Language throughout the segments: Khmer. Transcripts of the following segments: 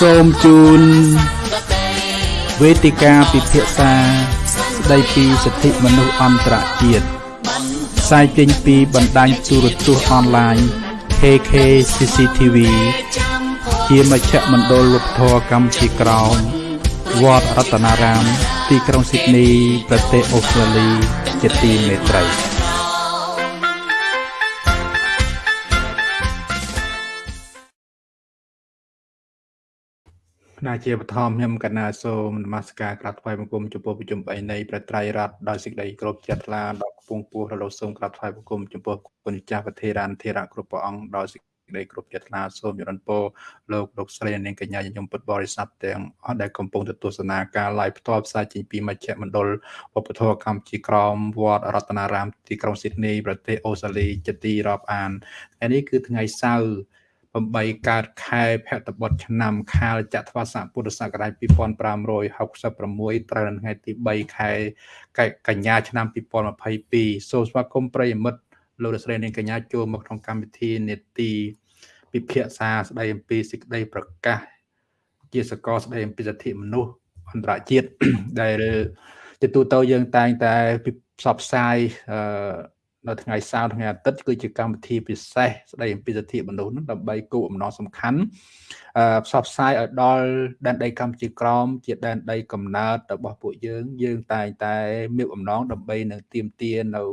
សូមជូនវេទិកាពិភាក្សាស្ដីពីសិទ្ធិមនុស្សអន្តរជាតិផ្សាយចេញពីបណ្ដាញទូរទស្សន៍អនឡាញ KK CCTV ជាមជ្ឈមណ្ឌលវប្បធម៌កម្ពុជាក្រោមវត្តរតនារាម ទីក្រុងស៊ីដនី ប្រទេសអូស្ត្រាលី ជាទីមេត្រី ណាជាបឋមខ្ញុំកណាសូមនមស្ការក្រាបថ្វាយបង្គំចំពោះប្រជុំ3នៃប្រត្រៃរតដោយសេចក្តីគោរពជ្រះថ្លាដល់គង់ពោះរលោកសូមក្រាបថ្វាយបង្គំចំពោះគុណចាស់ប្រធារានធិរៈគ្រប់ព្រះអង្គដោយសេចក្តីគោរពជ្រះថ្លាសូមយរនពោលោកលោកស្រីនាងកញ្ញាញញឹមពុទ្ធបរិស័ទទាំងអស់ដែលកំពុងទស្សនាការ live ផ្ទាល់ផ្សាយចេញពីមជ្ឈមណ្ឌលវប្បធម៌កម្ពុជាក្រមវត្តរតនារាមទីក្រុងស៊ីដនីប្រទេសអូស្ត្រាលីជាទីរាប់អានថ្ងៃនេះគឺថ្ងៃសៅរ៍ 8កើតខែភទ្របទឆ្នាំខាលចត្វាស័កពុទ្ធសករាជ2566ត្រូវនៅថ្ងៃទី3ខែកញ្ញាឆ្នាំ2022សូមស្វាគមន៍ប្រិយមិត្តលោកស្រីនាងកញ្ញាចូលមកក្នុងកម្មវិធីនេតិពិភាក្សាស្ដីអំពីសេចក្តីប្រកាស ជាសកលស្ដីអំពីសិទ្ធិមនុស្សអន្តរជាតិដែលជាទូទៅយើងតែងតែផ្សព្វផ្សាយអឺ នៅថ្ងៃសៅរ៍ថ្ងៃអាទិត្យគឺជាកម្មវិធីពិសេសស្ដីអំពីសិទ្ធិមនុស្សនឹងដើម្បីគោលបំណងសំខាន់អឺផ្សព្វផ្សាយឲ្យដល់ដែនដីកម្ពុជាក្រមជាដែនដីកំណើតរបស់ពួកយើង យើងតែងតែមានបំណងដើម្បីនឹងទៀមទានៅ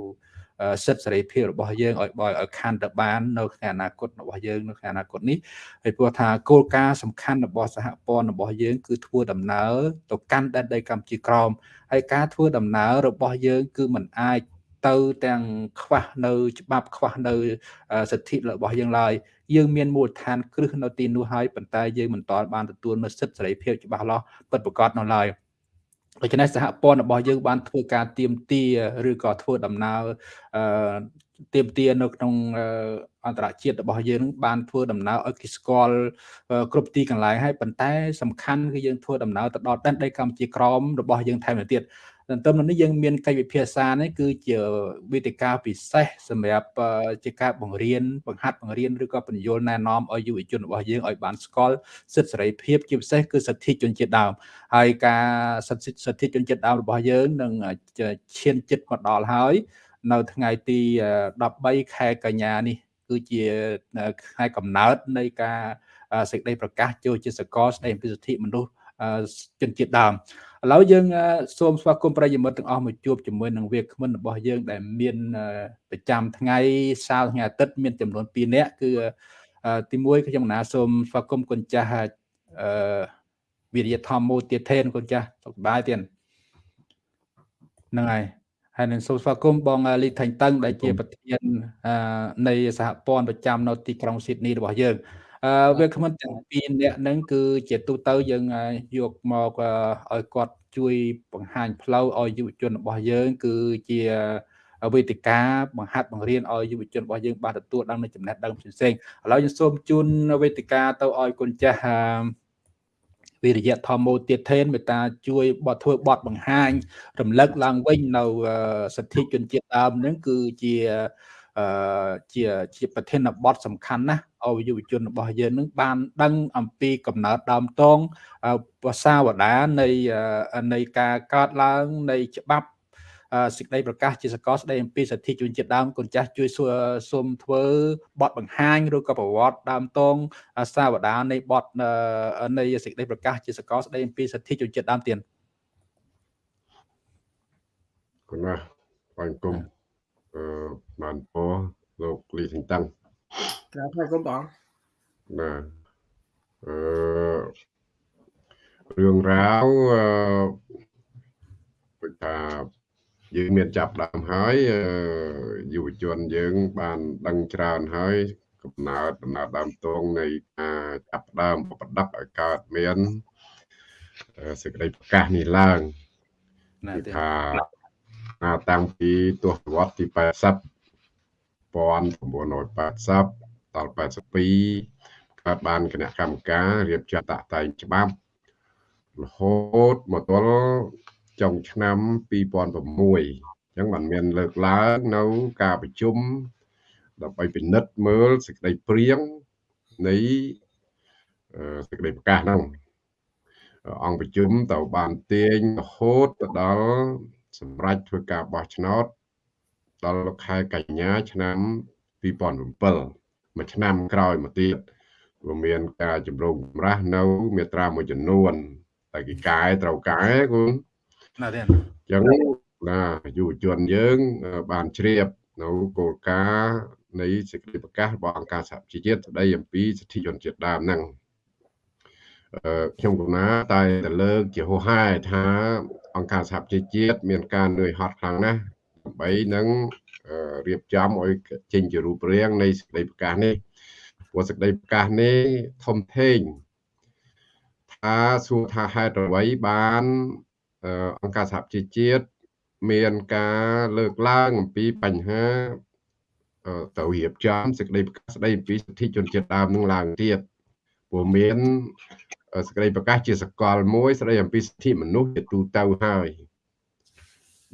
សិទ្ធិសេរីភាពរបស់យើងឲ្យបយឲ្យខាន់ទៅបាននៅក្នុងអនាគតរបស់យើងនៅក្នុងអនាគតនេះហើយព្រោះថាគោលការណ៍សំខាន់របស់សហព័ន្ធរបស់យើង គឺធ្វើដំណើរទៅកាន់ដែនដីកម្ពុជាក្រមហើយការធ្វើដំណើររបស់យើង គឺมันអាច ទៅទាំងខ្វះនៅ ច្បាប់ខ្វះនៅសិទ្ធិរបស់យើងឡើយយើងមានមូលដ្ឋានគ្រឹះនៅទីនោះហើយប៉ុន្តែយើងមិនទាន់បានទទួលនូវសិទ្ធិសេរីភាពច្បាស់លាស់ពិតប្រាកដនៅឡើយដូច្នេះសហព័ន្ធរបស់យើងបានធ្វើការទៀមទាឬក៏ធ្វើដំណើរអឺទៀមទានៅក្នុងអន្តរជាតិរបស់យើងបានធ្វើដំណើរឲ្យគេស្គាល់គ្រប់ទីកន្លែងហើយប៉ុន្តែសំខាន់គឺយើងធ្វើដំណើរទៅដល់ដែនដីកម្ពុជាក្រមរបស់យើងថែមទៀត ទន្ទឹមនឹងនេះយើងមានកិច្ចវិភាសានេះគឺជាវេទិកាពិសេសសម្រាប់ជាការបង្រៀនបង្ហាត់បង្រៀនឬក៏បញ្យលណែនាំឲ្យយុវជនរបស់យើងឲ្យបានស្គាល់សិទ្ធិសេរីភាពជាពិសេសគឺសិទ្ធិជនជាតិដើមហើយការសិទ្ធិសិទ្ធិជនជាតិដើមរបស់យើងនឹងឈានចិត្តមកដល់ហើយនៅថ្ងៃទី13ខែកញ្ញានេះគឺជាខែកំណើតនៃការសេចក្តីប្រកាសចូលជាសកលស្តីពីសិទ្ធិមនុស្ស ជនជាតិដើមឥឡូវយើងសូមស្វាគមន៍ប្រិយមិត្តទាំងអស់មកជួបជាមួយនឹងវាគ្មិនរបស់យើង ដែលមានប្រចាំថ្ងៃសៅរ៍ថ្ងៃអាទិត្យមានចំនួន2នាក់គឺទី1ខ្ញុំណាសូមស្វាគមន៍គុណចាស់អឺវិរិយធម្មមូទាធេនគុណចាស់សុខសប្បាយទៀតហ្នឹងហើយហើយនឹងសូមស្វាគមន៍បងលីថាញ់តឹងដែលជាប្រធាននៃសហព័ន្ធប្រចាំនៅទីក្រុងស៊ីដនីរបស់យើងអឺ វាគ្មិនទាំងពីរនាក់ហ្នឹងគឺជាទូទៅយើងយកមកឲ្យគាត់ជួយបង្ហាញផ្លូវឲ្យយុវជនរបស់យើង គឺជាវេទិកាបង្ហាត់បង្រៀនឲ្យយុវជនរបស់យើងបានទទួលដឹងនូវចំណេះដឹងផ្សេងៗឥឡូវយើងសូមជូនវេទិកាទៅឲ្យគុណចាស់វិរិយធម្មោទៀតថេនមេត្តាជួយបត់ធ្វើបត់បង្ហាញ រំលឹកឡើងវិញនៅសិទ្ធិជនជាតិដើមហ្នឹងគឺជាអឺជាជាប្រធានបទសំខាន់ណាស់ ឲ្យយុវជនរបស់យើងនឹងបានដឹងអំពីកំណើតដើមតងភាសាវតានៃនៃការកើតឡើងនៃច្បាប់សេចក្តីប្រកាសជាសកលស្តីអំពីសិទ្ធិជនជាតិដើមកូនចាស់ជួយសូមធ្វើបទបង្ហាញឬក៏ប្រវត្តិដើមតងសាវតានៃបទនៃសេចក្តីប្រកាសជាសកលស្តីអំពីសិទ្ធិជនជាតិដើមទៀតគុណណាបងគុំអឺបានពោលោកលីសិនតាំង ក្រាបហើយគុំបងណាអឺរឿងរ៉ាវអឺដូចថាយើងមានចាប់ដើមហើយយុវជនយើង បានដឹងច្រើនហើយកំណើតដំណើរដើមតងនៃការចាប់ដើមប្រដាប់ឲ្យកើតមានសេចក្តីប្រកាសនេះឡើងថាតាំងពីទសវត្សទី80 1980ដល់82កើតបានគណៈកម្មការរៀបចំតាក់តែងច្បាប់រហូតមកដល់ចុងឆ្នាំ2006អញ្ចឹងបានមានលើកឡើងនៅការប្រជុំដើម្បីពិនិត្យមើលសេចក្តីព្រៀងនៃអឺសេចក្តីប្រកាសហ្នឹងអង្គប្រជុំទៅបានទាញរហូតទៅដល់សម្រាប់ធ្វើការបោះឆ្នោត ដល់ខែកញ្ញាឆ្នាំ2007មួយឆ្នាំក្រោយមកទៀតវាមានការជំរុញចម្រាស់នៅមាត្រាមួយចំនួនតែគេកែត្រូវកែគូណាទេអញ្ចឹងណាយុវជនយើងបានជ្រាបនៅគោលការណ៍នៃសេចក្តីប្រកាសរបស់អង្គការសហប្រជាជាតិស្តីអំពីសិទ្ធិជនជាតិដើមហ្នឹងខ្ញុំកណាតែទៅលើកជាហោហែថាអង្គការសហប្រជាជាតិមានការនឿយហត់ខ្លាំងណាស់ ដើម្បីនឹងរៀបចំឲ្យចេញជារូបរាងនៃសេចក្តីប្រកាសនេះព្រោះសេចក្តីប្រកាសនេះធំធេងថាសួរថាហេតុអ្វីបានអង្គការសហប្រជាជាតិមានការលើកឡើងអំពីបញ្ហាទៅរៀបចំសេចក្តីប្រកាសស្តីអំពីសិទ្ធិជនជាតិដើមនឹងឡើងទៀតព្រោះមានសេចក្តីប្រកាសជាសកលមួយស្តីអំពីសិទ្ធិមនុស្សជាទូទៅហើយ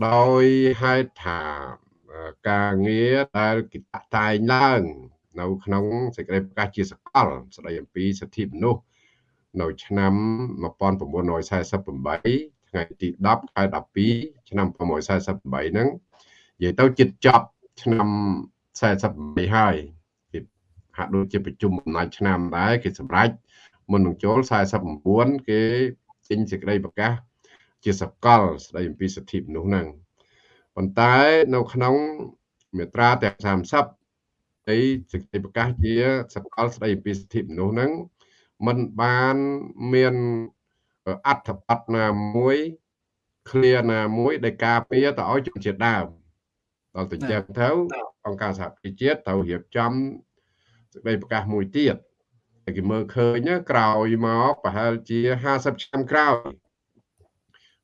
ដោយហេតុថាការងារដែលគេតែងឡើង នៅក្នុងសេចក្តីប្រកាសជាសកលស្តីអំពីសិទ្ធិមនុស្សនៅឆ្នាំ1948ថ្ងៃទី10ខែ12ឆ្នាំ1948ហ្នឹងនិយាយទៅជិតចប់ឆ្នាំ48ហើយគេហាក់ដូចជាប្រជុំអំណាចឆ្នាំដែរគេសម្រេចមុននឹងចូល49គេចេញសេចក្តីប្រកាស ជាសកលស្តីអំពីសិទ្ធិមនុស្សហ្នឹងប៉ុន្តែនៅក្នុងមាត្រាទាំង30នៃសេចក្តីប្រកាសជាសកលស្តីអំពីសិទ្ធិមនុស្សហ្នឹងมันបានមានអត្ថបទណាមួយឃ្លាណាមួយដែលការពារទៅឲ្យជនជាតិដើមដល់ទៅចឹងទៅអង្គការសហប្រជាជាតិត្រូវរៀបចំសេចក្តីប្រកាសមួយទៀតតែគេមើលឃើញក្រោយមកប្រហែលជា50ឆ្នាំក្រោយ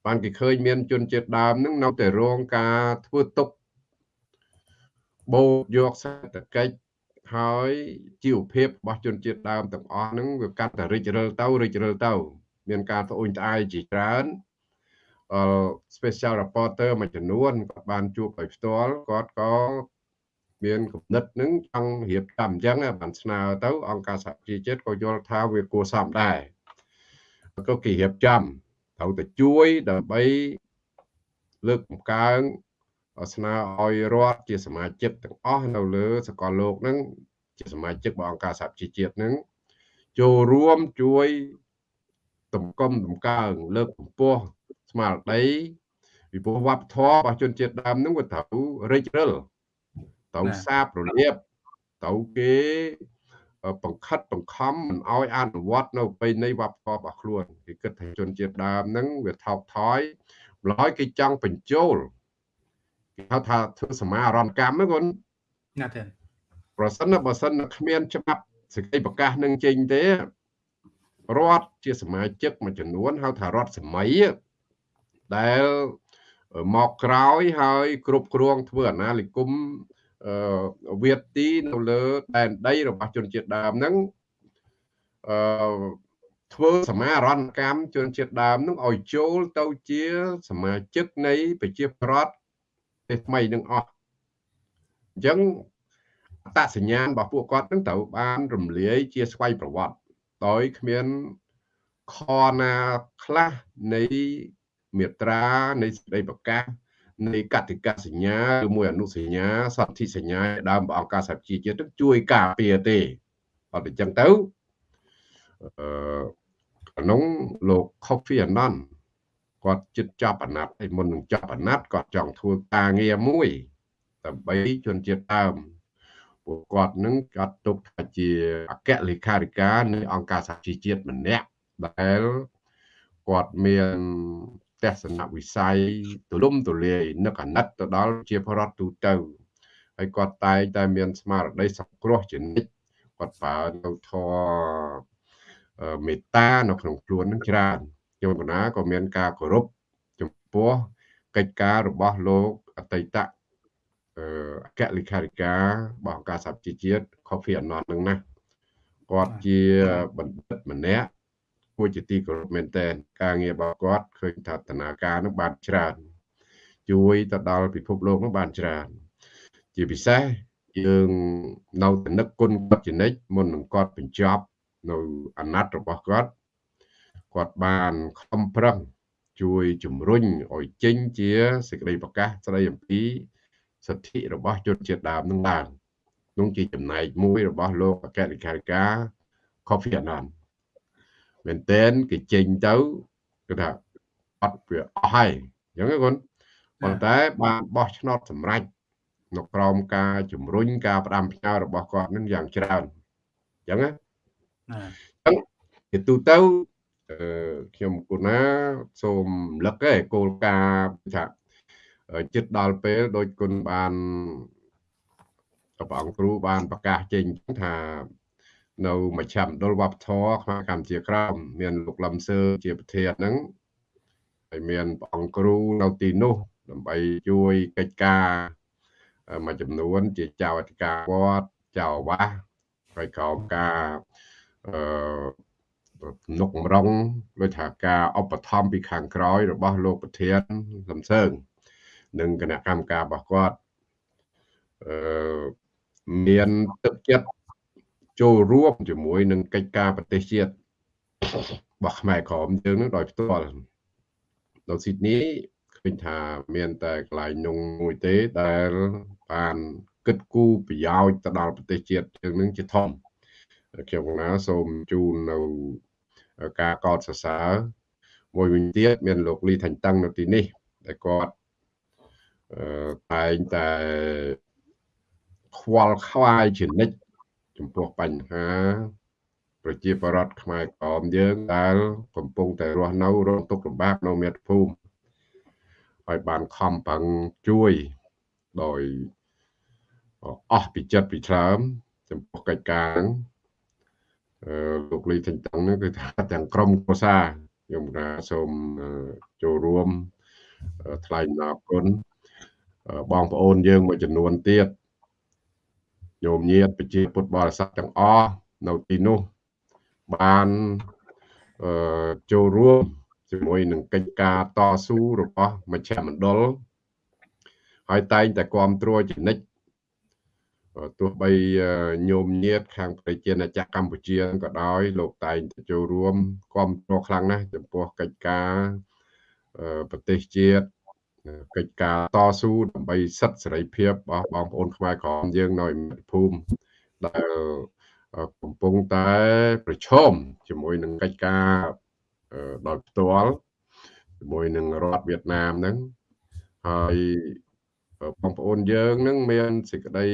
បានគេឃើញមានជនជាតិដើមនឹងនៅតែរងការធ្វើទុកបូកយកសេដ្ឋកិច្ចហើយជីវភាពរបស់ជនជាតិដើមទាំងអស់ហ្នឹងវាកាត់តែរិចរិលទៅរិចរិលទៅ មានការត្អូញត្អែរជាច្រើនអឺ special reporter មួយចំនួនគាត់បានជួបដោយផ្ទាល់គាត់ក៏មានគំនិតនឹងចង់រៀបចំអញ្ចឹងបានស្នើទៅអង្គការសហប្រជាជាតិក៏យល់ថាវាគួរសមដែរក៏គេរៀបចំ ត្រូវតែជួយដើម្បីលើកបង្កើនស្នើឲ្យរដ្ឋជាសមាជិកទាំងអស់នៅលើសកលលោកហ្នឹងជាសមាជិករបស់អង្គការសហប្រជាជាតិហ្នឹងចូលរួមជួយតម្កុំតម្កើងលើកកម្ពស់ស្មារតីពីព្រោះវប្បធម៌របស់ជនជាតិដើមហ្នឹងវាត្រូវរិចរិលត្រូវសាបរលាបត្រូវគេ បង្ខិតបង្ខំមិនឲ្យអនុវត្តនៅប្រពៃណីវប្បធម៌របស់ខ្លួនគេគិតថាជនជាតិដើមហ្នឹងវាថោកថយម្ល៉េះគេចង់បញ្ចូលគេហៅថាធ្វើសមារណកម្មហ្នឹងគាត់ណាទេប្រសិនបើសិនគ្មានច្បាប់សេចក្តីប្រកាសនឹងចេញទេរដ្ឋជាសមាជិកមួយចំនួនហៅថារដ្ឋសម័យដែលមកក្រោយហើយគ្រប់គ្រងធ្វើអាណានិគមអឺ វាទីនៅលើដែនដីរបស់ជនជាតិដើមហ្នឹងអឺធ្វើសមារណកម្មជនជាតិដើមនឹងឲ្យចូលទៅជាសមាជិកនៃប្រជាប្រដ្ឋទេថ្មីនឹងអស់អញ្ចឹងអត្តសញ្ញាណរបស់ពួកគាត់នឹងត្រូវបានរំលាយជាស្វ័យប្រវត្តិដោយគ្មានខណាខ្លះនៃមេត្រានៃសេចក្តីប្រកាស នៃកតិកាសញ្ញាឬមួយអនុសញ្ញាសន្ធិសញ្ញាដើមអង្គការសហជីវជាតិជួយការពារទេអត់អញ្ចឹងទៅអឺក្នុងលោក Coffee Annan គាត់ចិត្តចាប់អាណត្តិហើយមុននឹងចាប់អាណត្តិគាត់ចង់ធ្វើការងារមួយដើម្បីជនជាតិដើមពួកគាត់នឹងចាត់ទុកថាជាអគ្គលេខាធិការនៃអង្គការសហជីវជាតិម្នាក់ដែលគាត់មាន ទស្សនវិស័យទូលំទូលាយនឹកអាណិតទៅដល់ជាបរដ្ឋទូទៅហើយគាត់តែងតែមានស្មារតីសង្គ្រោះជានិច្ចគាត់ប្រើនៅធម៌មេត្តានៅក្នុងខ្លួននឹងច្រើនខ្ញុំកណាក៏មានការគោរពចំពោះកិច្ចការរបស់លោកអតីតអគ្គលេខាធិការរបស់អង្គការសហជីវជាតិ Coffee Annan នឹងណាគាត់ជាបណ្ឌិតម្នាក់គួ រជាទីគោរពមែនទែនការងាររបស់គាត់ឃើញថាតនាការនឹងបានច្រើន ជួយទៅដល់ពិភពលោកនឹងបានច្រើន ជាពិសេសយើងនៅតែនឹកគុណគាត់ជានិច្ចមុននឹងគាត់បញ្ចប់នៅអាណត្តិរបស់គាត់គាត់បានខំប្រឹងជួយជំរុញឲ្យចេញជាសេចក្តីប្រកាសស្តីអំពីសិទ្ធិរបស់ជនជាតិដើមនឹងឡើងនោះជាចំណែកមួយរបស់លោកអគ្គលេខាធិការ Kofi Annan មែនតែនគេចេញទៅគឺថាអត់វាអស់ហើយអញ្ចឹងគាត់ប៉ុន្តែបានបោះឆ្នោតសម្រេចនៅក្រោមការជំរុញការផ្ដាំផ្ញើរបស់គាត់នឹងយ៉ាងច្រើនអញ្ចឹងណាអញ្ចឹងជាទូទៅអឺខ្ញុំគូណាសូមរំលឹកឯគោលការណ៍ថាចិត្តដល់ពេលដោយគុណបានព្រះអង្គគ្រូបានប្រកាសចេញថា នៅមជ្ឈមណ្ឌលវប្បធម៌ខ្មែរកម្ពុជាក្រោមមានលោកលឹមសឺជាប្រធានហ្នឹងហើយមានព្រះអង្គគ្រូនៅទីនោះដើម្បីជួយកិច្ចការមួយចំនួន ជាចៅអធិការវត្តចៅអាវាសហើយក្រោមការអឺនុកម្រងដូចថាការឧបត្ថម្ភពីខាងក្រោយ របស់លោកប្រធានសំសើងនិងគណៈកម្មការរបស់គាត់អឺមានទឹកចិត្ត ចូលរួមជាមួយនឹងកិច្ចការប្រទេសជាតិរបស់ខ្មែរក្រមយើងនឹងដោយផ្ទាល់នៅស៊ីដនីឃើញថាមានតែកន្លែងនងមួយទេដែលបានគិតគូរប្រយោជន៍ទៅដល់ប្រទេសជាតិយើងនឹងជាធំខ្ញុំណាសូមជូននៅការកោតសរសើរមួយវិញទៀតមានលោកលីថាញ់តឹងនៅទីនេះដែលគាត់តែងតែខ្វល់ខ្វាយជានិច្ច ចំពោះបញ្ហា ប្រជាពលរដ្ឋខ្មែរក្រមយើងដែលកំពុងតែរស់នៅរងទុក្ខលំបាកនៅមាតុភូមិហើយបានខំប្រឹងជួយដោយអស់ពីចិត្តពីឆ្លើមចំពោះកិច្ចការហ្នឹងអឺលោកលីទាំងទាំងនេះគឺថាទាំងក្រុមគ្រួសារខ្ញុំថាសូមចូលរួមថ្លែងអំណរគុណបងប្អូនយើងមួយចំនួនទៀត ញោមញាតប្រជាពុទ្ធបរិស័ទទាំងអស់នៅទីនោះបានអឺចូលរួមជាមួយនឹងកិច្ចការតស៊ូរបស់មជ្ឈមណ្ឌលហើយតែងតែគ្រប់គ្រងចនិចទោះបីញោមញាតខាងប្រជាណាចក្រកម្ពុជាក៏ដោយលោកតែងតែចូលរួមគ្រប់គ្រងខ្លាំងណាស់ចំពោះកិច្ចការប្រទេសជាតិ កិច្ចការតស៊ូដើម្បីសិទ្ធិសេរីភាពរបស់បងប្អូនខ្មែរក្រមយើងនៅមាតុភូមិដែលកំពុងតែប្រឈមជាមួយនឹងកិច្ចការដោយផ្ទាល់ជាមួយនឹងរដ្ឋវៀតណាមហ្នឹងហើយបងប្អូនយើងនឹងមានសេចក្តី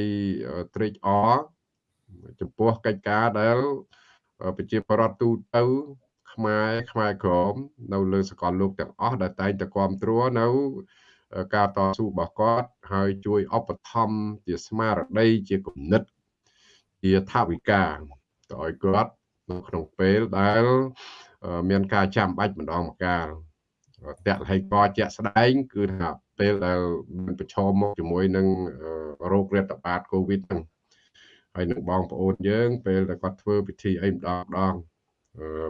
ត្រេកអរចំពោះកិច្ចការដែលប្រជាប្រដ្ឋទូទៅខ្មែរខ្មែរក្រមនៅលើសកលលោកទាំងអស់ដែលតែងតែគ្រប់គ្រងនៅ ការតស៊ូរបស់គាត់ហើយជួយឧបត្ថម្ភជាស្មារតីជាគំនិត ជាថាវិការទៅឲ្យគាត់នៅក្នុងពេលដែលមានការចាំបាច់ម្ដងម្កាលតលហិកជាក់ស្ដែង គឺថាពេលដែលមានប្រឈមមកជាមួយនឹងរោគរាតត្បាតកូវីដហ្នឹងហើយនឹងបងប្អូនយើង ពេលដែលគាត់ធ្វើពិធីអីម្ដងម្ដង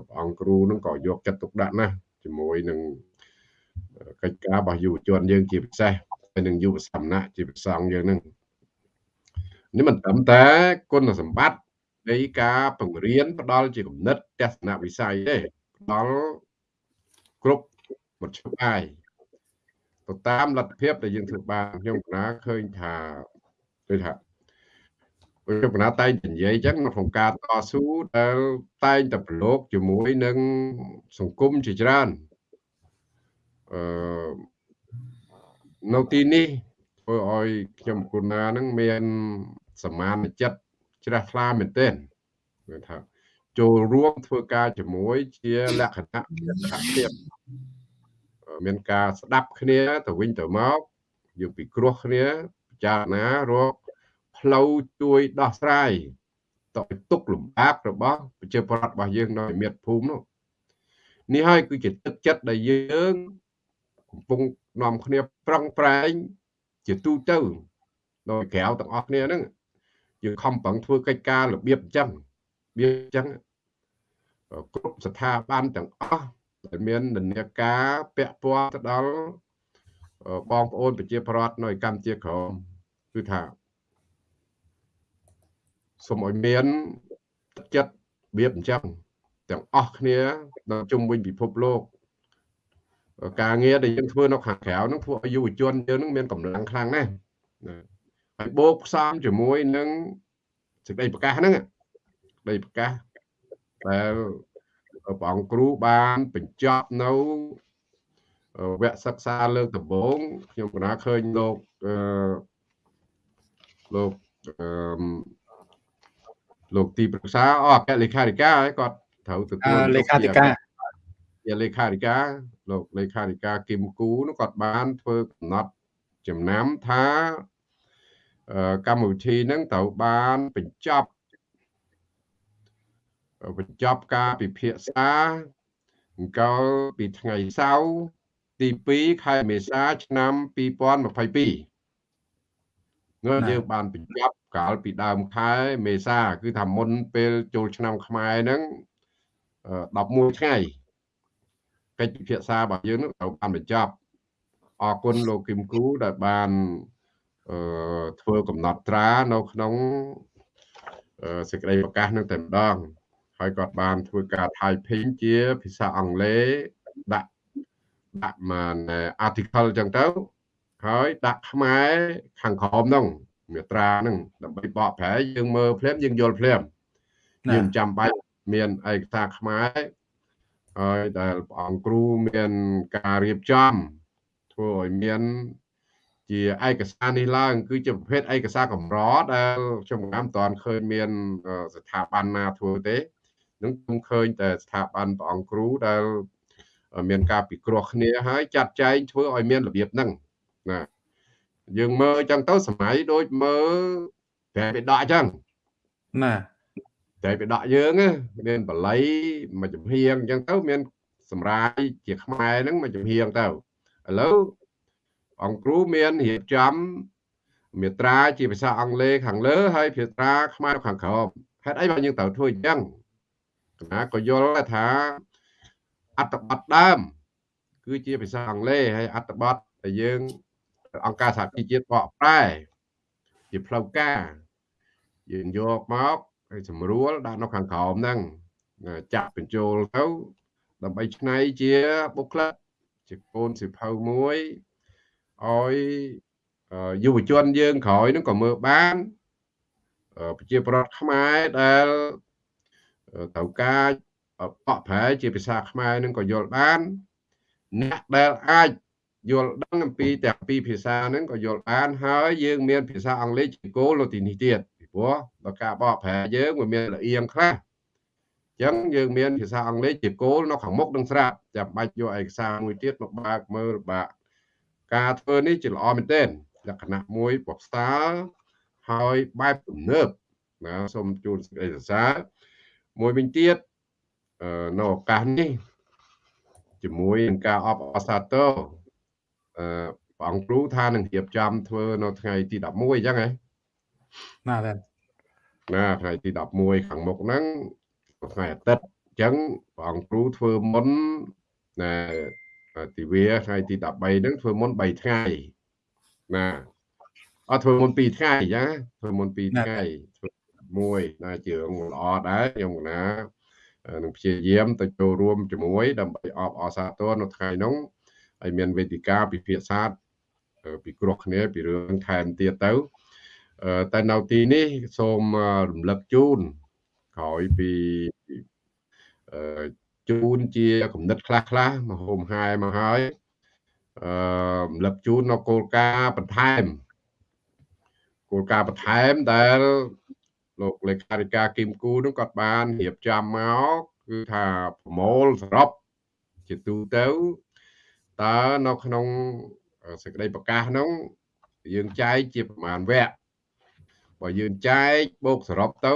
ព្រះអង្គគ្រូនឹងក៏យកចិត្តទុកដាក់ណាស់ជាមួយនឹង កិច្ចការរបស់យុវជនយើងជាពិសេសហើយនឹងយុវសមណៈជាប្រសងយើងនឹងនេះមិនត្រឹមតែគុណសម្បត្តិនៃការបង្រៀនផ្ដល់ជាគំនិតទស្សនវិស័យទេផ្ដល់គ្រប់មធ្យោបាយទៅតាមលទ្ធភាពដែលយើងធ្វើបានខ្ញុំកណាឃើញថាគឺថាខ្ញុំកណាតែងនិយាយអញ្ចឹងក្នុងការតស៊ូដែលតែងតែប្រឡូកជាមួយនឹងសង្គមជាច្រើន អឺនៅទីនេះធ្វើឲ្យខ្ញុំគុណានឹងមានសមានចិត្តជ្រះថ្លាមែនទែនគឺថាចូលរួមធ្វើការជាមួយជាលក្ខណៈសហភាពមានការស្ដាប់គ្នាទៅវិញទៅមកយើងពិគ្រោះគ្នាពិចារណារកផ្លូវជួយដោះស្រាយទៅទុកលំបាករបស់ប្រជាពលរដ្ឋរបស់យើងនៅមាតុភូមិនោះនេះហើយគឺជាទឹកចិត្តដែលយើង កំពុងនាំគ្នាប្រឹងប្រែងជាទូទៅដោយក្រៅទាំងអស់គ្នាហ្នឹងយើងខំប្រឹងធ្វើកិច្ចការរបៀបអញ្ចឹងរបៀបអញ្ចឹងគ្រប់ស្ថាប័នទាំងអស់ដែលមាននិន្នាការពាក់ព័ន្ធទៅដល់បងប្អូនប្រជាប្រដ្ឋនៅកម្ពុជាក្រមគឺថាសូមឲ្យមានចិត្តបៀបអញ្ចឹងទាំងអស់គ្នានៅជុំវិញពិភពលោក ការងារដែលយើងធ្វើនៅខាងក្រៅហ្នឹងធ្វើឲ្យយុវជនយើងហ្នឹងមានកម្លាំងខ្លាំងណាស់ហើយបូកផ្សំជាមួយនឹងសេចក្តីប្រកាសហ្នឹងសេចក្តីប្រកាសដែលព្រះអង្គគ្រូបានបញ្ចប់នៅវគ្គសិក្សាលើកដំបូងខ្ញុំកណាឃើញលោកអឺលោកអឺលោកទីប្រឹក្សាអអគ្គលេខាធិការហើយគាត់ត្រូវទទួលលេខាធិការជាលេខាធិការ លោកលេខាធិការគឹមគូនោះគាត់បានធ្វើកំណត់ចំណាំថាកម្មវិធីហ្នឹងត្រូវបានបញ្ចប់បញ្ចប់ការពិភាក្សាអង្គលពីថ្ងៃសៅរ៍ទី2ខែមេសាឆ្នាំ2022នោះយើងបានបញ្ចប់កាលពីដើមខែមេសា គឺថាមុនពេលចូលឆ្នាំខ្មែរហ្នឹង11ថ្ងៃ កិច្ចពិភាក្សារបស់យើងនឹងត្រូវបានបញ្ចប់អរគុណលោកគឹមគូដែលបានអឺធ្វើកំណត់ត្រានៅក្នុងសេចក្តីប្រកាសនឹងតែម្ដងហើយគាត់បានធ្វើការ typing ជាភាសាអង់គ្លេសដាក់ដាក់មក article ចឹងទៅហើយដាក់ខ្មែរខាងក្រោមហ្នឹងមាត្រាហ្នឹងដើម្បីបកប្រែយើងមើលភ្លាមយើងយល់ភ្លាមយើងចាំបាច់មានឯកសារខ្មែរ ហើយដែលព្រះអង្គគ្រូមានការរៀបចំធ្វើឲ្យមានជាឯកសារនេះឡើង គឺជាប្រភេទឯកសារកម្រដែលខ្ញុំមិនទាន់ឃើញមានស្ថាប័នណាធ្វើទេនឹងខ្ញុំឃើញតែស្ថាប័នព្រះអង្គគ្រូដែលមានការពិគ្រោះគ្នាហើយចាត់ចែងធ្វើឲ្យមានរបៀបហ្នឹងណាយើងមើលអញ្ចឹងទៅសម័យដូចមើលតែបិដកអញ្ចឹងណា តែបិដកយើងមានបល័យមួយចំហៀងអញ្ចឹងទៅមាន សម្រាយជាខ្មែរហ្នឹងមួយចំហៀងទៅឥឡូវអង្គគ្រូមានរៀបចំមេត្រាជាភាសាអង់គ្លេសខាងលើហើយភាសាខ្មែរខាងក្រោមហេតុអីបានយើងត្រូវធ្វើអញ្ចឹងគណៈក៏យល់ថាអត្តបទដើម គឺជាភាសាអង់គ្លេសហើយអត្តបទដែលយើង អង្គការសហជីវជាតិបកប្រែជាផ្លូវការយើងយកមក ហើយស្រួលដាក់នៅខាងក្រោមហ្នឹងចាក់បញ្ចូលទៅដើម្បីឆ្នៃជាបុគ្គលិកជាកូនសិភៅមួយឲ្យយុវជនយើងក្រោយហ្នឹងក៏មើលបានប្រជាប្រដ្ឋខ្មែរដែលត្រូវការបកប្រែជាភាសាខ្មែរនឹងក៏យល់បានអ្នកដែលអាចយល់ដឹងអំពីទាំងពីរភាសាហ្នឹងក៏យល់បានហើយយើងមានភាសាអង់គ្លេសជាគោលនៅទីនេះទៀត ពីព្រោះដល់ការបកប្រែយើងវាមានលៀងខ្លះអញ្ចឹងយើងមានភាសាអង់គ្លេសជាគោលនៅខាងមុខនឹងស្រាប់ចាំបាច់យកឯកសារមួយទៀតមកបើកមើលបាក់ការធ្វើនេះជាល្អមែនទែនលក្ខណៈមួយប្រសើរហើយបែបទំនើបណាសូមជូនសេចក្តីសរសើរមួយវិញទៀតនៅឱកាសនេះជាមួយនឹងការអបអរសាទរអឺព្រះអង្គគ្រូថានឹងរៀបចំធ្វើនៅថ្ងៃទី11អញ្ចឹងហ៎ ណាបាទណាថ្ងៃទី11ខាងមុខហ្នឹងថ្ងៃអាទិត្យអញ្ចឹងព្រះអង្គគ្រូធ្វើមុនណាទិវាថ្ងៃទី13ហ្នឹងធ្វើមុន3ថ្ងៃណាអត់ធ្វើមុន2ថ្ងៃអញ្ចឹងធ្វើមុន2ថ្ងៃធ្វើមួយណាជឿងល្អដែរខ្ញុំណានឹងព្យាយាមទៅចូលរួមជាមួយដើម្បីអបអរសាទរនៅថ្ងៃនោះហើយមានវេទិកាពិភាក្សាពីគ្រោះគ្នាពីរឿងថែមទៀតទៅ តែនៅទីនេះសូមរំលឹកជូនក្រោយពីជូនជាគំនិតខ្លះខ្លះមកហូមហាយមកហើយអឺរំលឹកជូននៅគោលការណ៍បន្ថែមគោលការណ៍បន្ថែមដែលលោកលេខាធិការគឹមគូនឹងគាត់បានរៀបចំមកគឺថាប្រមូលសរុបជាទូទៅតើនៅក្នុងសេចក្តីប្រកាសនោះយើងចែកជាប្រមាណវគ្គ បើយើងចែកបូកសរុបទៅ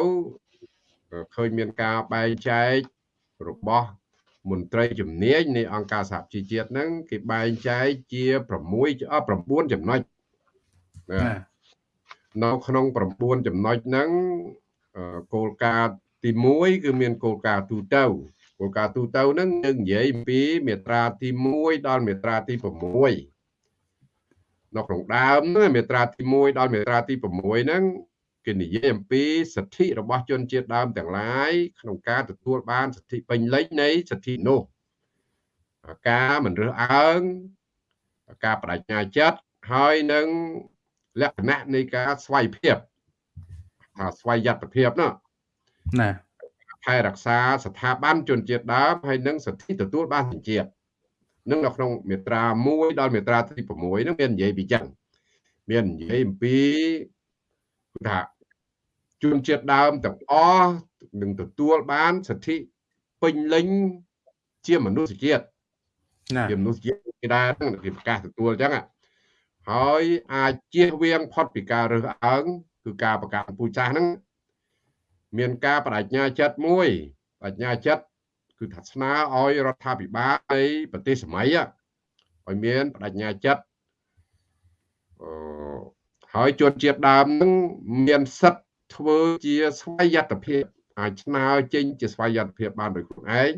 ឃើញមានការបែងចែករបស់មន្ត្រីជំនាញនៃអង្គការសហជីវជាតិហ្នឹងគេបែងចែកជា6 9ចំណុចណានៅក្នុង9ចំណុចហ្នឹងគោលការណ៍ទី1គឺមានគោលការណ៍ទូទៅគោលការណ៍ទូទៅហ្នឹងយើងនិយាយពីមាត្រាទី1ដល់មាត្រាទី6នៅក្នុងដើមមាត្រាទី1ដល់មាត្រាទី6ហ្នឹង គេនិយាយអំពីសិទ្ធិរបស់ជនជាតិដើមទាំងឡាយក្នុងការទទួលបានសិទ្ធិពេញលេញនៃសិទ្ធិនោះការមិនរើសអើងការបដិញ្ញាចិត្តហើយនឹងលក្ខណៈនៃការស្វ័យភាពថាស្វ័យយត្តភាពនោះណាថែរក្សាស្ថាប័នជនជាតិដើមហើយនឹងសិទ្ធិទទួលបានសញ្ជាតិនឹងនៅក្នុងមាត្រា1ដល់មាត្រាទី6នឹងមាននិយាយពីចឹងមាននិយាយអំពីថា ជនជាតិដើមទាំងអស់នឹងទទួលបានសិទ្ធិពេញលេញជាមនុស្សជាតិជាមនុស្សជាតិគេដែរគេប្រកាសទទួលអញ្ចឹងហើយអាចជៀសវាងផុតពីការរើសអើងគឺការប្រកាសពូជសាសហ្នឹងមានការបដិញ្ញាចិត្តមួយបញ្ញាចិត្តគឺថាស្នើឲ្យរដ្ឋាភិបាលនៃប្រទេសសម័យឲ្យមានបដញ្ញាចិត្តអឺហើយជនជាតិដើមនឹងមានសិទ្ធ ធ្វើជាស្វ័យយត្តភាពអាចស្នើចេញជាស្វ័យយត្តភាពបានដោយខ្លួនឯង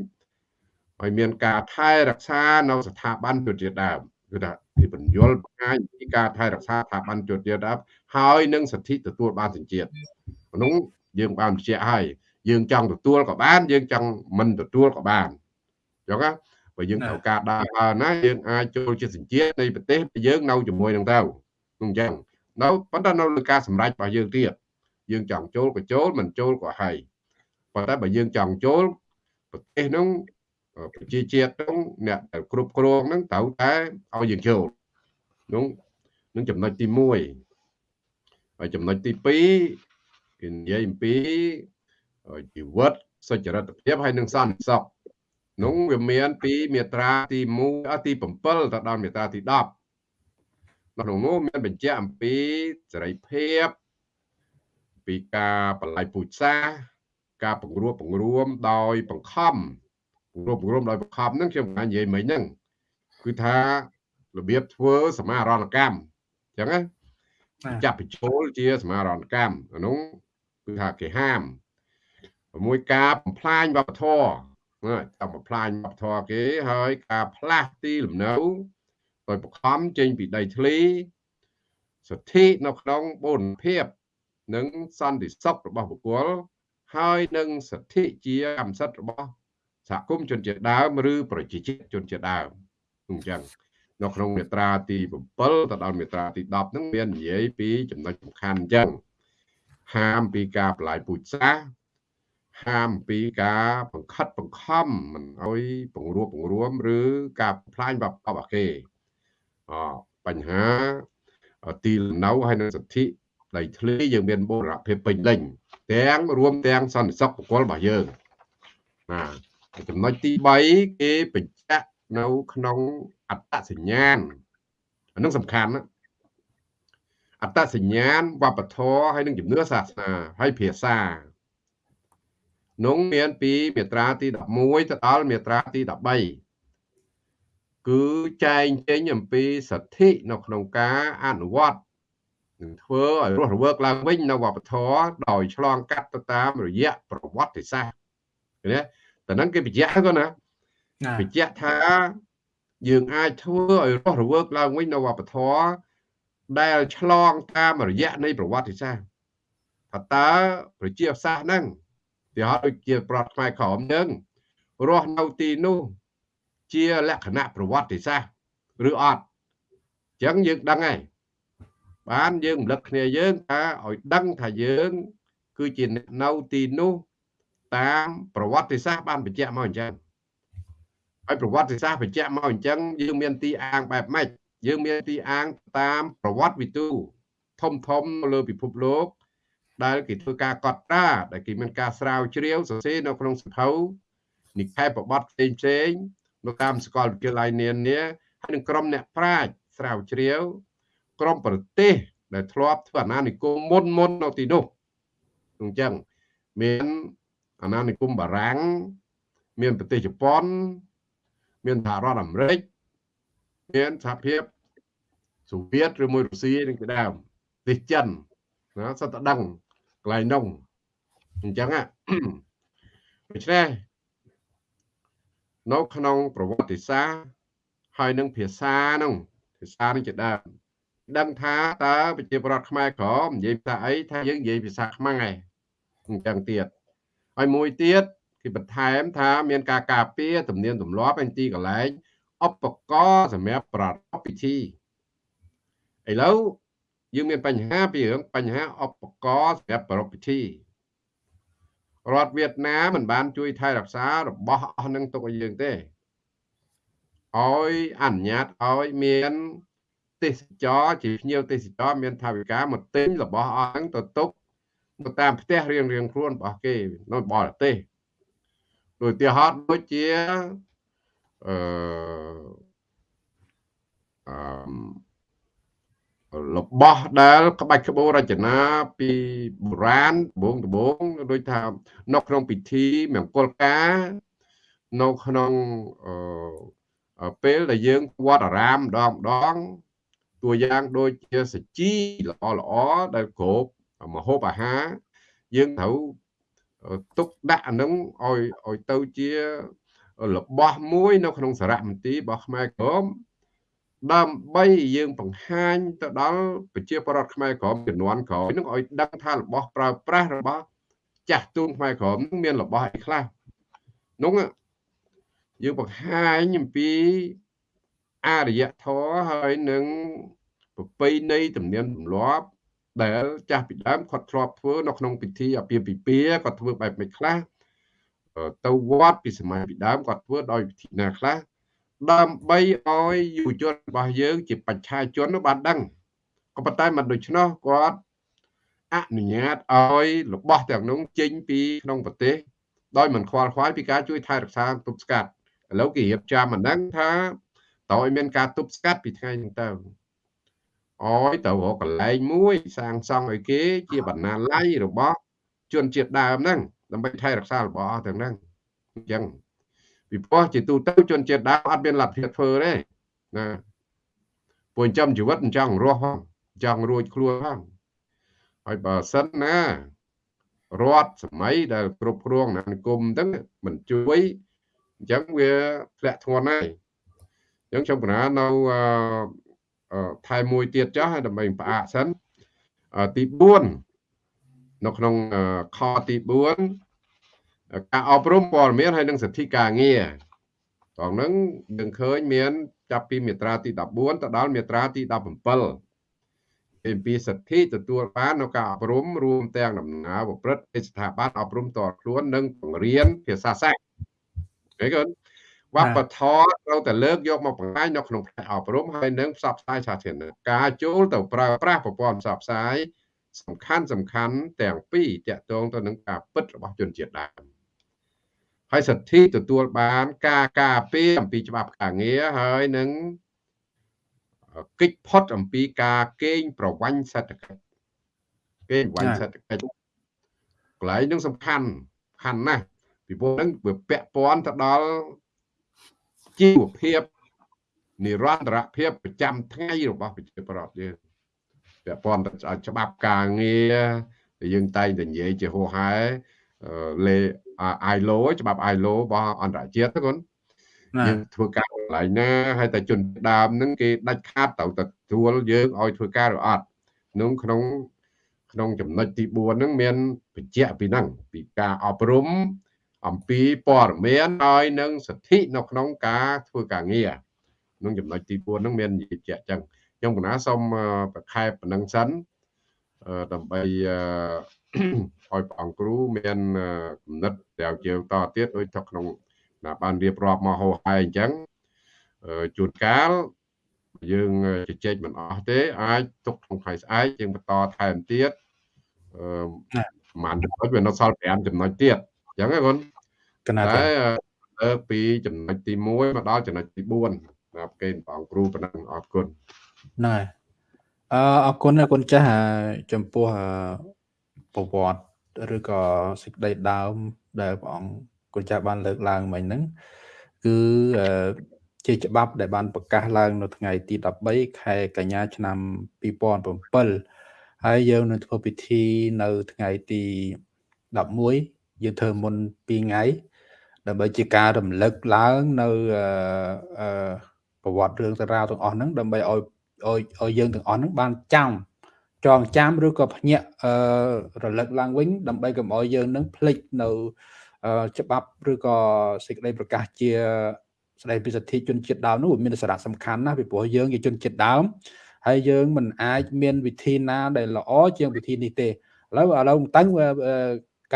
ឲ្យមានការថែរក្សានៅស្ថាប័នជនជាតិដើមគឺថាពីបញ្យលបង្ហាញពីការថែរក្សាស្ថាប័នជនជាតិដើមហើយនឹងសិទ្ធិទទួលបានសញ្ជាតិក្នុងយើងបានបញ្ជាក់ហើយយើងចង់ទទួលក៏បាន យើងចង់មិនទទួលក៏បានអញ្ចឹងណាបើយើងត្រូវការដើរណាយើងអាចចូលជាសញ្ជាតិនៃប្រទេសយើងនៅជាមួយនឹងទៅអញ្ចឹងនៅប៉ុន្តែនៅលើការសម្រេចរបស់យើងទៀត យើងចង់ចូលក៏ចូលមិនចូលក៏ហើយប៉ុន្តែបើយើងចង់ចូលប្រទេសនោះប្រជាជាតិនោះអ្នកដែលគ្រប់គ្រងហ្នឹងត្រូវតែឲ្យយើងចូលនោះនឹងចំណុចទី1ហើយចំណុចទី2គេនិយាយអំពីជីវិតសុចរិតភាពហើយនឹងសន្តិសុខនោះវាមានពីមាត្រាទី1ទី7ទៅដល់មាត្រាទី10ក្នុងនោះមានបញ្ជាក់អំពីសេរីភាព ពីការបល័យពូជសាសការពង្រួបពង្រួមដោយបង្ខំពង្រួបពង្រួមដោយបង្ខំហ្នឹងខ្ញុំបាននិយាយមិញហ្នឹងគឺថារបៀបធ្វើសមារណកម្មអញ្ចឹងណាចាប់បញ្ចូលជាសមារណកម្មអានោះគឺថាគេហាមមួយការបំផ្លាញវប្បធម៌តាមបំផ្លាញវប្បធម៌គេហើយការផ្លាស់ទីលំនៅដោយបង្ខំចេញពីដីធ្លីសិទ្ធិនៅក្នុងបូរណភាព និងសន្តិសុខរបស់បុគ្គលហើយនឹងសិទ្ធិជាកម្មសិទ្ធិរបស់សហគមន៍ជនជាតិដើមឬប្រជាជាតិជនជាតិដើមអញ្ចឹងនៅក្នុងមាត្រាទី7ទៅដល់មាត្រាទី10ហ្នឹងមាននិយាយពីចំណុចសំខាន់អញ្ចឹងហាមពីការបលាយពូជសាសន៍ហាមពីការបង្ខិតបង្ខំមិនអោយបង្រួបបង្រួម ឬការផ្លាញវប្បធម៌អាគេអបញ្ហាទីលំនៅហើយនឹងសិទ្ធិ ដីធ្លីយើងមានបូរណភាពពេញលេញទាំងរួមទាំងសន្តិសុខបុគ្គលរបស់យើងណាចំណុចទី3គេបញ្ជាក់នៅក្នុងអត្តសញ្ញាណអានឹងសំខាន់ណាអត្តសញ្ញាណវប្បធម៌ហើយនឹងជំនឿសាសនាហើយភាសានោះមានពីមាត្រាទី11ទៅដល់មាត្រាទី13គឺចែងចេញអំពីសិទ្ធិនៅក្នុងការអនុវត្ត នឹងធ្វើឲ្យរស់រវើកឡើងវិញនៅវប្បធម៌ដោយឆ្លងកាត់ទៅតាមរយៈប្រវត្តិសាស្ត្រណាតែហ្នឹងគេបញ្ជាក់ទៅណាបញ្ជាក់ថាយើងអាចធ្វើឲ្យរស់រវើកឡើងវិញនៅវប្បធម៌ដែលឆ្លងតាមរយៈនៃប្រវត្តិសាស្ត្រថាតើប្រជាសាស្ត្រហ្នឹងទីហោដូចជាប្រវត្តិខ្មែរក្រមយើងរស់នៅទីនោះជាលក្ខណៈប្រវត្តិសាស្ត្រឬអត់អញ្ចឹងយើងដឹងហើយ បានយើងរំលឹកគ្នាយើងថាឲ្យដឹងថាយើង គឺជាអ្នកនៅទីនោះតាមប្រវត្តិសាស្ត្របានបញ្ជាក់មកអញ្ចឹងហើយប្រវត្តិសាស្ត្របញ្ជាក់មកអញ្ចឹងយើងមានទីអាងបែបម៉េចយើងមានទីអាងតាមប្រវត្តិវិទូធំធំលើពិភពលោកដែលគេធ្វើការកត់ត្រាដែលគេមានការស្រាវជ្រាវសរសេរនៅក្នុងសភៅនិកាយប្រវត្តិផ្សេងផ្សេងនៅតាមសាកលវិទ្យាល័យនានាហើយនឹងក្រុមអ្នកប្រាជ្ញស្រាវជ្រាវ ក្រុមប្រទេស ដែលធ្លាប់ធ្វើអាណានិគមមុនមុននៅទីនោះអញ្ចឹងមានអាណានិគមបារាំងមានប្រទេសជប៉ុន មានសហរដ្ឋអាមេរិកមានសហភាពសូវៀតឬមួយរុស្ស៊ីនឹងជាដើមប្រទេសចិនណាសត្វតដឹងកន្លែងនោះអញ្ចឹងដូច្នេះនៅក្នុងប្រវត្តិសាស្ត្រហើយនឹងភាសានោះភាសានឹងជាដើម ដឹងថាតើប្រជាប្រដ្ឋខ្មែរក្រមនិយាយភាសាអីថាយើងនិយាយភាសាខ្មែរអញ្ចឹងទៀតហើយមួយទៀតគេបន្ថែមថាមានការការពារទំនៀមទម្លាប់ឯទីកន្លែងឧបករណ៍សម្រាប់ប្រារព្ធពិធីឥឡូវយើងមានបញ្ហាពីរឿងបញ្ហាឧបករណ៍សម្រាប់ប្រារព្ធពិធីរដ្ឋវៀតណាមមិនបានជួយថែរក្សារបស់អស់នឹងទុកឲ្យយើងទេឲ្យអនុញ្ញាតឲ្យមាន ទេសចរជាភ្ញៀវទេសចរមានថាវិការមកទិញរបស់អស់ហ្នឹងទៅទុកទៅតាមផ្ទះរៀងរៀងខ្លួនរបស់គេនៅបរទេសដូចទីហោតដូចជាអឺអឺរបស់ដែលក្បាច់ក្បូររចនាពីបុរាណដបងដបងដូចថានៅក្នុងពិធីមង្គលការនៅក្នុងអឺពេលដែលយើងវត្តអារាមម្ដងម្ដងតួ យ៉ាងដូចជាសាជីល្អល្អដែលគ្រប់មហូបអាហារយើងត្រូវទុកដាក់អានឹងឲ្យឲ្យទៅជារបស់មួយនៅក្នុងសារមន្ទីររបស់ខ្មែរក្រមដើម្បីយើងបង្ហាញទៅដល់ប្រជាពលរដ្ឋខ្មែរក្រមជំនាន់ក្រោយនឹងឲ្យដឹងថារបស់ប្រើប្រាស់របស់ចាស់ទូនខ្មែរក្រមនឹងមានរបស់អីខ្លះនោះយើងបង្ហាញអំពីអរិយធម៌ហើយនឹង ប្រពៃណីទំនៀមទម្លាប់ដែលចាស់ពីដើមគាត់ធ្លាប់ធ្វើនៅក្នុងពិធីអាពាហ៍ពិពាហ៍គាត់ធ្វើបែបមិនខ្លះទៅវត្តពីសម័យពីដើមគាត់ធ្វើដោយវិធីណាខ្លះដើម្បីឲ្យយុវជនរបស់យើងជាបច្ឆាជនបានដឹងក៏ប៉ុន្តែមិនដូច្នោះគាត់អនុញ្ញាតឲ្យរបស់ទាំងនោះចេញពីក្នុងប្រទេសដោយមិនខ្វល់ខ្វាយពីការជួយថែរក្សាទប់ស្កាត់ឥឡូវគេរៀបចំអាហ្នឹងថាតើឲ្យមានការទប់ស្កាត់ពីថ្ងៃហ្នឹងទៅ អយទៅរកកន្លែងមួយ សាងសង់ឲ្យគេជាបណ្ណាល័យរបស់ជនជាតិដើមហ្នឹងដើម្បីថែរក្សារបស់អស់ទាំងហ្នឹងអញ្ចឹងពីព្រោះជាទូទៅជនជាតិដើមអត់មានលទ្ធភាពធ្វើទេណាពួកចិញ្ចឹមជីវិតចង់រស់ផងចង់រួចខ្លួនផងហើយបើសិនណារដ្ឋសម័យដែលគ្រប់គ្រងអាណានិគមហ្នឹងមិនជួយអញ្ចឹងវាធ្លាក់ធ្ងន់ហើយអញ្ចឹងខ្ញុំបណ្ណានៅ ថែមួយទៀតចុះដើម្បីផ្អាកសិនទី4នៅក្នុងខទី4ការអប់រំព័ត៌មានហើយនិងសិទ្ធិការងារត្រង់ហ្នឹងយើងឃើញមាន ចាប់ពីមាត្រាទី14ទៅដល់មាត្រាទី17អំពីសិទ្ធិទទួលបាននៅការអប់រំរួមទាំងដំណើរប្រព្រឹត្តពីស្ថាប័នអប់រំតខ្លួននិងបង្រៀនភាសាសាស្ត្រឃើញគាត់ វប្បធម៌ត្រូវតែលើកយកមកបង្ហាញនៅក្នុងផ្នែកអប់រំហើយនឹងផ្សព្វផ្សាយសាធារណៈការចូលទៅប្រើប្រាស់ប្រព័ន្ធផ្សព្វផ្សាយសំខាន់សំខាន់ទាំងពីរតាក់ទងទៅនឹងការពិតរបស់ជនជាតិដើមហើយសិទ្ធិទទួលបានការការពារអំពីច្បាប់ការងារហើយនឹងកិច្ចផុតអំពីការកេងប្រវ័ញ្ចសេដ្ឋកិច្ចកេងប្រវ័ញ្ចសេដ្ឋកិច្ចកន្លែងនឹងសំខាន់សំខាន់ណាស់ពីព្រោះនឹងវាពាក់ព័ន្ធទៅដល់ ជីវភាពនិរន្តរភាពប្រចាំថ្ងៃរបស់ប្រជាពលរដ្ឋយើងពាក់ព័ន្ធទៅច្បាប់ការងារដែលយើងតែងតែនិយាយជាហោហែលេ ILO ច្បាប់ ILO របស់អន្តរជាតិទៅគាត់យើងធ្វើការកន្លែងណាហើយតែជនដើមហ្នឹងគេដាច់ខាតទៅទទួលយើងឲ្យធ្វើការឬអត់ក្នុងក្នុងក្នុងចំណុចទី4ហ្នឹងមានបញ្ជាក់ពីហ្នឹងពីការអប់រំ អំពីព័ត៌មានហើយនឹងសិទ្ធិនៅក្នុងការធ្វើការងារក្នុងចំណុចទី4ហ្នឹងមាននិយាយជាក់ចឹងខ្ញុំកណាសូមប្រខែប៉ុណ្ណឹងសិនដើម្បីឲ្យព្រះអង្គគ្រូមានគំនិតដែលជាតទៀតដូចទៅក្នុងណាបានរៀបរាប់មកហោហើយអញ្ចឹងជួនកាលយើងជជែកមិនអស់ទេអាចទុកក្នុងថ្ងៃស្អែកយើងបន្តថែមទៀតអឺប្រហែលចំណុចវានៅសល់5ចំណុចទៀតអញ្ចឹងហ្នឹងគាត់ កណាតែលើពីចំណុចទី1មកដល់ចំណុចទី4ណាប់គេព្រះអង្គគ្រូប៉ុណ្ណឹងអរគុណហ្នឹងហើយអឺអរគុណអរគុណចាស់ចំពោះប្រវត្តិឬក៏សេចក្តីដើមដែលព្រះអង្គគុណចាស់បានលើកឡើងមិញហ្នឹងគឺជាច្បាប់ដែលបានប្រកាសឡើងនៅថ្ងៃទី13ខែកញ្ញាឆ្នាំ2007ហើយយើងនឹងធ្វើពិធីនៅថ្ងៃទី11យើងធ្វើមុន2ថ្ងៃ ដើម្បីជាការរំលឹកឡើងនៅអឺប្រវត្តិរឿងតារាវទាំងអស់ហ្នឹងដើម្បីឲ្យឲ្យឲ្យយើងទាំងអស់ហ្នឹងបានចាំចងចាំឬក៏ភ្ញាក់អឺរលឹកឡើងវិញដើម្បីកុំឲ្យយើងនឹងភ្លេចនៅច្បាប់ឬក៏សេចក្តីប្រកាសជាស្តីពីសិទ្ធិជនជាតិដើមនោះមានសារៈសំខាន់ណាស់ពីព្រោះយើងជាជនជាតិដើមហើយយើងមិនអាចមានវិធីណាដែលល្អជាងវិធីនេះទេឥឡូវឥឡូវតើ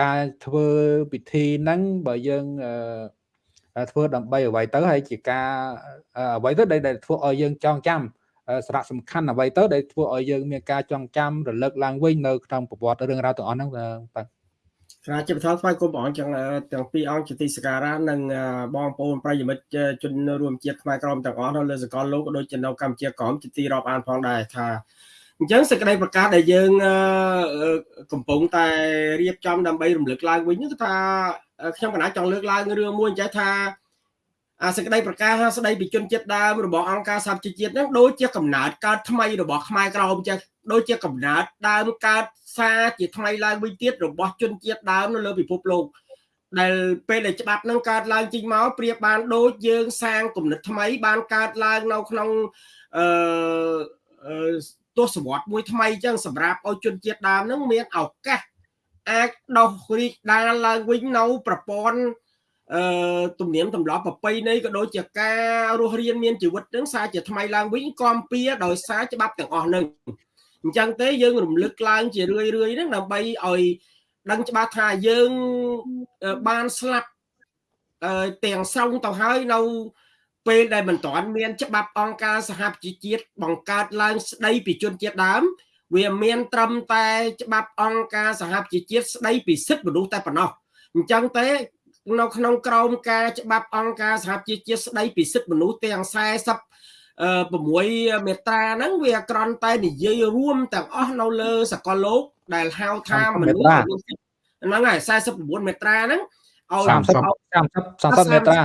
ការធ្វើពិធីហ្នឹងបើយើងធ្វើដើម្បីអ្វីទៅហើយជាការអ្វីទៅដែលធ្វើឲ្យយើងចងចាំសារៈសំខាន់អ្វីទៅដែលធ្វើឲ្យយើងមានការចងចាំរលឹកឡើងវិញនៅក្នុងប្រវត្តិរឿងរ៉ាវទាំងអស់ហ្នឹងបាទស្រាជាបឋមថ្វាយគុំព្រះអង្គចឹងទាំងពីរអង្គជាទីសក្ការៈនិងបងប្អូនប្រិយមិត្តជនរួមជាតិខ្មែរក្រមទាំងអស់នៅលើសកលលោកក៏ដូចជានៅកម្ពុជាក្រមជាទីរាប់អានផងដែរថា អញ្ចឹងសេចក្តីប្រកាសដែលយើងកំពុងតែរៀបចំដើម្បីរំលឹកឡើងវិញគឺថាខ្ញុំកណាចង់លើកឡើងរឿងមួយចេះថាអាសេចក្តីប្រកាសស្តីពីជនជាតិដើមរបស់អង្គការសហជីវជាតិហ្នឹងដូចជាកំណើតកើតថ្មីរបស់ខ្មែរក្រមចេះដូចជាកំណើតដើមកើតសារជាថ្មីឡើងវិញទៀតរបស់ជនជាតិដើមនៅលើពិភពលោកដែលពេលដែលច្បាប់នឹងកើតឡើងចេញមកប្រៀបបានដូចយើងសាងគំនិតថ្មីបានកើតឡើងនៅក្នុងអឺ ទស្សវត្សមួយថ្មីចឹងសម្រាប់ឲ្យជនជាតិដើមនឹងមានឱកាសអាចដោះរីកដាលឡើងវិញនៅប្រព័ន្ធអឺទំនៀមទម្លាប់ប្រពៃណីក៏ដូចជាការរស់រានមានជីវិតនឹងសារជាថ្មីឡើងវិញគំពីដោយសារច្បាប់ទាំងអស់នឹងអញ្ចឹងទេយើងរំលឹកឡើងជារឿយរឿយហ្នឹងដើម្បីឲ្យដឹងច្បាស់ថាយើងបានស្លាប់ទាំងស្រុងទៅហើយនៅ ពេលដែលមិនទាន់មានច្បាប់អង្គការសហប្រជាជាតិបង្កើតឡើងស្ដីពីជនជាតិដើម វាមានត្រឹមតែច្បាប់អង្គការសហប្រជាជាតិស្ដីពីសិទ្ធិមនុស្សតែប៉ុណ្ណោះអញ្ចឹងទេនៅក្នុងក្រមការច្បាប់អង្គការសហប្រជាជាតិស្ដីពីសិទ្ធិមនុស្សទាំង40 6មេត្រាហ្នឹងវាក្រន់តែនិយាយរួមទាំងអស់នៅលើសកលលោកដែលហៅថាមនុស្សហ្នឹងហើយ49មេត្រាហ្នឹងឲ្យ30 30មេត្រា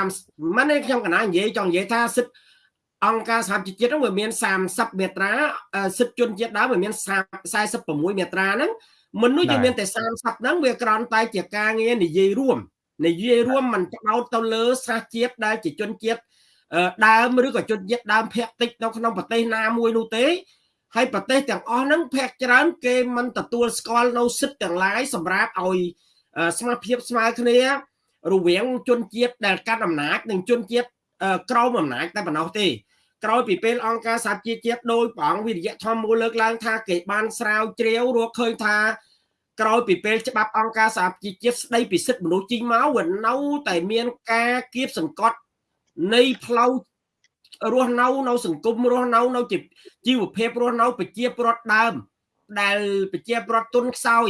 30មិនខ្ញុំកណានិយាយចង់និយាយថាសិទ្ធអង្គការសហជីវជាតិហ្នឹងវាមាន30មេត្រាសិទ្ធជនជាតិដើមវាមាន46មេត្រាហ្នឹងមនុស្សយើងមានតែ30ហ្នឹងវាក្រន់តែជាការងារនិយាយរួមនិយាយរួមមិនផ្ដោតទៅលើសាសជាតិដែលជាជនជាតិដើមឬក៏ជនជាតិដើមភាគតិចនៅក្នុងប្រទេសណាមួយនោះទេហើយប្រទេសទាំងអស់ហ្នឹងភាគច្រើនគេមិនទទួលស្គាល់នៅសិទ្ធិទាំងឡាយសម្រាប់ឲ្យស្មារភាពស្មើគ្នា រវាងជនជាតិដែលកាន់អំណាចនិងជនជាតិក្រោមអំណាចតែប៉ុណ្ណោះទេក្រោយពីពេលអង្គការសហជីវជាតិដោយព្រះអង្គវិរិយធម៌មូលលើកឡើងថាគេបានស្រាវជ្រាវរកឃើញថាក្រោយពីពេលច្បាប់អង្គការសហជីវជាតិស្ដីពីសិទ្ធិមនុស្សជីងមកវានៅតែមានការគៀបសង្កត់នៃផ្លូវរស់នៅនៅសង្គមរស់នៅនៅជីវភាពរស់នៅប្រជាប្រដ្ឋដើមដែលប្រជាប្រដ្ឋទុនខ្សោយ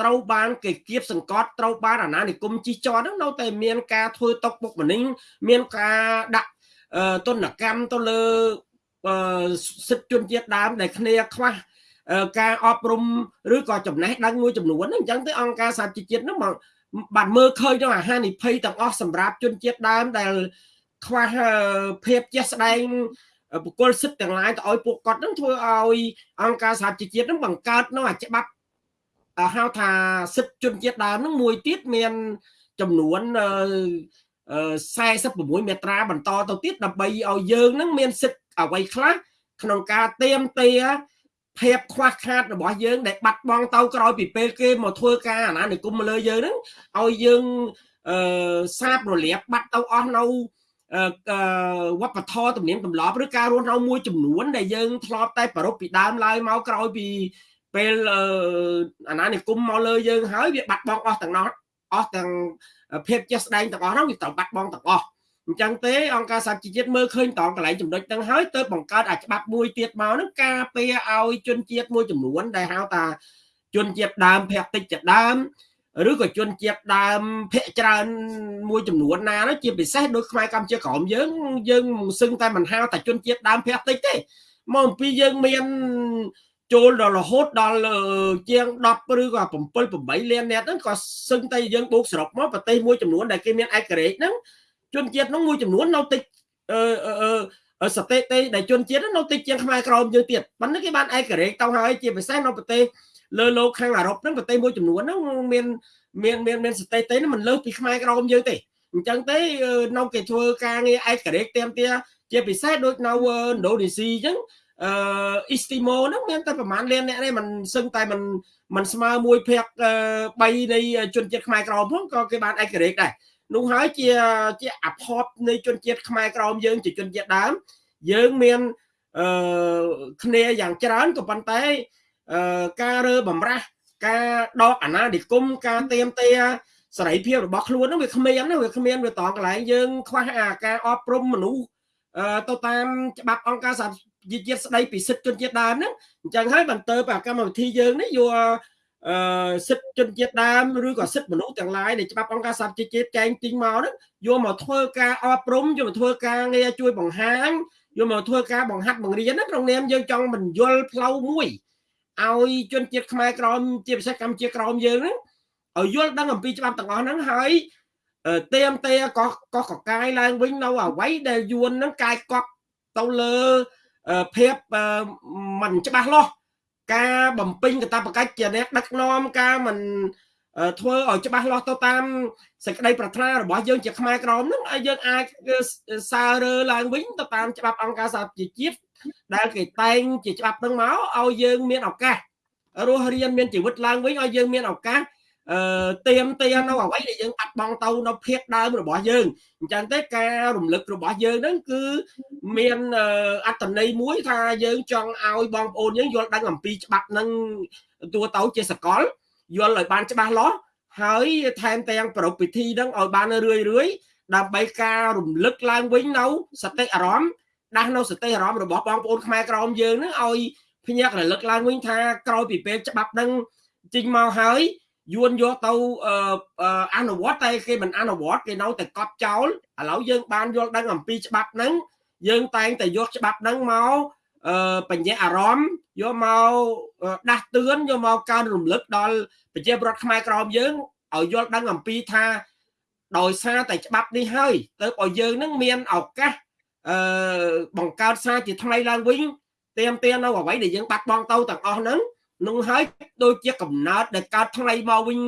ត្រូវបានគេគៀបសង្កត់ត្រូវបានអាណានិគមជិះជាន់ហ្នឹងនៅតែមានការធ្វើຕົកបុកម្នេញមានការដាក់ទនកម្មទៅលើសិទ្ធិជនជាតិដើមដែលគ្នាខ្វះការអប់រំឬក៏ចំណេះដឹងមួយចំនួនអញ្ចឹងទៅអង្គការសហជីវជាតិហ្នឹងបានមើលឃើញទៅអាហានិភ័យទាំងអស់សម្រាប់ជនជាតិដើមដែលខ្វះភាពចេះស្ដែងបុគ្គលសិទ្ធិទាំងឡាយទៅឲ្យពួកគាត់នឹងធ្វើឲ្យអង្គការសហជីវជាតិនឹងបង្កើតនៅអាច្បាប់ ហៅថាសិទ្ធិជនជាតិដើមនឹងមួយទៀតមានចំនួន46មេត្រាបន្តទៅទៀតដើម្បីឲ្យយើងនឹងមានសិទ្ធិអ្វីខ្លះក្នុងការទៀមទាភាពខ្វះខាតរបស់យើងដែលបាត់បង់ទៅក្រោយពីពេលគេមកធ្វើការអាណានិគមមកលើយើងហ្នឹងឲ្យយើងអឺសាបរលាបបាត់ទៅអស់នៅវប្បធម៌ទំនៀមទម្លាប់ឬការរស់នៅមួយចំនួនដែលយើងធ្លាប់តែប្រពពីដើមឡើយមកក្រោយពី ពេលអាណានិគមមកលើយើងហើយវាបាត់បង់អស់ទាំងនោះអស់ទាំងភាពចេះស្ដែងទាំងអស់នោះវាត្រូវបាត់បង់ទាំងអស់អញ្ចឹងទេអង្គការសហជីវជាតិមើលឃើញតងកន្លែងចំណុចហ្នឹងហើយទៅបង្កើតអាច្បាប់មួយទៀតមកហ្នឹងការពារឲ្យជនជាតិមួយចំនួនដែលហៅថាជនជាតិដើមភាគតិចជាដើមឬក៏ជនជាតិដើមភាគច្រើនមួយចំនួនណានោះជាពិសេសដូចខ្មែរកម្ពុជាក្រមយើងយើងមិនសឹងតែមិនហៅតែជនជាតិដើមភាគតិចទេមកអំពីយើងមាន ចូលដល់រហូតដល់ជាង10ឬក៏7 8លាននាក់ហ្នឹងក៏សឹងតែយើងបូកសរុបមកប្រទេសមួយចំនួនដែលគេមានឯករាជ្យហ្នឹងជនជាតិហ្នឹងមួយចំនួននៅតិចអឺអឺសតិទេដែលជនជាតិនៅតិចជាងខ្មែរក្រមយើងទៀតប៉ុន្តែគេបានឯករាជ្យទៅហើយជាពិសេសនៅប្រទេសលើលោកខាងអឺរ៉ុបហ្នឹងប្រទេសមួយចំនួនហ្នឹងមានមានមានមានស្តេតទេមិនលើសពីខ្មែរក្រមយើងទេអញ្ចឹងទេនៅគេធ្វើការងារឯករាជ្យទៀមទាជាពិសេសដូចនៅឥណ្ឌូនេស៊ីអញ្ចឹង អឺអ៊ីស្ទីម៉ូហ្នឹងមានតែប្រហែលលានអ្នកនេះมันសឹងតែมันมันស្មើមួយភាគ3នៃជនជាតិខ្មែរក្រមផងក៏គេបានឯករាជ្យដែរនោះហើយជាជាអភ័ព្វនៃជនជាតិខ្មែរក្រមយើងជាជនជាតិដើមយើងមានអឺគ្នាយ៉ាងច្រើនក៏ប៉ុន្តែអឺការរើបំរាស់ការដកអាណានិគមការទៀមទាសេរីភាពរបស់ខ្លួនហ្នឹងវាគ្មានណាវាគ្មានវាតកន្លែងយើងខ្វះអាការអប់រំមនុស្សទៅតាមច្បាប់អង្គការសហ ជីវជាតិស្ដីពីសិទ្ធិជនជាតិដើមហ្នឹងអញ្ចឹងហើយបន្តទៅកម្មវិធីយើងនេះយកអឺសិទ្ធិជនជាតិដើមឬក៏សិទ្ធិមនុស្សទាំងឡាយដែលច្បាប់អង្គការសហជីវជាតិចែងទីងមកហ្នឹងយកមកធ្វើការអប់រំយកមកធ្វើការងារជួយបង្ហាញយកមកធ្វើការបង្ហាត់បង្រៀនណាក្នុងនាមយើងចង់បញ្យលផ្លូវមួយឲ្យជនជាតិខ្មែរក្រមជាពិសេសកម្ពុជាក្រមយើងហ្នឹងឲ្យយល់ដឹងអំពីច្បាប់ទាំងអស់ហ្នឹងហើយទៀមទេក៏ក៏កកាយឡើងវិញនៅអ្វីដែលយួនហ្នឹងកាយកប់ទៅលើ ភាពមិនច្បាស់លាស់ការបំពេញកាតព្វកិច្ចជាអ្នកដឹកនាំការមិនធ្វើឲ្យច្បាស់លាស់ទៅតាមសេចក្តីប្រាថ្នារបស់យើងជាខ្មែរក្រមហ្នឹងឲ្យយើងអាចសាររើឡើងវិញទៅតាមច្បាប់អង្គការសហប្រជាជាតិដែលគេតែងជាច្បាប់ហ្នឹងមកឲ្យយើងមានឱកាសរស់រៀនមានជីវិតឡើងវិញឲ្យយើងមានឱកាស អឺទៀមទានៅអ្វីដែលយើងបាត់បង់ទៅនៅភាពដើមរបស់យើងអញ្ចឹងទេការរំលឹករបស់យើងហ្នឹងគឺមានអត្តន័យមួយថាយើងចង់ឲ្យបងប្អូនយើងយល់ដឹងអំពីច្បាប់ហ្នឹងទួទៅជាសកលយល់ឲ្យបានច្បាស់លាស់ហើយថែមទាំងប្រពៃពិធីហ្នឹងឲ្យបានរឿយរឿយដើម្បីការរំលឹកឡើងវិញនៅសតិអារម្មណ៍ដាស់នៅសតិអារម្មណ៍របស់បងប្អូនខ្មែរក្រមយើងហ្នឹងឲ្យភ្ញាក់រលឹកឡើងវិញថាក្រោយពីពេលច្បាប់ហ្នឹងចេញមកហើយ យួនយកទៅអនុវត្តតែគេមិនអនុវត្តគេនៅតែកត់ចោលឥឡូវយើងបានយល់ដឹងអំពីច្បាប់ហ្នឹងយើងតែងតែយកច្បាប់ហ្នឹងមកបញ្ញាអារម្មណ៍យកមកដាស់តឿនយកមកកើនរំលឹកដល់ប្រជាពលរដ្ឋខ្មែរក្រមយើងឲ្យយល់ដឹងអំពីថាដោយសារតែច្បាប់នេះហើយទៅឲ្យយើងនឹងមានឱកាសអឺបង្កើតសារជាថ្មីឡើងវិញទៀមទានៅអ្វីដែលយើងបាត់បង់ទៅទាំងអស់ហ្នឹង នោះហើយដូចជាកំណើតដែលកើតថ្មីមកវិញ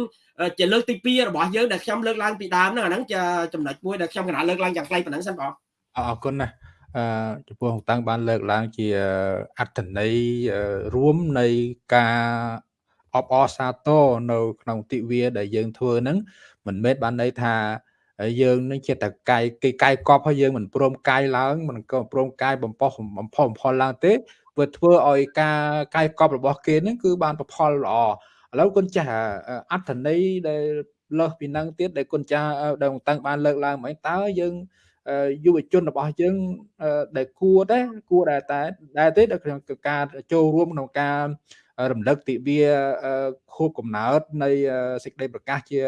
ជាលើកទី2របស់យើងដែលខ្ញុំលើកឡើងពីដើមហ្នឹងអាហ្នឹងជាចំណុចមួយដែលខ្ញុំកណាលើកឡើងយ៉ាងខ្លីប៉ុណ្ណឹងសិនបងអរគុណណាស់អឺចំពោះតាំងបានលើកឡើងជាអត្តន័យរួមនៃការអបអរសាទរនៅក្នុងទិវាដែលយើងធ្វើហ្នឹងមិនមែនបានន័យថាយើងនឹងជាតកាយគេកាយកប់ហើយយើងមិនព្រមកាយឡើងមិនក៏ព្រមកាយបំផុសបំផុសបំផុលឡើងទេ វាធ្វើឲ្យការកាយកប់របស់គេហ្នឹងគឺបានប្រផលល្អឥឡូវគុណចាស់អត្ថន័យដែលលើសពីនឹងទៀតដែលគុណចាស់ដែលតាំងបានលើកឡើងមកតើយើងយុវជនរបស់យើងដែលគួរដែរគួរដែរតែដែរទេដល់ក្នុងការចូលរួមក្នុងការរំលឹកទិវាខួបកំណើតនៃសេចក្តីប្រកាសជា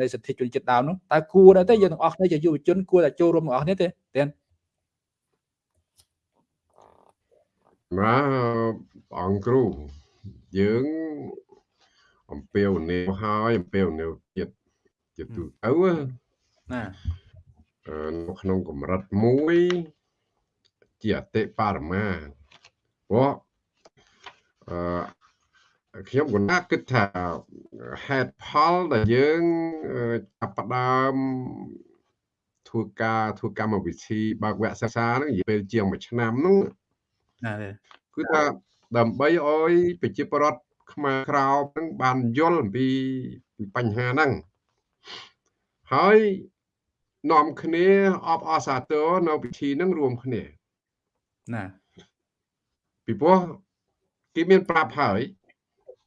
នៃសិទ្ធិជនជាតិដើមនោះតើគួរដែរទេយើងទាំងអស់គ្នាជាយុវជនគួរតែចូលរួមទាំងអស់គ្នាទេទេ ណាអង្គគ្រូយើងអំពាវនាវហើយអំពាវនាវចិត្តជាទូទៅណានៅក្នុងកម្រិតមួយជាអតិបរមាព្រោះអឺខ្ញុំក៏ណាគិតថាហេតុផលដែលយើងចាប់ផ្ដើមធ្វើការធ្វើកម្មវិធីបើកវគ្គសិក្សាហ្នឹងនិយាយពេលជាង1ឆ្នាំហ្នឹង ណាគឺថាដើម្បីឲ្យប្រជាពលរដ្ឋខ្មែរក្រោមហ្នឹងបានយល់អំពីពីបញ្ហាហ្នឹងហើយនាំគ្នាអបអរសាទរនៅពិធីហ្នឹងរួមគ្នាណាពីព្រោះគេមានប្រាប់ហើយ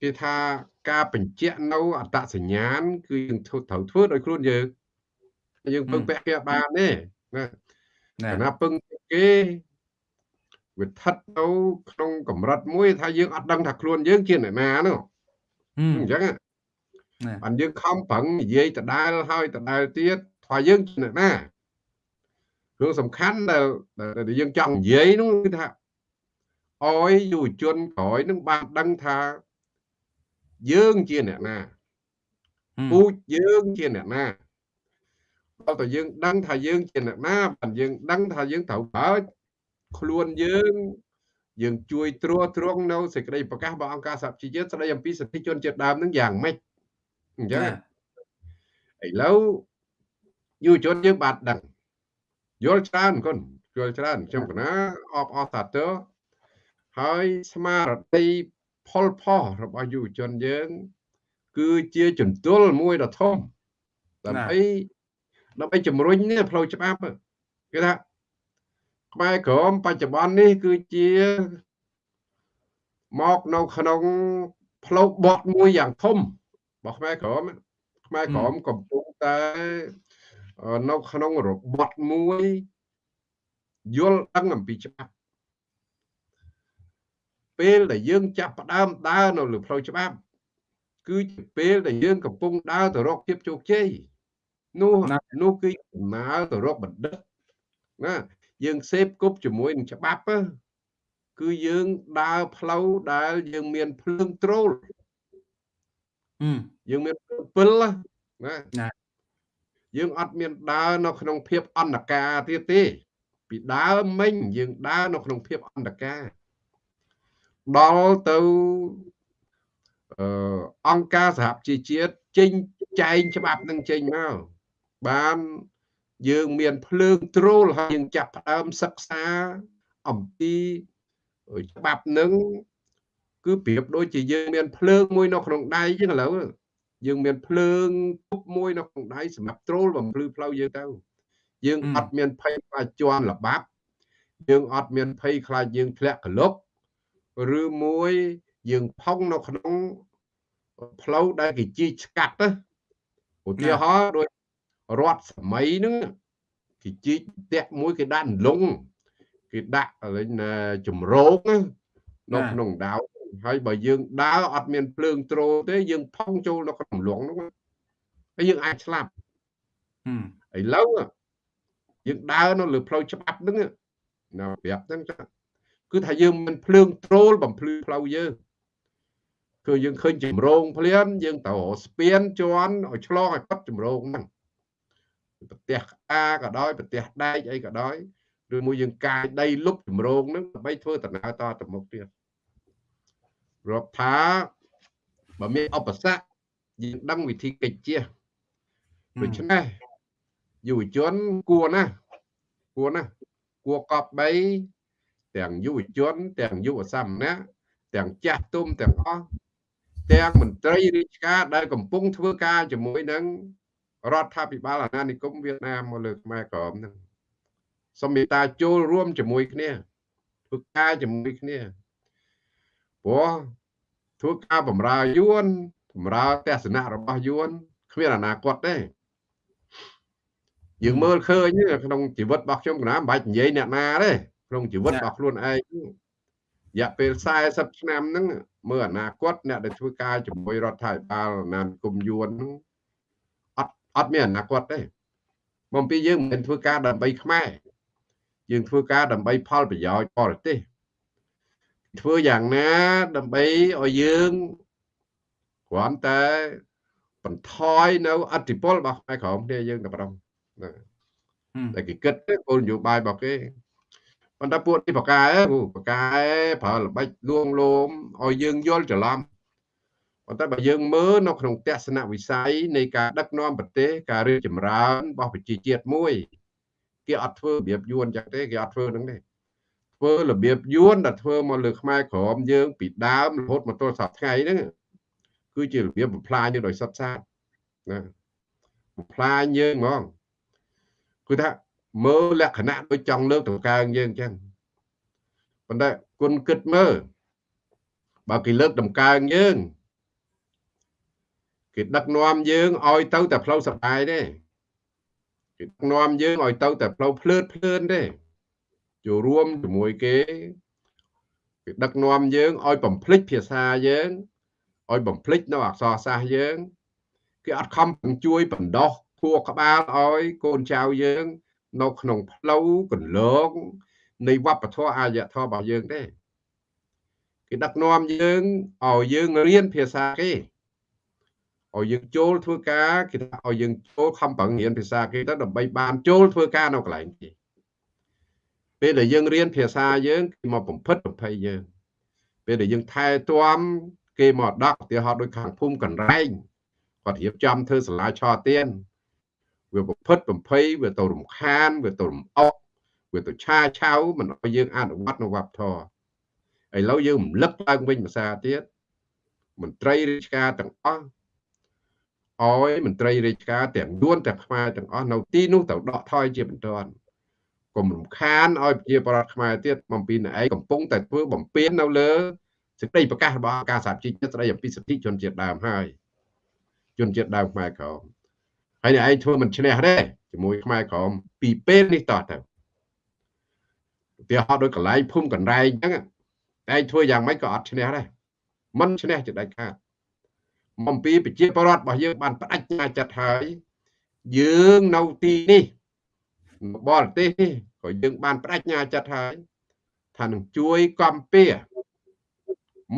គេថាការបញ្ជាក់នៅអត្តសញ្ញាណគឺយើងធ្វើត្រូវធ្វើដោយខ្លួនយើងយើងពឹងពាក់គេបានទេណាណាពឹងគេ វាស្ថិតទៅក្នុងកម្រិតមួយថាយើងអត់ដឹងថាខ្លួនយើងជាអ្នកណានោះអញ្ចឹងបានយើងខំប្រឹងនិយាយដដែលហើយដដែលទៀតថាយើងជាអ្នកណារឿងសំខាន់ដែលដែលយើងចង់និយាយនោះគឺថាអោយយុវជនក្រោយនឹងបានដឹងថាយើងជាអ្នកណាពូជយើងជាអ្នកណាដល់តែយើងដឹងថាយើងជាអ្នកណាបានយើងដឹងថាយើងត្រូវបើ ខ្លួនយើងយើងជួយត្រួតត្រងនៅសេចក្តីប្រកាសរបស់អង្គការសហជីវជាតិស្តីអំពីសិទ្ធិជនជាតិដើមនឹងយ៉ាងម៉េចអញ្ចឹងឥឡូវយុវជនយើងបាទដឹងយល់ច្រើនគុណយល់ច្រើនខ្ញុំកណាអបអរសាទរហើយស្មារតីផលផុសរបស់យុវជនយើង គឺជាជំទល់មួយដ៏ធំដើម្បីដើម្បីជំរុញនេះផ្លូវច្បាប់គេថា ខ្មែរក្រមបច្ចុប្បន្ននេះគឺជាមកនៅក្នុងផ្លូវបត់មួយយ៉ាងធំរបស់ខ្មែរក្រមខ្មែរក្រមកំពុងតែនៅក្នុងរបត់មួយយល់ដឹងអំពីច្បាប់ពេលដែលយើងចាប់ផ្ដើមដើរនៅលើផ្លូវច្បាប់គឺជាពេលដែលយើងកំពុងដើរទៅរកភាពជោគជ័យនោះនោះគឺដំណើរទៅរកបណ្ឌិតណា យើងសេពគប់ជាមួយនឹងច្បាប់គឺយើងដើរផ្លូវដែលយើងមានភ្លើងត្រូលយើងមានពិលណាយើងអត់មានដើរនៅក្នុងភាពអន្តការទៀតទេ ពីដើមមិញយើងដើរនៅក្នុងភាពអន្តការដល់ទៅអឺអង្គការសហជីវជាតិចេញចែងច្បាប់នឹងចេញមកបាន យើងមានភ្លើងត្រូលហើយយើងចាប់ផ្ដើមសិក្សាអំពីច្បាប់នឹងគឺប្រៀបដូចជាយើងមានភ្លើងមួយនៅក្នុងដៃចឹងឥឡូវយើងមានភ្លើងទប់មួយនៅក្នុងដៃសម្រាប់ត្រូលបំភ្លឺផ្លូវយើងទៅយើងអត់មានភ័យខ្លាចជន់លបាប់យើងអត់មានភ័យខ្លាចយើងធ្លាក់កលុកឬមួយយើងផុងនៅក្នុងផ្លូវដែលគេជីកឆ្កាត់ទៅឧទាហរណ៍ដូច រត់សម័យហ្នឹងគេជីកតាក់មួយគេដាក់លងគេដាក់លេងជំរោគនៅក្នុងដាវហើយបើយើងដើរអត់មានភ្លើងត្រូលទេយើងផុងចូលនៅក្នុងលងហ្នឹងហើយយើងអាចស្លាប់ឥឡូវយើងដើរនៅលើផ្លូវច្បាប់ហ្នឹងនៅប្រាប់ហ្នឹងចាគឺថាយើងមានភ្លើងត្រូលបំភ្លឺផ្លូវយើងគឺយើងឃើញចម្រងភ្លានយើងទៅស្ពានជន់ឲ្យឆ្លងឲ្យគាត់ចម្រងហ្នឹង ប្រទេសអាក៏ដោយប្រទេសដែកអីក៏ដោយឬមួយយើងកាយដីលុបចម្រងហ្នឹងដើម្បីធ្វើដំណើរតទៅមុខទៀតរាប់ថាបើមានឧបសគ្គយើងដឹងវិធីកិច្ចជាដូច្នេះយុវជនគួរណាគួរណាគួរកប់បីទាំងយុវជនទាំងយុវសាមណៈទាំងចាស់ទុំទាំងអស់ទាំងមន្ត្រីរាជការដែលកំពុងធ្វើការជាមួយនឹង រដ្ឋាភិបាលអាណានិគមវៀតណាមមកលើខ្មែរក្រមហ្នឹងសូមមេត្តាចូលរួមជាមួយគ្នាធ្វើការជាមួយគ្នាព្រោះធ្វើការបំរើយួនបំរើទស្សនៈរបស់យួនគ្មានអនាគតទេយើងមើលឃើញក្នុងជីវិតរបស់ខ្ញុំកណាមិនបាច់និយាយអ្នកណាទេក្នុងជីវិតរបស់ខ្លួនឯងរយៈពេល40ឆ្នាំហ្នឹងមើលអនាគតអ្នកដែលធ្វើការជាមួយរដ្ឋាភិបាលណានគុំយួនហ្នឹង អត់អត់មានអនាគតទេមកពីយើងមិនមែនធ្វើការដើម្បីខ្មែរយើងធ្វើការដើម្បីផលប្រយោជន៍បរទេសធ្វើយ៉ាងណាដើម្បីឲ្យយើងគ្រាន់តែបន្ថយនៅអធិពលរបស់ខ្មែរក្រមគ្នាយើងតែប៉ុណ្ណោះណាតែគេគិតគោលនយោបាយរបស់គេប៉ុន្តែពួកនេះបកែបកែប្រើល្បិចលួងលោមឲ្យយើងយល់ច្រឡំ ប៉ុន្តែបើយើងមើលនៅក្នុងទស្សនវិស័យនៃការដឹកនាំប្រទេសការរីកចម្រើនរបស់ប្រជាជាតិមួយគេអត់ធ្វើរបៀបយួនចឹងទេគេអត់ធ្វើហ្នឹងទេធ្វើរបៀបយួនដែលធ្វើមកលើខ្មែរក្រមយើងពីដើមរហូតមកទល់សប្តាហ៍ថ្ងៃហ្នឹងគឺជារបៀបបំផ្លាញយើងដោយសុទ្ធសាធណាបំផ្លាញយើងហ្មងគឺថាមើលលក្ខណៈដូចចង់លើកតកើងយើងអញ្ចឹងប៉ុន្តែគុណគិតមើលបើគេលើកតម្កើងយើង គេដឹកនាំយើងឲ្យទៅតែផ្លូវសបាយទេគេដឹកនាំយើងឲ្យទៅតែផ្លូវភ្លើតភ្លើនទេចូលរួមជាមួយគេគេដឹកនាំយើងឲ្យបំភ្លេចភាសាយើងឲ្យបំភ្លេចនៅអក្សរសាស្ត្រយើងគេអត់ខំជួយបណ្ដោះខួរក្បាលឲ្យកូនចៅយើង នៅក្នុងផ្លូវកន្លងនៃវប្បធម៌អាយធម៌របស់យើងទេគេដឹកនាំយើងឲ្យយើងរៀនភាសាគេ ឲ្យយើងចូលធ្វើការគេថាឲ្យយើងចូលខំប្រឹងរៀនភាសាគេទៅដើម្បីបានចូលធ្វើការនៅកន្លែងគេពេលដែលយើងរៀនភាសាយើងគេមកបំផិតបំភ័យយើងពេលដែលយើងថែទាំគេមកដាក់ឧទាហរណ៍ដូចខាងភូមិកណ្រែងគាត់រៀបចំធ្វើសាលាឆទានវាប្រភេទបំភ័យវាទៅរំខានវាទៅរំអុកវាទៅឆាឆៅមិនឲ្យយើងអនុវត្តនៅវប្បធម៌ឥឡូវយើងរំលឹកឡើងវិញភាសាទៀតមន្ត្រីរាជការទាំងអស់ ឲ្យមន្ត្រីរាជការទាំងយួនទាំងខ្មែរទាំងអស់នៅទីនោះទៅដកថយជាបន្ទាន់កុំរំខានឲ្យប្រជាប្រដ្ឋខ្មែរទៀតបំពីណឯងកំពុងតែធ្វើបំពេញនៅលើសេចក្តីប្រកាសរបស់អង្គការសហជីវជាតិស្តីអំពីសិទ្ធិជនជាតិដើមហើយជនជាតិដើមខ្មែរក្រមហើយឯងធ្វើមិនឈ្នះទេជាមួយខ្មែរក្រមពីពេលនេះតទៅឧទាហរណ៍ដូចកន្លែងភូមិកណ្ដែងអញ្ចឹងតែឯងធ្វើយ៉ាងម៉េចក៏អត់ឈ្នះដែរមិនឈ្នះជាដាច់ខាត អំពីប្រជាពលរដ្ឋរបស់យើងបានបដិញ្ញាចិត្តហើយយើងនៅទីនេះបរទេសនេះក៏យើងបានបដិញ្ញាចិត្តហើយថានឹងជួយកំពៀ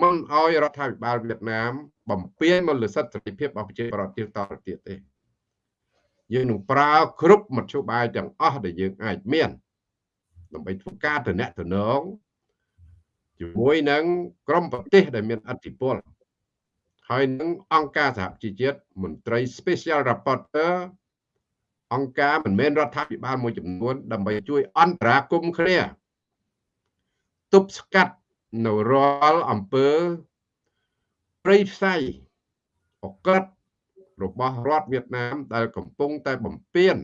មិនឲ្យរដ្ឋាភិបាលវៀតណាម បំពេញមកលើសិទ្ធិសេរីភាពរបស់ប្រជាពលរដ្ឋទៀតតទៅទៀតទេយើងនឹងប្រើគ្រប់មធ្យោបាយទាំងអស់ដែលយើងអាចមានដើម្បីធ្វើការតំណែងតំណងជាមួយនឹងក្រមប្រទេសដែលមានអធិបុល ហើយនឹងអង្គការសហជីវជាតិមន្ត្រី Special Rapporteur អង្គការមិនមែនរដ្ឋាភិបាលមួយចំនួន ដើម្បីជួយអន្តរាគមន៍គ្នាទប់ស្កាត់នៅរាល់អំពើព្រៃផ្សៃអក្រិតរបស់រដ្ឋវៀតណាម ដែលកំពុងតែបំពេញ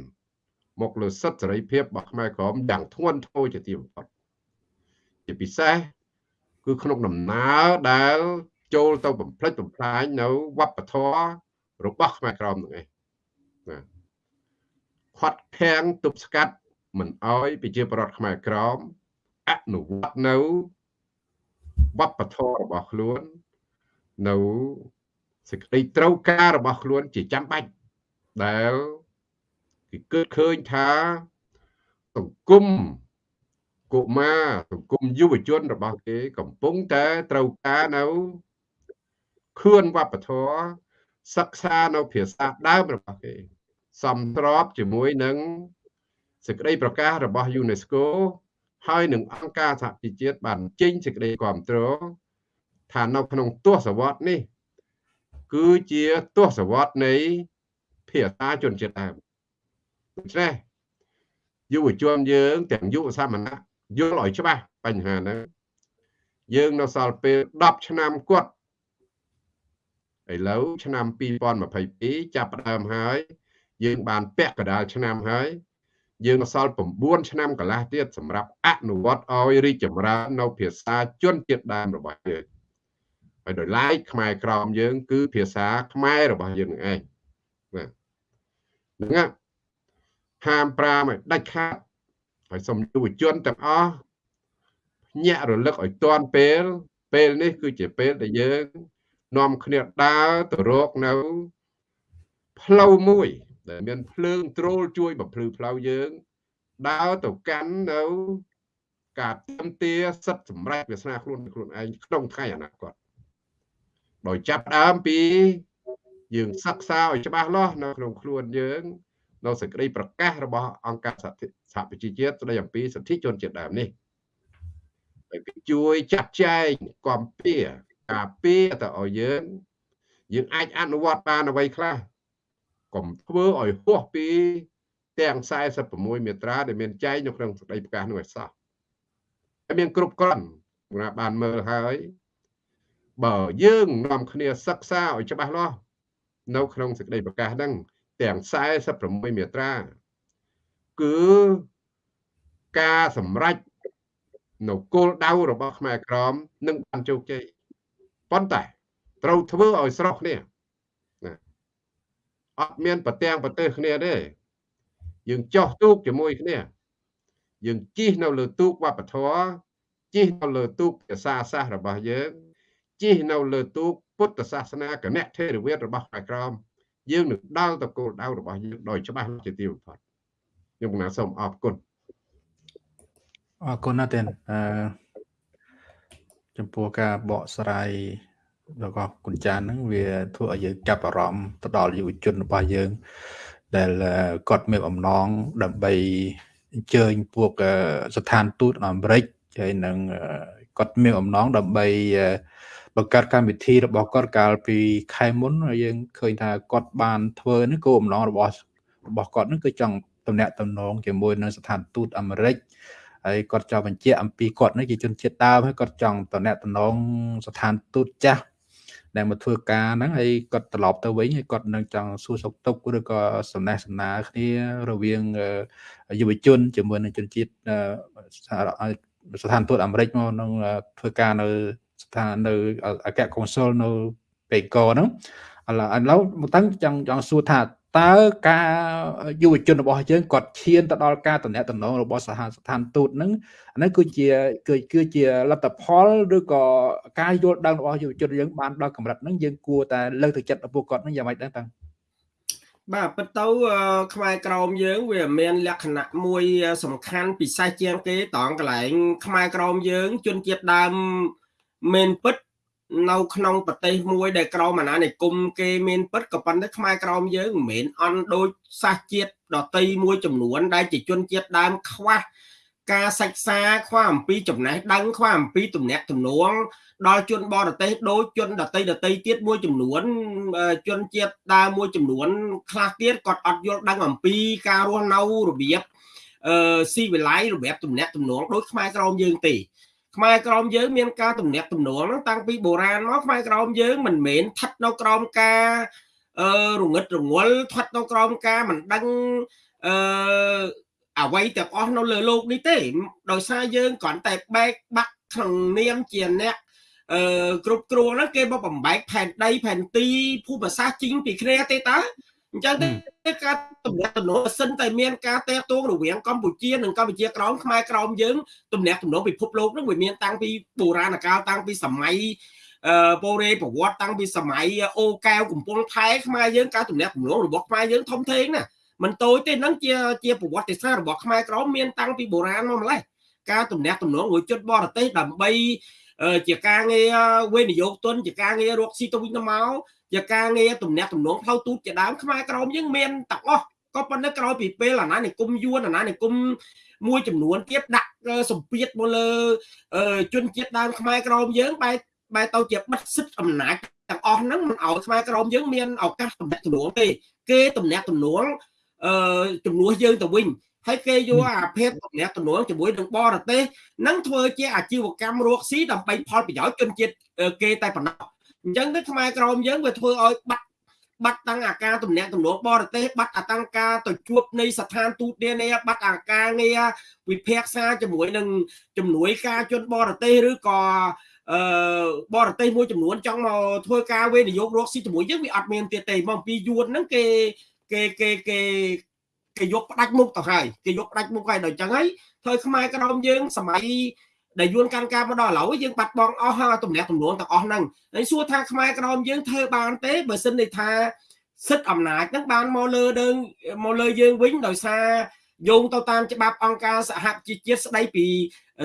មកលើសិទ្ធិសេរីភាពរបស់ខ្មែរក្រមយ៉ាងធ្ងន់ធ្ងរជាទីបំផុតជាពិសេសគឺក្នុងដំណើរដែល ចូលទៅបំផ្លិចបំផ្លាញនៅវប្បធម៌របស់ខ្មែរក្រមនឹងឯងណាខាត់ខាំងទប់ស្កាត់មិនអោយប្រជាប្រដ្ឋខ្មែរក្រមអនុវត្តនៅវប្បធម៌របស់ខ្លួន នៅសេចក្តីត្រូវការរបស់ខ្លួនជាចាំបាច់ដែលគេគិតឃើញថាសង្គមកុមារសង្គមយុវជនរបស់គេកំពុងតែត្រូវការនៅ ខឿនវប្បធម៌សិក្សានៅភាសាដើមរបស់គេសំស្របជាមួយនឹងសេចក្តីប្រកាសរបស់ UNESCO ហើយនឹងអង្គការសហជីវជាតិបានចេញសេចក្តីគាំទ្រថានៅក្នុងទសវត្សរ៍នេះ គឺជាទសវត្សរ៍នៃភាសាជនជាតិដើមដូច្នេះយុវជនយើងទាំងយុវសាមណៈយល់ឲ្យច្បាស់បញ្ហាហ្នឹងយើងនៅសល់ពេល10ឆ្នាំគាត់ ឥឡូវឆ្នាំ2022ចាប់ផ្ដើមហើយ យើងបានពាក់កណ្ដាលឆ្នាំហើយ យើងសល់9ឆ្នាំកន្លះទៀតសម្រាប់អនុវត្តឲ្យរីកចម្រើននៅភាសាជនជាតិដើមរបស់យើងហើយដោយឡែកខ្មែរក្រមយើង គឺភាសាខ្មែររបស់យើងនឹងឯងបាទហ្នឹងហាម5ឲ្យដាច់ខាតហើយសូមយុវជនទាំងអស់ញាក់រលឹកឲ្យទាន់ពេលពេលនេះគឺជាពេលដែលយើង នាំគ្នាដើរទៅរកនៅផ្លូវមួយ ដែលមានភ្លើងត្រូលជួយបំភ្លឺផ្លូវយើងដើរទៅកាន់នៅការទាមទារសិទ្ធិសម្រេចវាសនាខ្លួនខ្លួនឯងក្នុងថ្ងៃអនាគតដោយចាប់ដើមពី យើងសិក្សាឲ្យច្បាស់លាស់នៅក្នុងខ្លួនយើងនៅសេចក្តីប្រកាសរបស់អង្គការសហប្រជាជាតិស្តីអំពីសិទ្ធិជនជាតិដើមនេះហើយជួយចាត់ចែងគាំពៀ ការពារទៅឲ្យយើងយើងអាចអនុវត្តបានអ្វីខ្លះកុំធ្វើឲ្យហួសពីទាំង46មាត្រាដែលមានចែងនៅក្នុងសេចក្តីប្រកាសនោះឲ្យសោះហើយមានគ្រប់គ្រាន់ណាបានមើលហើយបើយើងនាំគ្នាសិក្សាឲ្យច្បាស់លាស់នៅក្នុងសេចក្តីប្រកាសហ្នឹងទាំង46មាត្រាគឺការសម្រេចនៅគោលដៅរបស់ខ្មែរក្រមនឹងបានជោគជ័យ ប៉ុន្តែត្រូវធ្វើឲ្យស្រុះគ្នាណាអត់មានប្រទាំងប្រទេសគ្នាទេយើងចោះទូកជាមួយគ្នាយើងជិះនៅលើទូកវប្បធម៌ជិះនៅលើទូកភាសាសាស្ត្ររបស់យើងជិះនៅលើទូកពុទ្ធសាសនាគណៈថេរវាទរបស់ខ្មែរក្រមយើងនឹងដល់ទៅគោលដៅរបស់យើងដោយច្បាស់ជាទីបំផុតខ្ញុំណាសូមអរគុណអរគុណណាស់ទេអឺ ចំពោះការបកស្រាយរបស់គុណចានហ្នឹងវាធ្វើឲ្យយើងចាប់អារម្មណ៍ទៅដល់យុវជនរបស់យើង ដែលគាត់មានអំណងដើម្បីអញ្ជើញពួកស្ថានទូតអាមេរិកហើយនឹងគាត់មានអំណងដើម្បីបង្កើតកម្មវិធីរបស់គាត់កាលពីខែមុនយើងឃើញថាគាត់បានធ្វើនេះគោលបំណងរបស់របស់គាត់នឹងគឺចង់តំណាក់តំណងជាមួយនឹងស្ថានទូតអាមេរិក ហើយគាត់ចង់បញ្ជាក់អំពីគាត់នេះជាជនជាតិដើមហើយគាត់ចង់តំណាក់តំណងស្ថានទូតចាស់ដែលមកធ្វើការហ្នឹងហើយគាត់ត្រឡប់ទៅវិញហើយគាត់នឹងចង់សួរសុខទុក្ខឬក៏សំណេះសំណាលគ្នារវាងយុវជនជាមួយនឹងជនជាតិស្ថានទូតអាមេរិកមកនឹងធ្វើការនៅស្ថាននៅអគ្គកុងស៊ុលនៅប៉េកូហ្នឹងឥឡូវឥឡូវមកតាំងចង់ចង់សួរថា តើការយុវជនរបស់យើងគាត់ឈានទៅដល់ការតំណែងតំណងរបស់សហស្ថានទូតហ្នឹងអានេះគឺជាគឺគឺជាលទ្ធផលឬក៏ការយល់ដឹងរបស់យុវជនយើងបានដល់កម្រិតហ្នឹងយើងគួរតែលើកទឹកចិត្តពួកគាត់ហ្នឹងយ៉ាងម៉េចដែរតាំងបាទពិតទៅខ្មែរក្រមយើងវាមានលក្ខណៈមួយសំខាន់ពិសេសជាងគេតងកន្លែងខ្មែរក្រមយើង ជនជាតិដើមមែនពិត នៅក្នុងប្រទេសមួយដែលក្រមអាណានិគមគេមានពិតក៏ប៉ុន្តែខ្មែរក្រមយើងមិនមែនអន់ដូចសាសជាតិដតីមួយចំនួន ដែលជាជនជាតិដើមខ្វះការសិក្សាខ្វះអំពីចំណេះដឹងខ្វះអំពីទំនាក់ទំនងដល់ជនបរទេសដូចជនដតីដតីទៀតមួយចំនួនជនជាតិដើមមួយចំនួន ខ្លះទៀតគាត់អត់យល់ដឹងអំពីការរស់នៅរបៀបអឺស៊ីវិល័យរបៀបទំនាក់ទំនងដូចខ្មែរក្រមយើងទេ ខ្មែរក្រមយើងមានការទំនាក់ទំនងហ្នឹងតាំងពីបុរាណមកខ្មែរក្រមយើងមិនមែនស្ថិតនៅក្រោមការអឺរងឹតរងល់ស្ថិតនៅក្រោមការមិនដឹងអឺអ្វីទាំងអស់នៅលើโลกនេះទេដោយសារយើងគ្រាន់តែបែកបាក់ក្នុងនាមជាអ្នកអឺគ្រប់គ្រងហ្នឹងគេមកបំបែកផែនដីផែនទីភូមិសាស្ត្រជីងពីគ្នាទេតើ អញ្ចឹងទេការទំនាក់ទំនងសិនតែមានការតេតងរវាងកម្ពុជានិងកម្ពុជាក្រោមខ្មែរក្រោមយើងទំនាក់ទំនងពិភពលោកនឹងវាមានតាំងពីបុរាណកាលតាំងពីសម័យអឺបូរេប្រវត្តិតាំងពីសម័យអូកែវកំពង់ផែខ្មែរយើងការទំនាក់ទំនងរបស់ខ្មែរយើងធំធេងណាមិនតូចទេនឹងជាជាប្រវត្តិសាស្ត្ររបស់ខ្មែរក្រមមានតាំងពីបុរាណមកម្លេះការទំនាក់ទំនងមួយជិតបរទេសដើម្បីជាការងារវិនិយោគទុនជាការងាររកស៊ីទៅវិញទៅមក ជាការងារទំនាក់ទំនងផ្លូវទូតជាដើមខ្មែរក្រមយើងមានទាំងអស់ក៏ប៉ុន្តែក្រោយពីពេលអាណានិគមយួនអាណានិគមមួយចំនួនទៀតដាក់សម្ពាធមកលើជនជាតិដើមខ្មែរក្រមយើងបែរបែរទៅជាបិទសិទ្ធិអំណាចទាំងអស់ហ្នឹងមិនឲ្យខ្មែរក្រមយើងមានឱកាសទំនាក់ទំនងទេគេទំនាក់ទំនងអឺជំនួសយើងទៅវិញហើយគេយកអាភេទទំនាក់ទំនងជាមួយនឹងបរទេសនឹងធ្វើជាអាជីវកម្មរកស៊ីដើម្បីផលប្រយោជន៍ជនជាតិគេតែប៉ុណ្ណោះ អញ្ចឹងទៅខ្មែរក្រមយើងវាធ្វើឲ្យបាត់បាត់តាំងអាការទំនាក់ទំនងបរទេសបាត់អាតាំងការទៅជួបនៃស្ថានទូតនានាបាត់អាការងារវិភាគសាជាមួយនឹងជំនួយការជនបរទេសឬក៏អឺបរទេសមួយចំនួនចង់មកធ្វើការវិនិយោគរកស៊ីជាមួយយើងវាអត់មានទៀតទេមកពីយួនហ្នឹងគេគេគេគេគេយកផ្ដាច់មុខទៅហើយគេយកផ្ដាច់មុខហើយដល់អញ្ចឹងហើយធ្វើខ្មែរក្រមយើងសម័យ ដែលយួនកាន់ការមកដល់ឥឡូវយើងបាត់បង់អស់ហើយទំនាក់ទំនងទាំងអស់ហ្នឹងហើយសួរថាខ្មែរក្រមយើងធ្វើបានទេបើសិននេះថាសិទ្ធិអំណាចហ្នឹងបានមកលើដើងមកលើយើងវិញដោយសារយោងទៅតាមច្បាប់អង្គការសហជីវជាតិស្ដីពី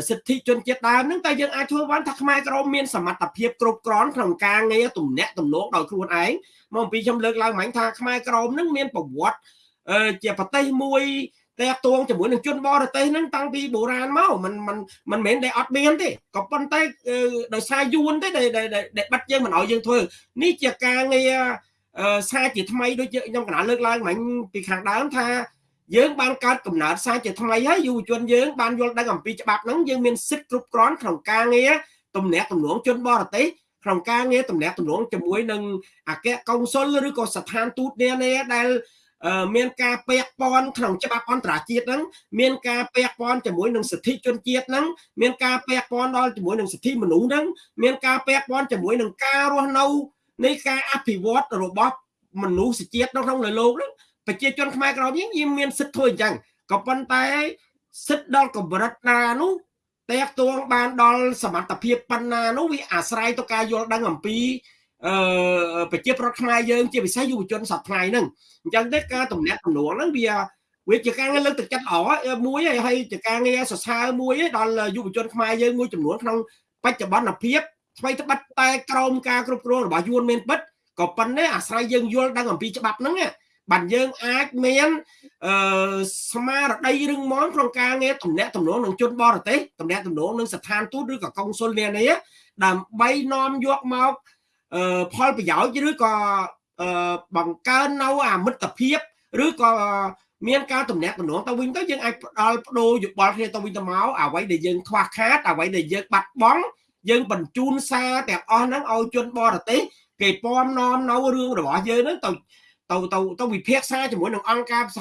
សិទ្ធិជនជាតិដើមហ្នឹងតែយើងអាចធ្វើបានថាខ្មែរក្រមមានសមត្ថភាពគ្រប់គ្រាន់ក្នុងការងារទំនាក់ទំនងដោយខ្លួនឯងមកអំពីខ្ញុំលើកឡើងមិញថាខ្មែរក្រមហ្នឹងមានប្រវត្តិជាប្រទេសមួយ តែតួងជាមួយនឹងជនបរទេសហ្នឹងតាំងពីបុរាណមកมันมันมันមិនមែនតែអត់មានទេក៏ប៉ុន្តែដោយសារយួនទេដែលដែលបាត់យើងមិនឲ្យយើងធ្វើនេះជាការងារសារជាថ្មីដូចខ្ញុំកណាលើកឡើងមិញពីខាងដើមថាយើងបានកើតកំណើតសារជាថ្មីហើយយុវជនយើងបានយល់ដឹងអំពីច្បាប់ហ្នឹងយើងមានសិទ្ធិគ្រប់គ្រាន់ក្នុងការងារទំនាក់ទំនងជនបរទេសក្នុងការងារទំនាក់ទំនងជាមួយនឹងអគ្គកុងស៊ុលឬក៏ស្ថានទូតនានាដែល មានការពាក់ព័ន្ធក្នុងច្បាប់អន្តរជាតិហ្នឹងមានការពាក់ព័ន្ធជាមួយនឹងសិទ្ធិជនជាតិហ្នឹងមានការពាក់ព័ន្ធដល់ជាមួយនឹងសិទ្ធិមនុស្សហ្នឹងមានការពាក់ព័ន្ធជាមួយនឹងការរស់នៅនៃការអភិវឌ្ឍរបស់មនុស្សជាតិនៅក្នុងលោកហ្នឹងប្រជាជនខ្មែរក្រមយើងមានសិទ្ធិធ្វើអញ្ចឹងក៏ប៉ុន្តែសិទ្ធិដល់កម្រិតណានោះតែកទួងបានដល់សមត្ថភាពប៉ុណ្ណានោះវាអាស្រ័យទៅការយល់ដឹងអំពី អឺប្រជាប្រដ្ឋខ្មែរយើងជាពិសេសយុវជនសប្តាហ៍ហ្នឹងអញ្ចឹងទេការតំណាក់តំណងហ្នឹងវាវាជាការងារលើកទឹកចិត្តល្អមួយហើយជាការងារសរសើរមួយដល់យុវជនខ្មែរយើងមួយចំនួនក្នុងបច្ចុប្បន្នភាពថ្មីត្បិតតែក្រមការគ្រប់គ្រងរបស់យួនមានពិតក៏ប៉ុន្តែអាស្រ័យយើងយល់ដឹងអំពីច្បាប់ហ្នឹងបានយើងអាចមានអឺស្មារតីរឹងមាំក្នុងការងារតំណាក់តំណងនឹងជនបរទេសតំណាក់តំណងនឹងស្ថានទូតឬក៏កុងស៊ុលនានាដើម្បីនាំយកមក ផលប្រយោជន៍ឬក៏បង្កើននៅអាមិត្តភាពឬក៏មានការតំណាក់តំណងទៅវិញទៅយើងអាចផ្ដល់បដូរយោបល់គ្នាទៅវិញទៅមកអ្វីដែលយើងខ្វះខាតអ្វីដែលយើងបាត់បង់យើងបញ្ជូនសារទាំងអស់ហ្នឹងឲ្យជនបរទេសគេពំនាំនៅរឿងរបស់យើងហ្នឹងទៅទៅទៅទៅវិភាគសារជាមួយនឹងអង្គការស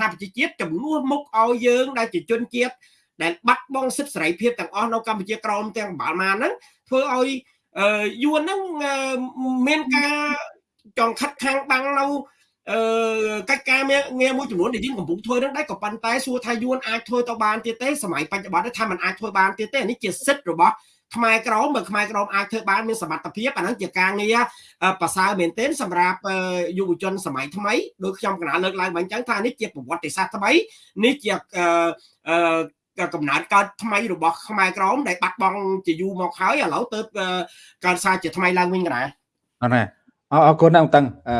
ហប្រជាជាតិចំនួនមុខឲ្យយើងដែលជាជនជាតិដែលបាត់បង់សិទ្ធិសេរីភាពទាំងអស់នៅកម្ពុជាក្រមទាំងបាល់ម៉ានហ្នឹងធ្វើឲ្យ យួនហ្នឹងមានការចង់ខិតខាំងបាំងនៅអឺកិច្ចការងារមួយចំនួនដែលយើងកំពុងធ្វើនឹងដែរក៏ប៉ុន្តែសួរថាយួនអាចធ្វើទៅបានទៀតទេសម័យបច្ចុប្បន្នថាมันអាចធ្វើបានទៀតទេនេះជាសិទ្ធិរបស់ខ្មែរក្រមបើខ្មែរក្រមអាចធ្វើបានមានសមត្ថភាពអាហ្នឹងជាការងារប្រសើរមែនទែនសម្រាប់យុវជនសម័យថ្មីដោយខ្ញុំកណាលើកឡើងបាញ់ចឹងថានេះជាប្រវត្តិសាស្ត្រថ្មីនេះជា កំណើតកើតថ្មីរបស់ខ្មែរក្រមដែលបាត់បង់ជាយូរមកហើយឥឡូវទៅកើតសារជាថ្មីឡើងវិញកណាអរណាអរគុណណាស់តឹងអឺ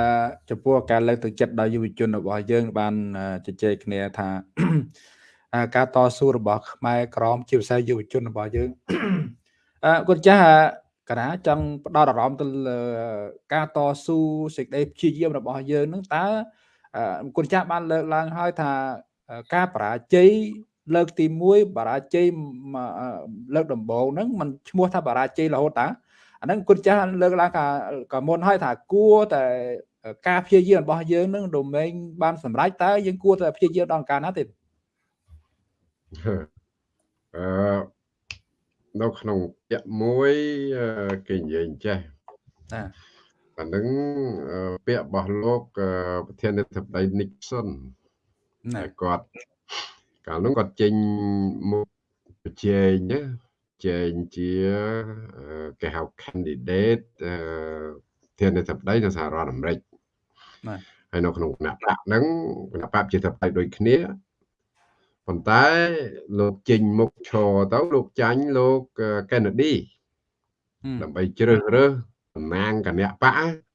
ចំពោះការលើកទឹកចិត្តដល់យុវជនរបស់យើង បានជជែកគ្នាថាការតស៊ូរបស់ខ្មែរក្រមជាពិសេសយុវជនរបស់យើងអឺគាត់ចាស់កណាចង់ផ្ដោតអារម្មណ៍ទៅលើការតស៊ូសេចក្តីព្យាយាមរបស់យើងនឹងតើគុណចាស់បានលើកឡើងហើយថាការបរាជ័យ លើកទី1បរាជ័យលើកដំបូងហ្នឹងมันឈ្មោះថាបរាជ័យរហូតតាអាហ្នឹងគុណចាស់លើកឡើងថាក៏មុនហើយថាគួរតែការព្យាយាមរបស់យើងនឹងដូមេងបានសម្រេចតើយើងគួរតែព្យាយាមដល់កាលណាទេអឺនៅក្នុងពាក្យមួយគេនិយាយចេះណាអានឹងពាក្យរបស់លោកប្រធានាធិបតី Nixon ណាគាត់ កាលនោះគាត់ចេញមុខប្រជែងណាចែងជាគេហៅ candidate ធានាធិបតីនៅសហរដ្ឋអាមេរិកបាទហើយនៅក្នុងគណៈបកហ្នឹងគណៈបកជាធិបតីដូចគ្នាប៉ុន្តែលោកចេញមុខឈរទៅលោកចាញ់លោក Kennedy ដើម្បីជ្រើសរើសតំណាងគណៈបក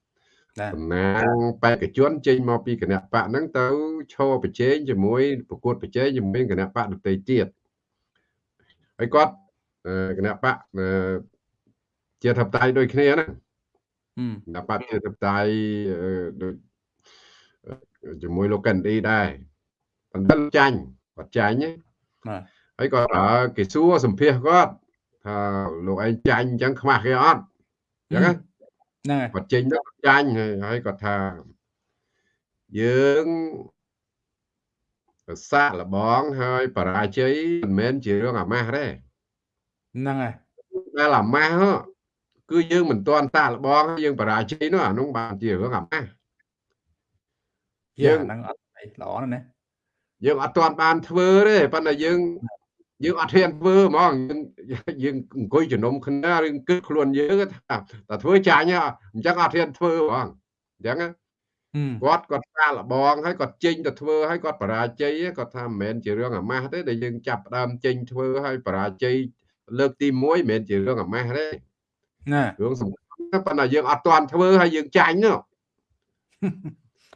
តំណាងបេក្ខជនចេញមកពីគណៈបកហ្នឹងទៅឈរប្រជែងជាមួយប្រកួតប្រជែងជាមួយគណៈបកដទៃទៀតហើយគាត់គណៈបកជាធិបតេយ្យដូចគ្នាណាគណៈបកជាធិបតេយ្យដូចជាមួយលោកកេនឌីដែរប៉ុន្តែចាញ់គាត់ចាញ់ណាហើយក៏គេសួរសម្ភាសគាត់ថាលោកឯងចាញ់អញ្ចឹងខ្មាស់គេអត់អញ្ចឹងណា គាត់ចេញទៅចាញ់ហើយគាត់ថាយើងសាកលបងហើយបរាជ័យមិនមែនជារឿងអាម៉ាស់ទេហ្នឹងហើយដែលអាម៉ាស់គឺយើងមិនទាន់តាក់លបងយើងបរាជ័យនោះអានោះបានជារឿងអាម៉ាស់យើងហ្នឹងអត់ល្អណាស់យើងអត់ទាន់បានធ្វើទេប៉ុន្តែយើង យើងអត់ហ៊ានធ្វើហ្មងយើងយើងអង្គុយជំនុំគ្នាឬគិតខ្លួនយើងថាតែធ្វើចាញ់អញ្ចឹងអត់ហ៊ានធ្វើហ្មងអញ្ចឹងគាត់គាត់សាលបងហើយគាត់ចេញទៅធ្វើហើយគាត់បរាជ័យគាត់ថាមិនមែនជារឿងអាម៉ាស់ទេដែលយើងចាប់ដើមចេញធ្វើហើយបរាជ័យលើកទី1មិនមែនជារឿងអាម៉ាស់ទេណារឿងសំខាន់ប៉ុន្តែយើងអត់ទាន់ធ្វើហើយយើងចាញ់នោះ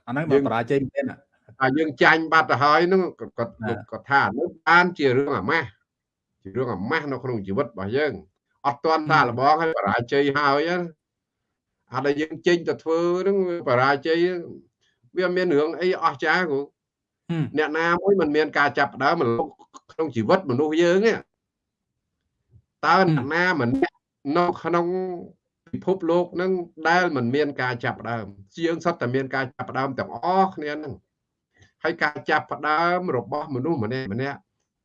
អាហ្នឹងបើបរាជ័យមែន តែយើងចាញ់បាត់ទៅហើយហ្នឹងគាត់គាត់ថានោះបានជារឿងអាម៉ាស់ជារឿងអាម៉ាស់នៅក្នុងជីវិតរបស់យើងអត់ទាន់ថាលបងហើយបរាជ័យហើយអាដែលយើងចេញទៅធ្វើហ្នឹងបរាជ័យវាមានរឿងអីអស្ចារ្យគ្រូអ្នកណាមួយមិនមានការចាប់ដើមក្នុងជីវិតមនុស្សយើងទេតើអ្នកណាម្នាក់នៅក្នុងពិភពលោកនឹងដែលមិនមានការចាប់ផ្ដើមជាងសុទ្ធតែមានការចាប់ផ្ដើមទាំងអស់គ្នានឹង ហើយការចាប់ផ្ដើមរបស់មនុស្សម្នាក់ម្នាក់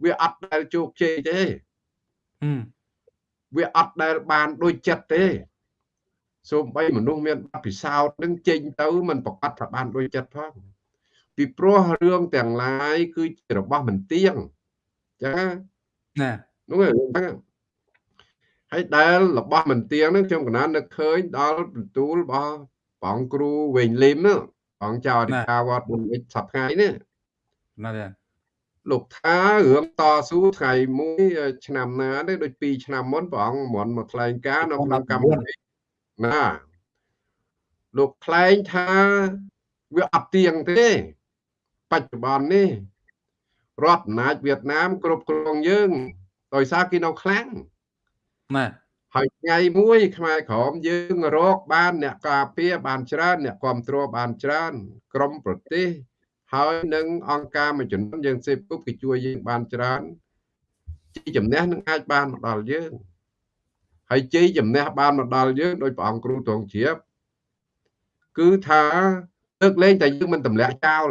វាអត់ដែលជោគជ័យទេវាអត់ដែលបានដូចចិត្តទេសូម្បីមនុស្សមានបទពិសោធន៍នឹងចេញទៅមិនប្រកាសថាបានដូចចិត្តផងពីព្រោះរឿងទាំងឡាយគឺជារបស់មិនទៀងចឹងណានោះហ្នឹងហើយដែលរបស់មិនទៀងហ្នឹងខ្ញុំកណាននឹកឃើញដល់បន្ទូលរបស់ព្រះអង្គគ្រូវែងលឹមហ្នឹង អង្គចៅអធិការវត្តបុនិចសប្ថ្ងៃនេះណាទេលោកថារឿងតស៊ូថ្ងៃមួយឆ្នាំណាទេដូច2ឆ្នាំមុនព្រះអង្គមន់មកថ្លែងការនៅក្នុងកម្មវិធីណាលោកថ្លែងថាវាអត់ទៀងទេ បច្ចុប្បន្ននេះរដ្ឋអំណាចវៀតណាមគ្រប់គ្រងយើង ដោយសារគេនៅខ្លាំងណា ហើយថ្ងៃមួយខ្មែរក្រមយើងរកបានអ្នកការពារបានច្រើន អ្នកគ្រប់គ្រងបានច្រើន ក្រមប្រទេសហើយនឹងអង្គការមួយចំនួនយើងសេពគប់គេជួយយើងបានច្រើនជ័យជំនះនឹងអាចបានមកដល់យើងហើយជ័យជំនះបានមកដល់យើងដោយព្រះអង្គគ្រូទ្រង់ជ្រាបគឺថាលើកលែងតែយើងមិនទម្លាក់ចោល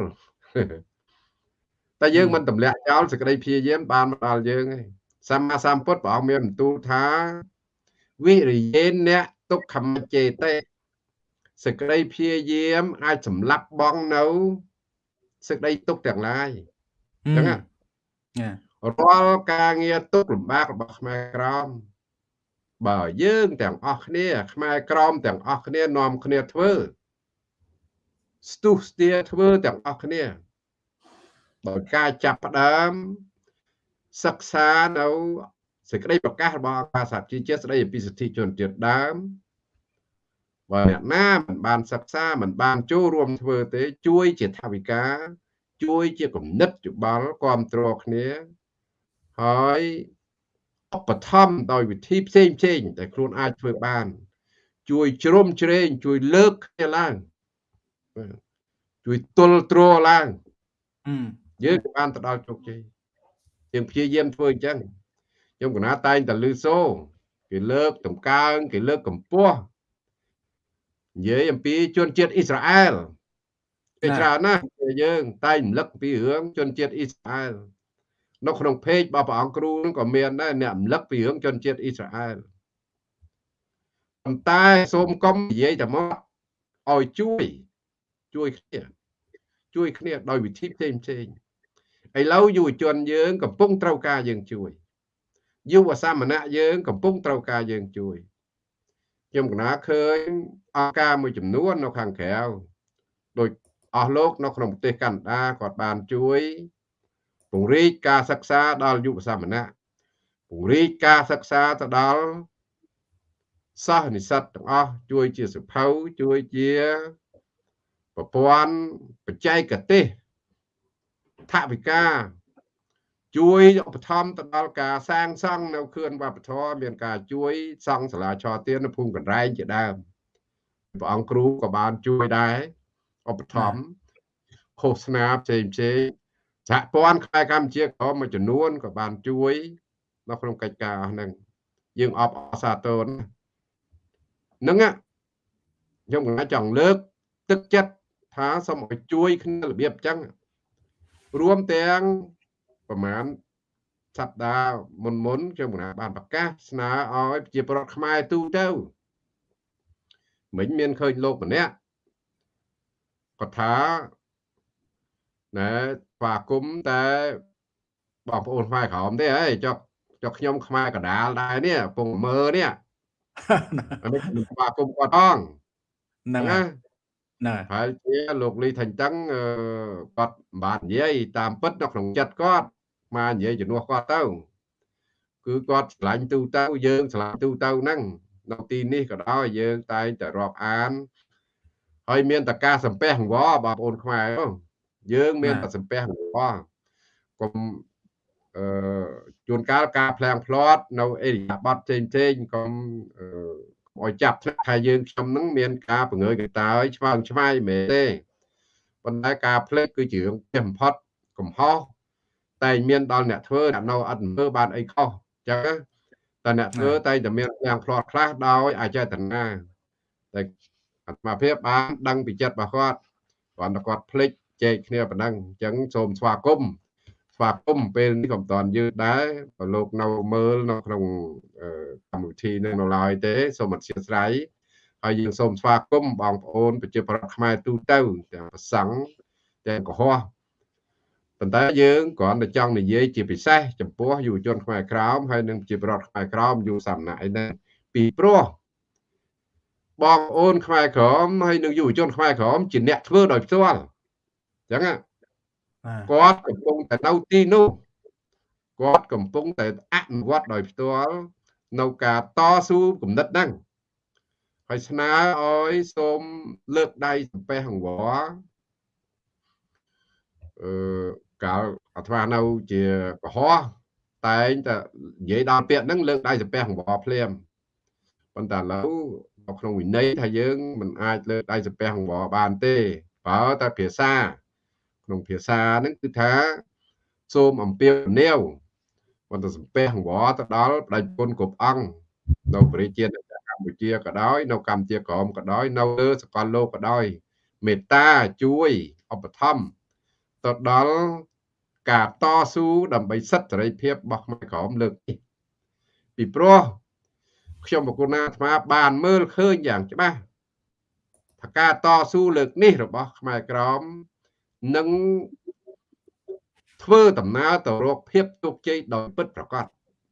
តែយើងមិនទម្លាក់ចោលសេចក្តីព្យាយាមបានមកដល់យើងឯងសម្មាសម្ពុទ្ធព្រះអង្គមានបន្ទូលថា វិរិយេអ្នកទុក្ខមចេតេសេចក្តីព្យាយាមអាចសម្លាប់បងនៅសេចក្តីទុក្ខទាំងឡាយអញ្ចឹងណារាល់ការងារទុក្ខលំបាករបស់ខ្មែរក្រមបើយើងទាំងអស់គ្នា ខ្មែរក្រមទាំងអស់គ្នានាំគ្នាធ្វើស្ទុះស្ទាធ្វើទាំងអស់គ្នាដោយការចាប់ផ្ដើមសិក្សានៅ សេចក្តីប្រកាសរបស់អង្គការសហជីវជាតិស្តីពីសិទ្ធិជនជាតិដើមបើអ្នកណាមិនបានសិក្សាមិនបានចូលរួមធ្វើទេ ជួយជាថាវិការ ជួយជាគំនិតយោបល់គ្រប់គ្រងគ្នាហើយឧបត្ថម្ភដោយវិធីផ្សេងផ្សេងដែលខ្លួនអាចធ្វើបាន ជួយជ្រុំជ្រែងជួយលើកគ្នាឡើងជួយទល់ទ្រឡើងយើងបានទៅដល់ជោគជ័យយើងព្យាយាមធ្វើអញ្ចឹង ខ្ញុំកណាតែងតែលឺសូគេលើកតម្កើងគេលើកកម្ពស់និយាយអំពីជនជាតិអ៊ីស្រាអែលគេច្រើនណាស់យើងតែងរំលឹកពីរឿងជនជាតិអ៊ីស្រាអែលនៅក្នុងเพจរបស់ព្រះអង្គគ្រូនឹងក៏មានដែរអ្នករំលឹកពីរឿងជនជាតិអ៊ីស្រាអែលប៉ុន្តែសូមកុំនិយាយតែមកឲ្យជួយជួយគ្នាជួយគ្នាដោយវិធីផ្សេងផ្សេងឥឡូវយុវជនយើងកំពុងត្រូវការយើងជួយ យុវសាមណៈយើង កំពុងត្រូវការយើងជួយខ្ញុំកណាឃើញអង្គការមួយចំនួននៅខាងក្រៅដោយអស់លោកនៅក្នុងប្រទេសកាណាដាគាត់បានជួយពង្រីកការសិក្សាដល់យុវសាមណៈពង្រីកការសិក្សាទៅដល់សិស្សនិស្សិតទាំងអស់ជួយជាសិភៅជួយជាប្រព័ន្ធបច្ចេកទេសថវិកា ជួយឧបត្ថម្ភទៅដល់ការសាងសង់នៅខឿនវប្បធម៌មានការជួយសង់សាលាឆទាននៅភូមិកណ្រែងជាដើមព្រះអង្គគ្រូក៏បានជួយដែរឧបត្ថម្ភឃោសនាផ្សេងផ្សេងសហព័ន្ធខ្មែរកម្ពុជាក៏មួយចំនួនក៏បានជួយនៅក្នុងកិច្ចការហ្នឹងយើងអបអរសាទរហ្នឹងខ្ញុំក៏ចង់លើក ទឹកចិត្តថាសូមឲ្យជួយ គ្នារបៀបអញ្ចឹងរួមទាំង ប្រហែលសប្តាហ៍មុនមុនខ្ញុំកណាបានប្រកាសស្នើឲ្យប្រជាពលរដ្ឋខ្មែរទូទៅមិញមានឃើញលោកម្នាក់គាត់ថាណែស្វាគមន៍តែបងប្អូនខ្មែរក្រមទេហើយចុះចុះខ្ញុំខ្មែរកដាលដែរនេះពងមើនេះអានេះស្វាគមន៍គាត់ផងហ្នឹងណាណាហើយជាលោកលីថាញ់តឹងគាត់មិនបាននិយាយតាមពិតនៅក្នុងចិត្តគាត់ មកនិយាយជំនួសគាត់ទៅគឺគាត់ឆ្លាញ់ទូទៅយើងឆ្លាញ់ទូទៅហ្នឹងនៅទីនេះក៏ដោយយើងតែងតែរាប់អានហើយមានតការសំពះអង្វរបងប្អូនខ្មែរយើងមានតែសំពះអង្វរកុំអឺជួនកាលការផ្លាំងផ្លាត់នៅអេរិយាប័តផ្សេងផ្សេងកុំឲ្យចាប់ថ្នាក់ថាយើងខ្ញុំនឹងមានការបង្ើយកន្តើយឆ្វាងឆ្វាយមែនទេប៉ុន្តែការផ្លេចគឺជារឿងផ្ទះបំផុតកំហុស តែមានដល់អ្នកធ្វើអ្នកនៅអត់មើលបានអីខុសអញ្ចឹងតែអ្នកធ្វើតែតែមានយ៉ាងផ្លាត់ខ្លះដោយអចេតនាតែអាត្មាភាពបានដឹងពីចិត្តរបស់គាត់គាត់តែគាត់ភ្លេចចែកគ្នាប៉ុណ្ណឹងអញ្ចឹងសូមស្វាគមន៍ស្វាគមន៍ពេលនេះក៏មិនតាន់យឺតដែរបើលោកនៅមើលនៅក្នុងកម្មវិធីនឹងនៅឡើយទេសូមអធិស្ឋានហើយយើងសូមស្វាគមន៍បងប្អូនប្រជាប្រដ្ឋខ្មែរទូទៅទាំងប្រសង់ទាំងកុហក ប៉ុន្តែយើងគ្រាន់តែចង់និយាយជាពិសេសចំពោះយុវជនខ្មែរក្រោមហើយនិងជាប្រដ្ឋខ្មែរក្រោមយុវសាមណៈឯនេះពីព្រោះបងប្អូនខ្មែរក្រមហើយនិងយុវជនខ្មែរក្រមជាអ្នកធ្វើដោយផ្ទាល់អញ្ចឹងគាត់កំពុងតែនៅទីនោះគាត់កំពុងតែអនុវត្តដោយផ្ទាល់នៅការតស៊ូគំនិតហ្នឹងហើយស្នើឲ្យសូមលើកដៃសំពះអង្វរអឺ កាលអាត្មានៅជាកុហកតែងតែនិយាយដល់ពាក្យហ្នឹងលើកដៃសំពះអង្វរភ្លាមប៉ុន្តែឥឡូវនៅក្នុងវិន័យថាយើងមិនអាចលើកដៃសំពះអង្វរបានទេបើតែភាសា ក្នុងភាសាហ្នឹងគឺថាសូមអំពាវនាវបន្តសំពះអង្វរទៅដល់បដិជនគ្រប់អង្គនៅប្រជាជាតិកម្ពុជាក៏ដោយនៅកម្ពុជាក្រមក៏ដោយនៅលើសកលលោកក៏ដោយមេត្តាជួយឧបត្ថម្ភ ទៅដល់ការតស៊ូដើម្បីសិទ្ធិសេរីភាពរបស់ខ្មែរក្រមលើកនេះពីព្រោះខ្ញុំបកគុណអាត្មាបានមើលឃើញយ៉ាងច្បាស់ថាការតស៊ូលើកនេះរបស់ខ្មែរក្រមនឹងធ្វើដំណើរទៅរកភាពជោគជ័យដោយពិតប្រាកដ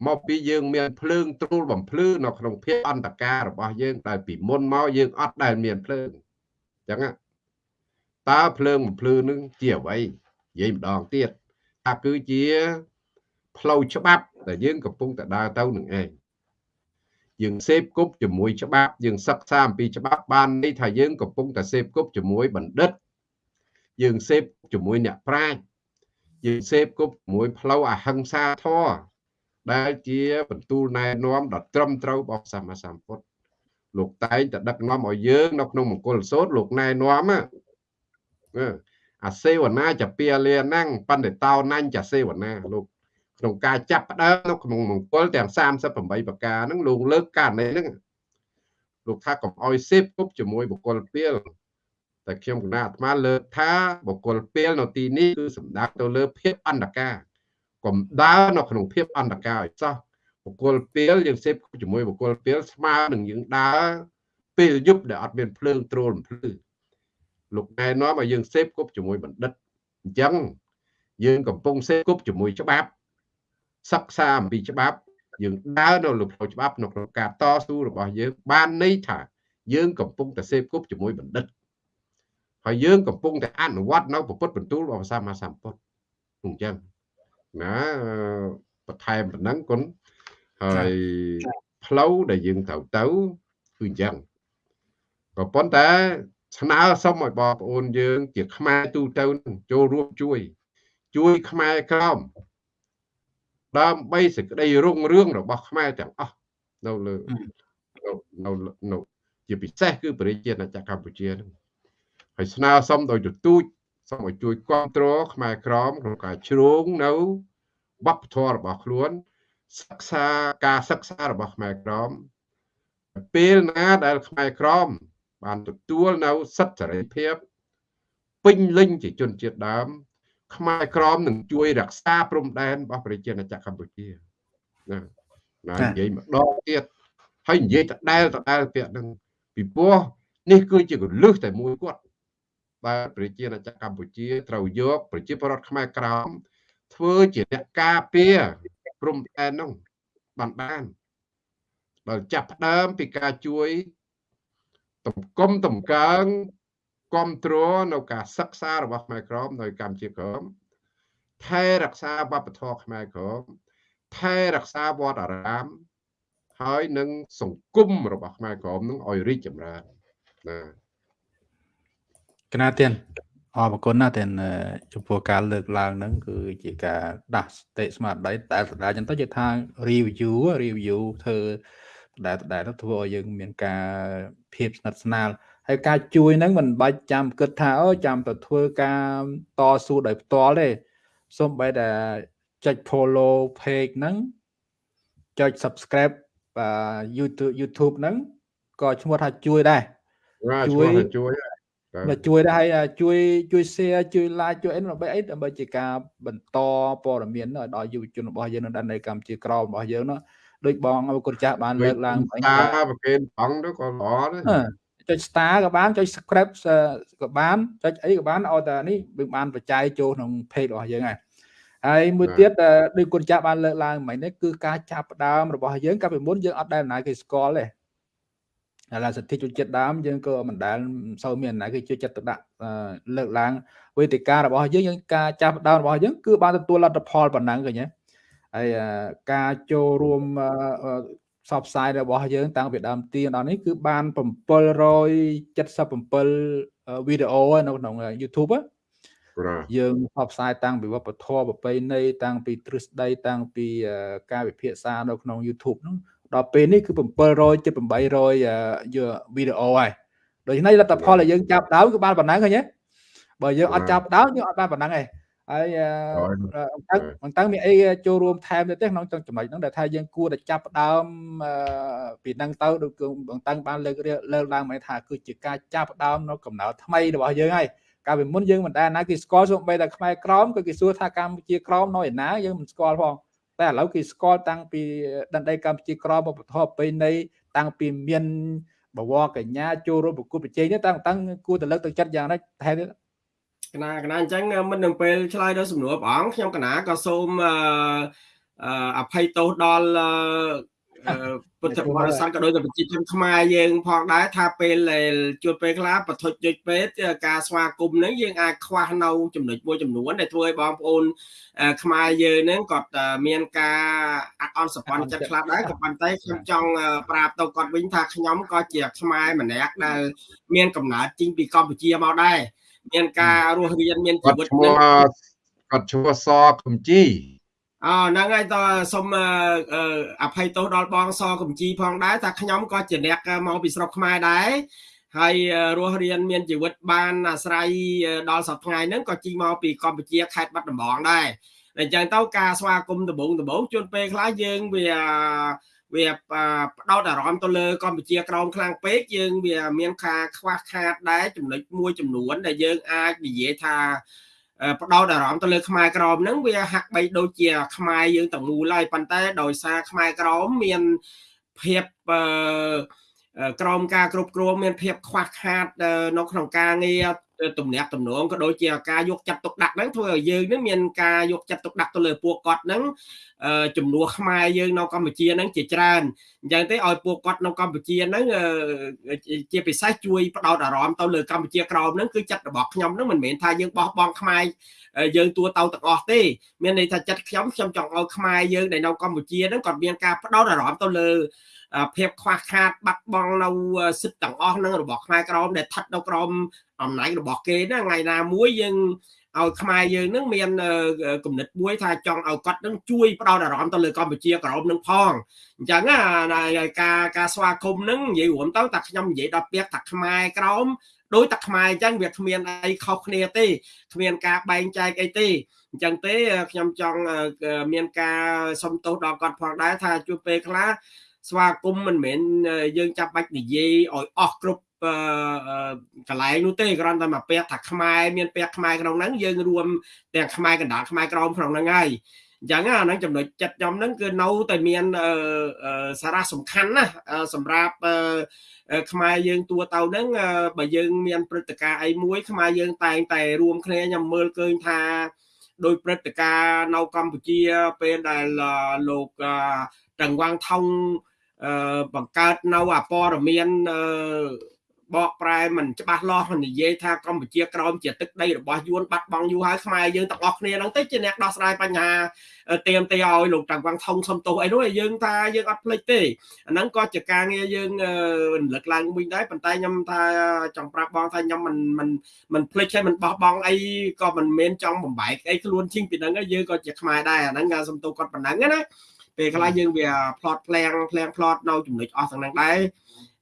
មកពីយើងមានភ្លើងទ្រូលបំភ្លឺនៅក្នុងភាពអន្តការរបស់យើងដែលពីមុនមកយើងអត់ដែលមានភ្លើងអញ្ចឹងតើភ្លើងបំភ្លឺនឹងជាអ្វី និយាយម្ដងទៀតថាគឺជាផ្លូវច្បាប់ដែលយើងកំពុងតែដើរទៅនឹងឯងយើងសេពគប់ជាមួយច្បាប់យើងសិក្សាអំពីច្បាប់បានន័យថាយើងកំពុងតែសេពគប់ជាមួយបណ្ឌិតយើងសេពជាមួយអ្នកប្រាជ្ញយើងសេពគប់ជាមួយផ្លូវអហិង្សាធម៌ដែលជាបន្ទូលណែនាំដ៏ត្រឹមត្រូវរបស់សម្មាសម្ពុទ្ធលោកតែងតែដឹកនាំឲ្យយើងនៅក្នុងមង្គលសោតលោកណែនាំ អាសេវនាចពាលាណាំងបណ្ឌិតោណាញ់ចសេវនាលោកក្នុងការចាប់ផ្ដើមនៅក្នុងមង្គលទាំង38ប្រការហ្នឹងលោកលើកករណីហ្នឹងលោកថាកុំអោយសេពគប់ជាមួយបុគ្គលពីលតែខ្ញុំគណៈអាត្មាលើកថាបុគ្គលពីលនៅទីនេះគឺសំដៅទៅលើភាពអន្តការកុំដើរនៅក្នុងភាពអន្តការឲ្យសោះបុគ្គលពីលយើងសេពជាមួយបុគ្គលពីលស្មើនឹងយើងដើរពេលយប់ដែលអត់មានភ្លើងទ្រូលភ្លឺ លោកណែនាំឲ្យយើងសេពគប់ជាមួយបណ្ឌិតអញ្ចឹងយើងកំពុងសេពគប់ជាមួយច្បាប់សិក្សាអំពីច្បាប់យើងដើរនៅលើផ្លូវច្បាប់នៅក្នុងការតស៊ូរបស់យើងបានន័យថាយើងកំពុងតែសេពគប់ជាមួយបណ្ឌិតហើយយើងកំពុងតែអនុវត្តនៅពុទ្ធបន្ទូលរបស់សម្មាសម្ពុទ្ធអញ្ចឹងណាបន្ថែមប៉ុណ្ណឹងគុណហើយផ្លូវដែលយើងត្រូវទៅគឺអញ្ចឹងក៏ប៉ុន្តែ ស្នើសុំឲ្យបងប្អូនយើងជាខ្មែរទូទៅចូលរួមជួយ ជួយខ្មែរក្រមដើម្បីសេចក្តីរុងរឿងរបស់ខ្មែរទាំងអស់នៅលើនៅនៅជាពិសេសគឺប្រជាជាតិកម្ពុជានឹងហើយស្នើសុំដោយទទូចសូមឲ្យជួយគ្រប់គ្រងខ្មែរក្រមក្នុងការជ្រងនៅវប្បធម៌របស់ខ្លួន សិក្សាការសិក្សារបស់ខ្មែរក្រមពេលណាដែលខ្មែរក្រម បានទទួលនៅសិទ្ធិសេរីភាពពេញលេញជាជនជាតិដើម ខ្មែរក្រមនឹងជួយរក្សាព្រំដែនរបស់ប្រជាជាតិកម្ពុជាណាណានិយាយម្ដងទៀតហើយនិយាយដដែលដដែលពាក្យហ្នឹងពីព្រោះនេះគឺជាកលឹះតែមួយគាត់បាទប្រជាជាតិកម្ពុជាត្រូវយកប្រជាពលរដ្ឋខ្មែរក្រមធ្វើជាអ្នកការពារព្រំដែននោះបានបានបើចាប់ផ្ដើមពីការជួយ តម្កុំតម្កើងគ្រប់គ្រងនៅការសិក្សារបស់ខ្មែរក្រមនៅកម្ពុជាក្រមថែរក្សាវប្បធម៌ខ្មែរក្រមថែរក្សាវត្តអារាម ហើយនឹងសង្គមរបស់ខ្មែរក្រមនឹងឲ្យរីកចម្រើនណាកណាទៀនអរគុណណាស់តែចំពោះការលើកឡើងហ្នឹងគឺជាការដាស់សតិស្មារតីតែស្ដាយចឹងទៅជាថា review review ធ្វើ ដែលដែលទៅធ្វើឲ្យយើងមានការភាពស្និទ្ធស្នាលហើយការជួយហ្នឹងមិនបាច់ចាំគិតថាអូចាំទៅធ្វើការតស៊ូដោយផ្ទាល់ទេសូម្បីតែចុច follow page ហ្នឹងចុច subscribe បាទ YouTube YouTube ហ្នឹងក៏ឈ្មោះថាជួយដែរជួយជួយមកជួយដែរហើយជួយជួយ share ជួយ like ជួយអីដើម្បីអីដើម្បីជាការបន្តព័ត៌មានឲ្យដល់យុវជនរបស់យើងនៅនៅកម្ពុជាក្រមរបស់យើងនោះ ដូចបងអរគុណចាស់បានលើកឡើងវិញតាប្រកេនបងទៅក៏ល្អដែរចុច star ក៏បានចុច subscribe ក៏បានចុចអីក៏បានឲ្យតែនេះវាបានបច្ច័យចូលក្នុង page របស់យើងហើយហើយមួយទៀតដូចគុណចាស់បានលើកឡើងមិញនេះគឺការចាប់ផ្ដើមរបស់យើងកាលពីមុនយើងអត់ដែលណាគេស្គាល់ទេហើយឡាសិទ្ធិជនជាតិដើមយើងក៏មិនដែលសូវមានណាគេជួយចិត្តទៅដាក់លើកឡើងវេទិការបស់យើងយើងការចាប់ផ្ដើមរបស់យើងគឺបានទទួលលទ្ធផលប៉ុណ្ណឹងឃើញទេ ហើយការចូលរួមផ្សព្វផ្សាយរបស់យើង តាំងពីដើមទៀងដល់នេះគឺបាន777វីដេអូនៅក្នុង YouTube យើងផ្សព្វផ្សាយតាំងពីវប្បធម៌ប្រពៃណីតាំងពីទ្រឹស្ដីតាំងពីការវិភាសានៅក្នុង YouTube ហ្នឹងដល់ពេលនេះគឺ700ជិត800វីដេអូហើយដូច្នេះលទ្ធផលដែលយើងចាប់ដើមគឺបានប៉ុណ្ណឹងឃើញទេបើយើងអត់ចាប់ដើមយើងអត់បានប៉ុណ្ណឹងទេ ហើយអញ្ចឹងអញ្ចឹងមានអីចូលរួមថែមទៅទេក្នុងចំណុចហ្នឹងដែលថាយើងគួរតែចាប់ដើមពីហ្នឹងទៅដូចគឺបន្តឹងបានលើកលើកឡើងមកថាគឺជាការចាប់ដើមនៅកំណើតថ្មីរបស់យើងហើយកាលពីមុនយើងមិនដែលណាគេស្គាល់សូម្បីតែខ្មែរក្រមក៏គេសួរថាកម្ពុជាក្រមនៅឯណាយើងមិនស្គាល់ផងតែឥឡូវគេស្គាល់តាំងពីដណ្ដីកម្ពុជាក្រមបពធប្រពៃណីតាំងពីមានបវរកញ្ញាចូលរួមប្រគល់ប្រជែងតាំងតាំងគួរតែលើកទឹកចិត្តយ៉ាងណាថែមទៀត កណាកណាអញ្ចឹងមិននឹងពេលឆ្លើយដល់សំណួរព្រះអង្គខ្ញុំកណាក៏សូមអភ័យទោសដល់ពុទ្ធបរិស័ទក៏ដូចជាប្រជាជនខ្មែរយើងផងដែរថាពេលជួបពេលខ្លះបឋុជយុជពេទ្យការស្វាគមន៍ហ្នឹងយើងអាចខ្វះនៅចំណុចមួយចំនួនដែលធ្វើឲ្យបងប្អូនខ្មែរយើងហ្នឹងគាត់មានការអត់អន់សប្បន្នចិត្តខ្លះដែរក៏ប៉ុន្តែខ្ញុំចង់ប្រាប់ទៅគាត់វិញថាខ្ញុំក៏ជាខ្មែរម្នាក់ដែលមានកំណើតចេញពីកម្ពុជាមកដែរ មានការរស់រៀនមានជីវិតនឹងគាត់ឈ្មោះសកំជីអហ្នឹងហើយតសូមអភ័យទោសដល់បងសកំជីផងដែរថាខ្ញុំក៏ជាអ្នកមកពីស្រុកខ្មែរដែរហើយរស់រៀនមានជីវិតបានអាស្រ័យដល់សប្តាហ៍ហ្នឹងក៏ជីមកពីកម្ពុជាខេត្តបាត់ដំបងដែរអញ្ចឹងទៅការស្វាគមន៍ដំបងដំបងជួនពេលខ្លះយើងវា វាផ្ដោតអារម្មណ៍ទៅលើកម្ពុជាក្រោមខ្លាំងពេកយើងវាមានការខ្វះខាតដែរចំណុចមួយចំនួនដែលយើងអាចនិយាយថាផ្ដោតអារម្មណ៍ទៅលើខ្មែរក្រមហ្នឹងវាហាក់បីដូចជាខ្មែរយើងទាំងមូលហើយប៉ុន្តែដោយសារខ្មែរក្រមមានភាពក្រមការគ្រប់គ្រងមានភាពខ្វះខាតនៅក្នុងការងារ ទំនាក់ទំនងក៏ដូចជាការយកចិត្តទុកដាក់ហ្នឹងធ្វើឲ្យយើងនឹងមានការយកចិត្តទុកដាក់ទៅលើពួកគាត់ហ្នឹងចំនួនខ្មែរយើងនៅកម្ពុជាហ្នឹងជាច្រើនអញ្ចឹងទេឲ្យពួកគាត់នៅកម្ពុជាហ្នឹងជាពិសេសជួយផ្ដោតអារម្មណ៍ទៅលើកម្ពុជាក្រោមហ្នឹងគឺចិត្តរបស់ខ្ញុំហ្នឹងមិនមែនថាយើងបោះបង់ខ្មែរយើងទួទៅទាំងអស់ទេមានន័យថាចិត្តខ្ញុំខ្ញុំចង់ឲ្យខ្មែរយើងដែលនៅកម្ពុជាហ្នឹងគាត់មានការផ្ដោតអារម្មណ៍ទៅលើ ភាពខ្វះខាតបាត់បង់នៅសិទ្ធិទាំងអស់នឹងរបស់ខ្មែរក្រមដែលស្ថិតនៅក្រមអំណាចរបស់គេណាថ្ងៃណាមួយយើងឲ្យខ្មែរយើងនឹងមានគំនិតមួយថាចង់ឲ្យគាត់នឹងជួយផ្ដោតអារម្មណ៍ទៅលើកម្ពុជាក្រមនឹងផងអញ្ចឹងការការស្វាគមន៍នឹងនិយាយរួមទៅតែខ្ញុំនិយាយដល់ពាក្យថាខ្មែរក្រមដោយតែខ្មែរអញ្ចឹងវាគ្មានអីខុសគ្នាទេគ្មានការបែងចែកអីទេអញ្ចឹងទេខ្ញុំចង់មានការសុំទោសដល់គាត់ផងដែរថាជួបពេលខ្លះ ស្វាគមន៍មិនមែនយើងចាប់បាច់និយាយឲ្យអស់គ្រប់កន្លែងនោះទេគ្រាន់តែមកពាក្យថាខ្មែរមានពាក្យខ្មែរក្នុងហ្នឹងយើងរួមទាំងខ្មែរកណ្ដាលខ្មែរក្រមក្នុងហ្នឹងហើយអញ្ចឹងអាហ្នឹងចំណុចចិត្តខ្ញុំហ្នឹងគឺនៅតែមានសារៈសំខាន់ណាសម្រាប់ខ្មែរយើងទួទៅហ្នឹងបើយើងមានព្រឹត្តិការណ៍អីមួយខ្មែរយើងតែងតែរួមគ្នាខ្ញុំមើលឃើញថាដោយព្រឹត្តិការណ៍នៅកម្ពុជាពេលដែលលោកតឹងវាងថង បង្កើតនៅអពរមានបកប្រែមិនច្បាស់លាស់និយាយថាកម្ពុជាក្រោមជាទឹកដីរបស់យួនបាត់បង់យូរហើយខ្មែរយើងទាំងអស់គ្នាហ្នឹងទៅជាអ្នកដោះស្រាយបញ្ហាទៀមទេឲ្យលោកតាំងវាងថងសំទោសអីនោះយើងថាយើងអត់ភ្លេចទេអាហ្នឹងក៏ជាការងារយើងរំលឹកឡើងវិញដែរប៉ុន្តែខ្ញុំថាចង់ប្រាប់បងថាខ្ញុំមិនមិនមិនភ្លេចហើយមិនបោះបង់អីក៏មិនមែនចង់បំបែកអីខ្លួនជិញពីហ្នឹងយើងក៏ជាខ្មែរដែរអាហ្នឹងសំទោសគាត់ប៉ុណ្ណឹងណា ពេលខ្លះយើងវា plot ផ្លាំងផ្លាំង plot នៅចំណុចអស់ទាំងហ្នឹងដែរ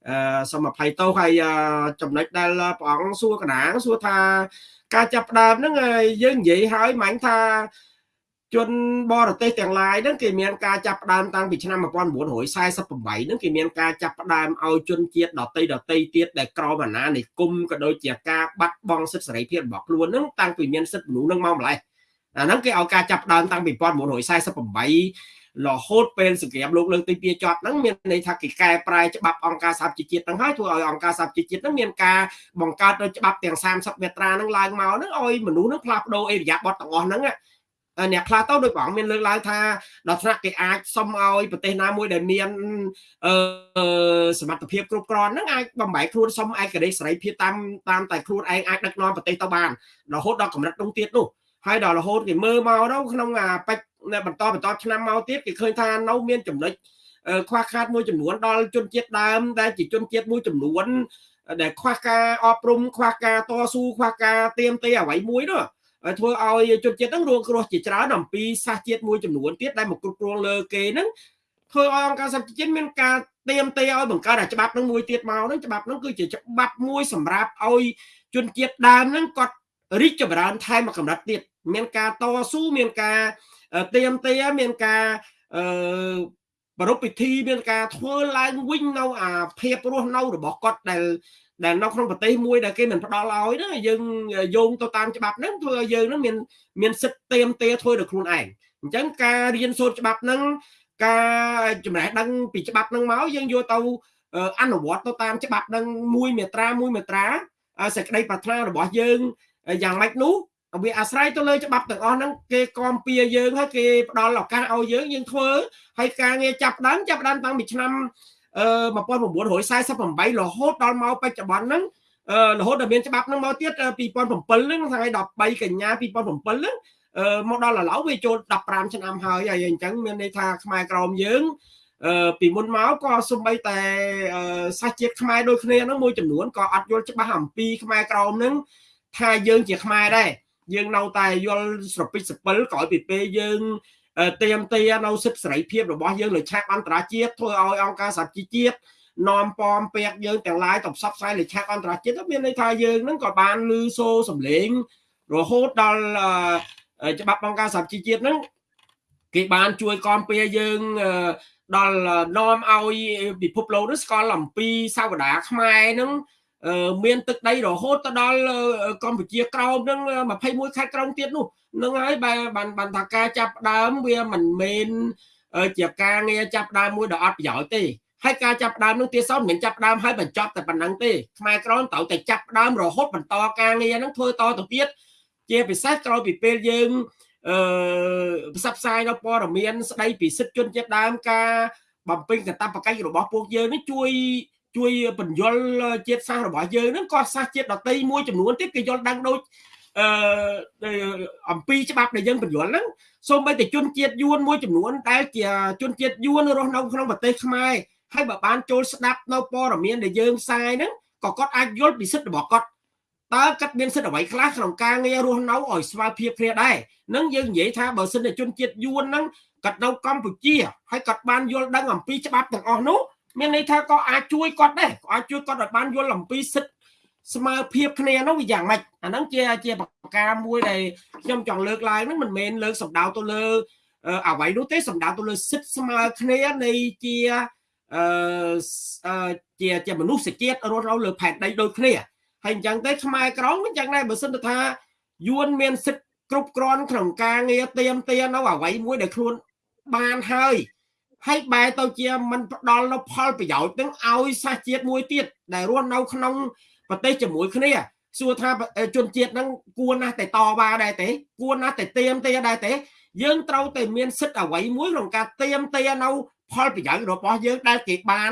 អឺសូមអភ័យទោសហើយចំណុចដែលព្រះអង្គសួរកណាសួរថាការចាប់ផ្ដើមហ្នឹងយើងនិយាយហើយមាញ់ថាជនបរទេសទាំងឡាយហ្នឹងគេមានការចាប់ផ្ដើមតាំងពីឆ្នាំ1948ហ្នឹងគេមានការចាប់ផ្ដើមឲ្យជនជាតិដតីដតីទៀតដែលក្រមអាណានិគមក៏ដូចជាការបាត់បង់សិទ្ធិសេរីភាពរបស់ខ្លួនហ្នឹងតាំងពីមានសិទ្ធិមនុស្សហ្នឹងមកម្លេះអាហ្នឹងគេឲ្យការចាប់ផ្ដើមតាំងពី1948 រហូតពេលសង្គ្រាមលោកលើកទី2ចប់ហ្នឹងមានន័យថាគេកែប្រែច្បាប់អង្គការសហជីវជាតិហ្នឹងហើយធ្វើឲ្យអង្គការសហជីវជាតិហ្នឹងមានការបង្កើតនៅច្បាប់ទាំង30មាត្រាហ្នឹងឡើងមកហ្នឹងឲ្យមនុស្សហ្នឹងផ្លាស់ប្ដូរអេរិយាបថទាំងអស់ហ្នឹងអ្នកខ្លះទៅដោយបងមានលើកឡើងថាដល់ថ្នាក់គេអាចសុំឲ្យប្រទេសណាមួយដែលមានអឺសមត្ថភាពគ្រប់គ្រាន់ហ្នឹងអាចបំបែកខ្លួនសុំឯករាជ្យសេរីភាពតាមតាមតែខ្លួនឯងអាចដឹកនាំប្រទេសទៅបានរហូតដល់កម្រិតនោះទៀតនោះហើយដល់រហូតគេមើលមកទៅក្នុងអាបច្ច បន្តបន្តឆ្នាំមកទៀតគេឃើញថានៅមានចំណុចខ្វះខាតមួយចំនួនដល់ជនជាតិដើមដែលជាជនជាតិមួយចំនួនដែលខ្វះការអប់រំខ្វះការតស៊ូខ្វះការទៀមទេអ្វីមួយនោះធ្វើឲ្យជនជាតិហ្នឹងរងគ្រោះជាច្រើនអំពីសាសជាតិមួយចំនួនទៀតដែលមកគ្រប់គ្រងលើគេហ្នឹងធ្វើឲ្យអង្គការសហជីវជាតិមានការទៀមទេឲ្យបង្កើតអាច្បាប់ហ្នឹងមួយទៀតមកហ្នឹងច្បាប់ហ្នឹងគឺជាច្បាប់មួយសម្រាប់ឲ្យជនជាតិដើមហ្នឹងគាត់រីកចម្រើនថែមមួយកម្រិតទៀតមានការតស៊ូមានការ ទៀមទាមានការអឺប្រពៃពិធីមានការធ្វើឡើងវិញនៅអាភាពរស់នៅរបស់គាត់ដែលដែលនៅក្នុងប្រទេសមួយដែលគេមិនផ្ដល់ឲ្យហ្នឹងយើងយោងទៅតាមច្បាប់ហ្នឹងធ្វើឲ្យយើងហ្នឹងមានមានសិទ្ធិទៀមទាធ្វើដោយខ្លួនឯងអញ្ចឹងការរៀនសូត្រច្បាប់ហ្នឹងការចំណេះដឹងពីច្បាប់ហ្នឹងមកយើងយកទៅអនុវត្តទៅតាមច្បាប់ហ្នឹងមួយមេត្រាមួយមេត្រាសេចក្តីប្រាថ្នារបស់យើងយ៉ាងម៉េចនោះ វាអាស្រ័យទៅលើច្បាប់ទាំងអស់ហ្នឹងគេគាំពៀយើងហើយគេផ្ដល់ឱកាសឲ្យយើងយើងធ្វើហើយការងារចាប់ដើមចាប់ដើមតាំងពីឆ្នាំអឺ1948រហូតដល់មកបច្ចុប្បន្នហ្នឹងរហូតដល់មានច្បាប់ហ្នឹងមកទៀត2007ហ្នឹងថ្ងៃ13កញ្ញា2007ហ្នឹងមកដល់ឥឡូវវាចូល15ឆ្នាំហើយហើយអញ្ចឹងមានន័យថាខ្មែរក្រមយើងអឺពីមុនមកក៏សំបីតែសាសជាតិខ្មែរដូចគ្នាហ្នឹងមួយចំនួនក៏អត់យល់ច្បាស់អំពីខ្មែរក្រមហ្នឹងថាយើងជាខ្មែរដែរ យើងនៅតែយល់ស្រពិចសពិលក្រោយពីពេលយើងទៀមទានៅសិទ្ធិសេរីភាពរបស់យើងលើឆាកអន្តរជាតិធ្វើឲ្យអង្គការសហជីវជាតិនាំពំពេកយើងទាំងឡាយទៅផ្សព្វផ្សាយលើឆាកអន្តរជាតិមានន័យថាយើងនឹងក៏បានលឺសូរសំឡេងរហូតដល់ច្បាប់អង្គការសហជីវជាតិនឹងគេបានជួយគាំពារយើងដល់នាំឲ្យពិភពលោកនឹងស្គាល់អំពីសាវតាខ្មែរនឹង មានទឹកដីរហូតទៅដល់កម្ពុជាក្រោមនឹង21ខេត្តក្រុងទៀតនោះនឹងហើយបានបានថាការចាប់ដើមវាមិនមែនជាការងារចាប់ដើមមួយដ៏អត់ប្រយោជន៍ទេហើយការចាប់ដើមនោះទៀតសោតមិនមែនចាប់ដើមហើយបញ្ចប់តែប៉ុណ្ណឹងទេខ្មែរក្រមត្រូវតែចាប់ដើមរហូតបន្តការងារហ្នឹងធ្វើតទៅទៀតជាពិសេសក្រោយពីពេលយើងអឺផ្សព្វផ្សាយនៅព័ត៌មានស្ដីពីសិទ្ធិជនជាតិដើមការបំពេញកាតព្វកិច្ចរបស់ពួកយើងនេះជួយ ជួយបញ្យលជាតិសាសន៍របស់យើងហ្នឹងក៏សាសជាតិដតីមួយចំនួនទៀតគេយល់ដឹងដូចអឺអំពីច្បាប់ដែលយើងបញ្យលហ្នឹងសូម្បីតែជនជាតិយួនមួយចំនួនដែលជាជនជាតិយួនរស់នៅក្នុងប្រទេសខ្មែរហើយបើបានចូលស្ដាប់នៅព័ត៌មានដែលយើងផ្សាយហ្នឹងក៏គាត់អាចយល់ពីសិទ្ធិរបស់គាត់តើគាត់មានសិទ្ធិអ្វីខ្លះក្នុងការងាររស់នៅឲ្យស្មើភាពគ្នាដែរនឹងយើងនិយាយថាបើសិនជាជនជាតិយួនហ្នឹងគាត់នៅកម្ពុជាហើយគាត់បានយល់ដឹងអំពីច្បាប់ទាំងអស់នោះ មានន័យថាក៏អាចជួយគាត់ដែរក៏អាចជួយគាត់ឲ្យបានយល់អំពីសិទ្ធិស្មើភាពគ្នានោះវាយ៉ាងម៉េចអាហ្នឹងជាជាប្រការមួយដែលខ្ញុំចង់លើកឡើងហ្នឹងមិនមែនលើកសំដៅទៅលើអ្វីនោះទេសំដៅទៅលើសិទ្ធិស្មើគ្នានៃជាអឺជាជាមនុស្សជាតិរស់នៅលើផែនដីដូចគ្នាហើយអញ្ចឹងទេខ្មែរក្រមអញ្ចឹងដែរបើសិនទៅថាយួនមានសិទ្ធិគ្រប់គ្រាន់ក្នុងការងារទៀមទានៅអ្វីមួយដែលខ្លួនបានហើយ ហើយបែរទៅជាមិនផ្ដល់នៅផលប្រយោជន៍ទាំងឲ្យសាសជាតិមួយទៀតដែលរស់នៅក្នុងប្រទេសជាមួយគ្នាសួរថាជនជាតិហ្នឹងគួរណាស់តែតវ៉ាដែរទេគួរណាស់តែទៀមទាដែរទេយើងត្រូវតែមានសិទ្ធិអ្វីមួយក្នុងការទៀមទានៅផលប្រយោជន៍របស់យើងដែលគេបាន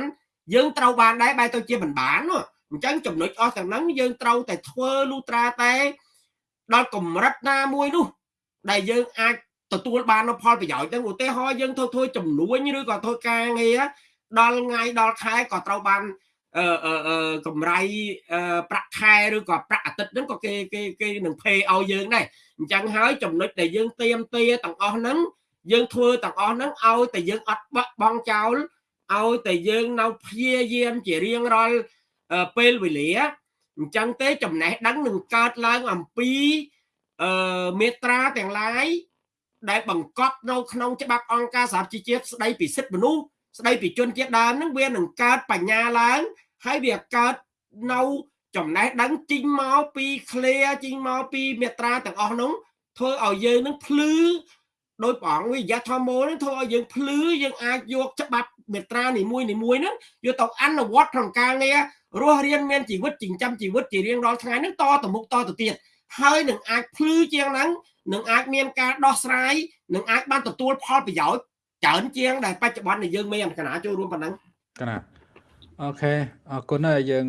យើងត្រូវបានដែរបែរទៅជាមិនបានអញ្ចឹងចំណុចអស់ទាំងហ្នឹងយើងត្រូវតែធ្វើលូត្រាតែដល់កម្រិតណាមួយនោះដែលយើងអាច ទទួលបាននូវផលប្រយោជន៍ទាំងឧទាហរណ៍យើងធ្វើធ្វើចំនួនឬក៏ធ្វើការងារដល់ថ្ងៃដល់ខែក៏ត្រូវបានអឺកម្រៃប្រាក់ខែឬក៏ប្រាក់អាទិត្យហ្នឹងក៏គេគេគេនឹងភេឲ្យយើងដែរអញ្ចឹងហើយចំណុចដែលយើងទៀមទាទាំងអស់ហ្នឹងយើងធ្វើទាំងអស់ហ្នឹងឲ្យតែយើងអត់បាក់បង់ចោលឲ្យតែយើងនៅព្យាយាមជារៀងរាល់ពេលវេលាអញ្ចឹងទេចំណេះដឹងនឹងកើតឡើងអំពីអឺមេត្រាទាំងឡាយ ដែលបង្កប់នៅក្នុងច្បាប់អង្គការសហជីវជាតិស្ដីពីសិទ្ធិមនុស្សស្ដីពីជនជាតិដើមហ្នឹងវានឹងកើតបញ្ញាឡើងហើយវាកើតនៅចំណេះដឹងជីងមកពី clear ជីងមកពីមេត្រាទាំងអស់នោះធ្វើឲ្យយើងនឹងភ្លឺដោយព្រះអង្គវិយធម្មោនឹងធ្វើឲ្យយើងភ្លឺយើងអាចយកច្បាប់មេត្រានីមួយនីមួយហ្នឹងយកទៅអនុវត្តក្នុងការងាររស់រៀនមានជីវិតចិញ្ចឹមជីវិតជារៀងរាល់ថ្ងៃហ្នឹងតទៅមុខតទៅទៀតហើយនឹងអាចភ្លឺជាងហ្នឹង នឹងអាចមានការដោះស្រាយនឹងអាចបានទទួលផលប្រយោជន៍ច្រើនជាងដែលបច្ចុប្បន្នដែលយើងមានកណាចូលរួមប៉ុណ្ណឹងកណាអូខេអរគុណហើយយើង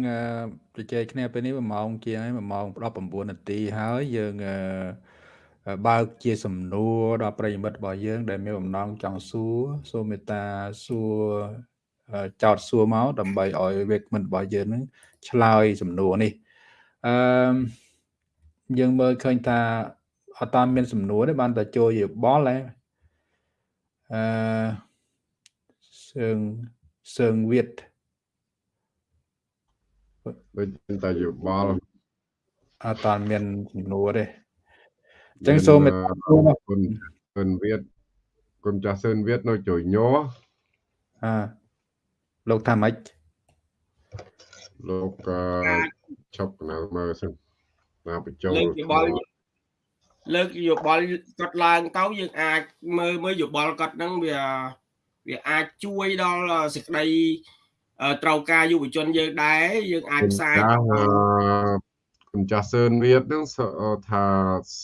ជជែកគ្នាពេលនេះ1ម៉ោងជាងហើយ1ម៉ោង19នាទីហើយយើងបើកជាសំណួរដល់ប្រិយមិត្តរបស់យើង ដែលមានបំណងចង់សួរសូមមេត្តាសួរចោតសួរមកដើម្បីឲ្យវេកមិនរបស់យើងនឹងឆ្លើយសំណួរនេះអឺយើងមើលឃើញថា អត់តាមមានសំណួរទេបានតែចូលយោបល់ហ៎អឺសើងសើងវិតដូចតែយោបល់អត់តាន់មានចំនួនទេអញ្ចឹងសូមមេត្តាគុណគុណសឿនវៀតគុណចាស់សឿនវៀតនៅជួយញ័រអើលោកថាម៉េចលោកអឺឈប់កណ្ដាលមើលសិនណាបញ្ចូលលើកយោបល់ លើកយោបល់គាត់ឡើងទៅយើងអាចមើលមើលយោបល់គាត់ហ្នឹងវាវាអាចជួយដល់សេចក្តីអឺត្រូវការយុវជនយើងដែរយើងអាចផ្សាយចាស់អឺគុណចាស់សឿនវៀតនឹងសថា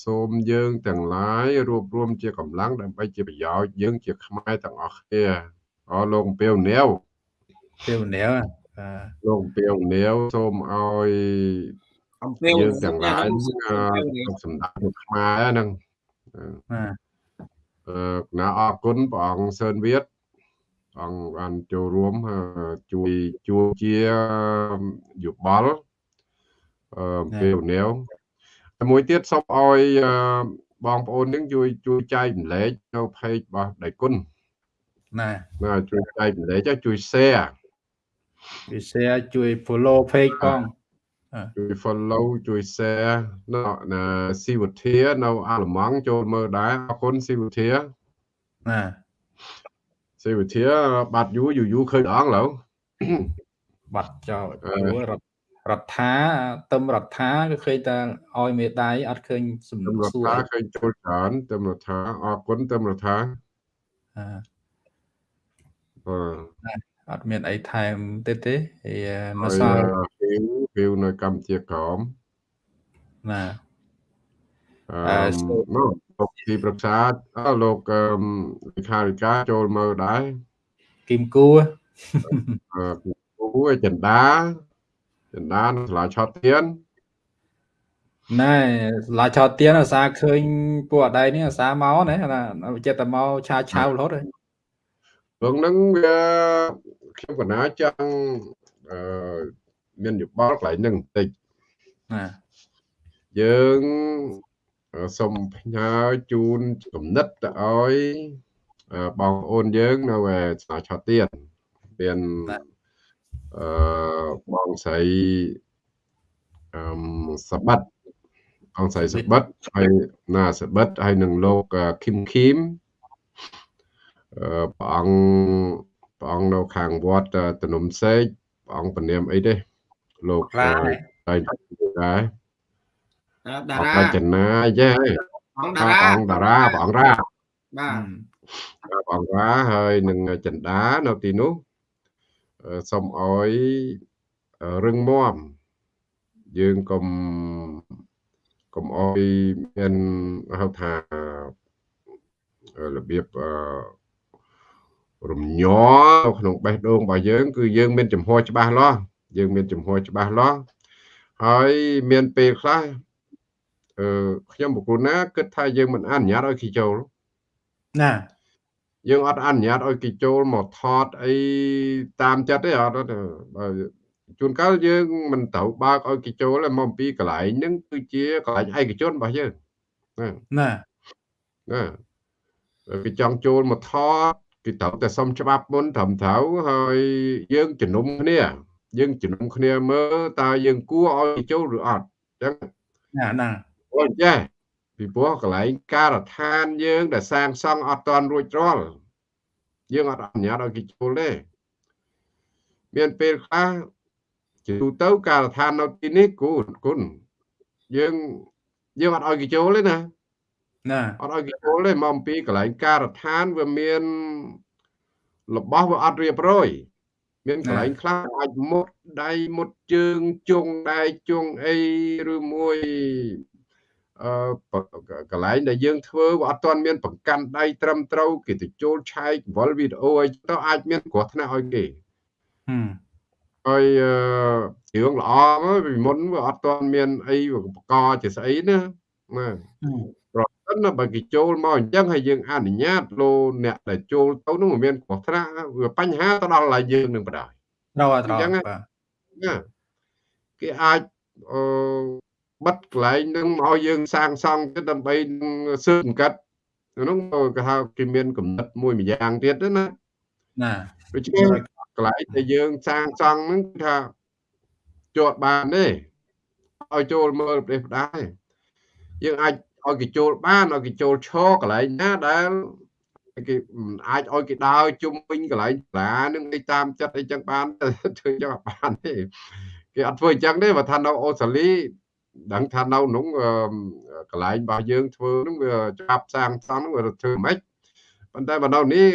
សូមយើងទាំងឡាយរួបរวมជាកម្លាំងដើម្បីជាប្រយោជន៍យើងជាខ្មែរទាំងអស់គ្នាអរលោកអំពីវនាវទេវនាវបាទលោកអំពីវនាវសូមឲ្យ អំពីយើងទាំងឡាយអឺសម្ដេចលោកខ្មែរហ្នឹងបាទអឺគណៈអរគុណព្រះអង្គសឿនវៀតព្រះអង្គបានចូលរួមអឺជួយជួយជាយោបល់អឺពេលនាវហើយមួយទៀតសូមឲ្យអឺបងប្អូននឹងជួយជួយចែកម្លែកនៅ page របស់ដៃគុណណាណាជួយចែកម្លែកជួយ share វា share ជួយ follow page ផង ជួយ follow ជួយ share នៅណាស៊ីវធានៅអាល្លឺម៉ង់ចូលមើលដែរអរគុណស៊ីវធាណាស៊ីវធាបាត់យូរយូរយូរឃើញអងឡូវបាត់ចោលអឺព្រោះរដ្ឋរដ្ឋាទឹមរដ្ឋាគឺឃើញតែឲ្យមេដៃអត់ឃើញសំទឹណួមររដ្ឋសួរាឃើញចូលច្រើនទឹមរដ្ឋាអរគុណទឹមរដ្ឋាអឺបាទអត់មានអីថែមទៀតទេហើយនៅហើយសល់ វីវវីវនៅកម្ពុជាក្រមណាអអឺឺសូមមកលោកទីប្រឹក្សាអើលោកអឺលេខាធិការចូលមើលដែរគីមគូអឺគូឯចិន្តាចិន្តានៅសាលាឆោតទៀនណែឡាឆោតទៀនអាសាឃើញពួកអដៃនេះអាសាមកណាណាចិត្តតែមកឆាឆាវរហូតហើយព្រោះហ្នឹងវាខ្ញុំកណាចង់អឺ មានយោបល់កន្លែងហ្នឹងបន្តិចណាយើងអឺសូមផ្ញើជូនគំនិតទៅឲ្យអឺបងប្អូនយើងនៅឯស្នាឆោតទៀនមានអឺបងស្រីអឺសបិតបងស្រីសបិតហើយណាសបិតហើយនឹងលោកឃឹមឃីមអឺព្រះអង្គព្រះអង្គនៅខាងវត្តតនំសេកព្រះអង្គពនាមអីទេ លោកខ្លាហើយហើយដែរតាអរាបចនាចេះអង្គព្រះតារាអង្គតារាព្រះអង្គរាបាទព្រះអង្គរាហើយនឹងចិន្តានៅទីនោះអឺសូមឲ្យរឹងមាំយើងកុំកុំឲ្យមានហៅថាអឺរបៀបអឺរំញ័រនៅក្នុងបេះដូងរបស់យើង គឺយើងមានចំហច្បាស់លាស់ យើងមានចំហច្បាស់លាស់ហើយមានពេលខ្លះអឺខ្ញុំបុគ្គលណាគិតថាយើងមិនអនុញ្ញាតឲ្យគេចូលណាយើងអត់អនុញ្ញាតឲ្យគេចូលមកថតអីតាមចិត្តទេអត់ទេបើជួនកាលយើងមិនត្រូវបើកឲ្យគេចូលទេមកអំពីកន្លែងហ្នឹងគឺជាកន្លែងឯកជនរបស់យើងណាណាណាបើគេចង់ចូលមកថតគេត្រូវតែសុំច្បាប់មុនត្រឹមត្រូវហើយយើងជំនុំគ្នា យើងជំនុំគ្នាមើលតើយើងគួរឲ្យគេចូលឬអត់អញ្ចឹងណាណាអូចេះពីព្រោះកន្លែងការដ្ឋានយើង ដែលសាងសង់អត់ទាន់រួចរាល់យើងអត់អនុញ្ញាតឲ្យគេចូលទេមានពេលខ្លះជាទូទៅការដ្ឋាននៅទីនេះគូនគុណយើងយើងអត់ឲ្យគេចូលទេណាណាអត់ឲ្យគេចូលទេមកអំពីកន្លែងការដ្ឋានវាមានរបស់វាអត់រៀបរយ មានកន្លែងខ្លះអាចមុតដៃមុតជើងជុងដៃជុងអីឬមួយអឺកន្លែងដែលយើងធ្វើវាអត់ទាន់មានបង្កាន់ដៃត្រឹមត្រូវគេទៅចូលឆែកវល់វីដេអូអីទៅអាចមានគ្រោះថ្នាក់ឲ្យគេហឹមហើយអឺរឿងល្អមកពីមុនវាអត់ទាន់មានអីឧបករណ៍ជាស្អីណាណាហឹមប្រ សិនណាបើគេចូលមកអញ្ចឹងហើយយើងអនុញ្ញាតលោអ្នកដែលចូលទៅនោះមិនមានគ្រោះថ្នាក់វាបញ្ហាទៅដល់ឡើយយើងនឹងបដ ாய் ត្រូវអត់ត្រូវអញ្ចឹងហ៎បាទណាគេអាចអឺបិទកន្លែងហ្នឹងមកឲ្យយើងសាងសង់ទៅដើម្បីនឹងស៊ើបអង្កត់អានោះគេហៅគេមានកំណត់មួយម្យ៉ាងទៀតណាណាដូច្នេះកន្លែងដែលយើងសាងសង់ហ្នឹងគឺថាជាប់បានទេឲ្យចូលមើលប្រទេសដែរយើងអាច ឲ្យគេចូលបានឲ្យគេចូលឈរកន្លែងណាដែលគេអាចឲ្យគេដើរជុំវិញកន្លែងសាលានឹងឯតាមចិត្តអីចឹងបានធ្វើចឹងអត់បានទេគេអត់ធ្វើអញ្ចឹងទេបើថានៅអូស្ត្រាលីដឹងថានៅក្នុងកន្លែងរបស់យើងធ្វើនឹងវាច្បាប់សាងសង់នឹងវាធ្វើមិនប៉ុន្តែបើនៅនេះ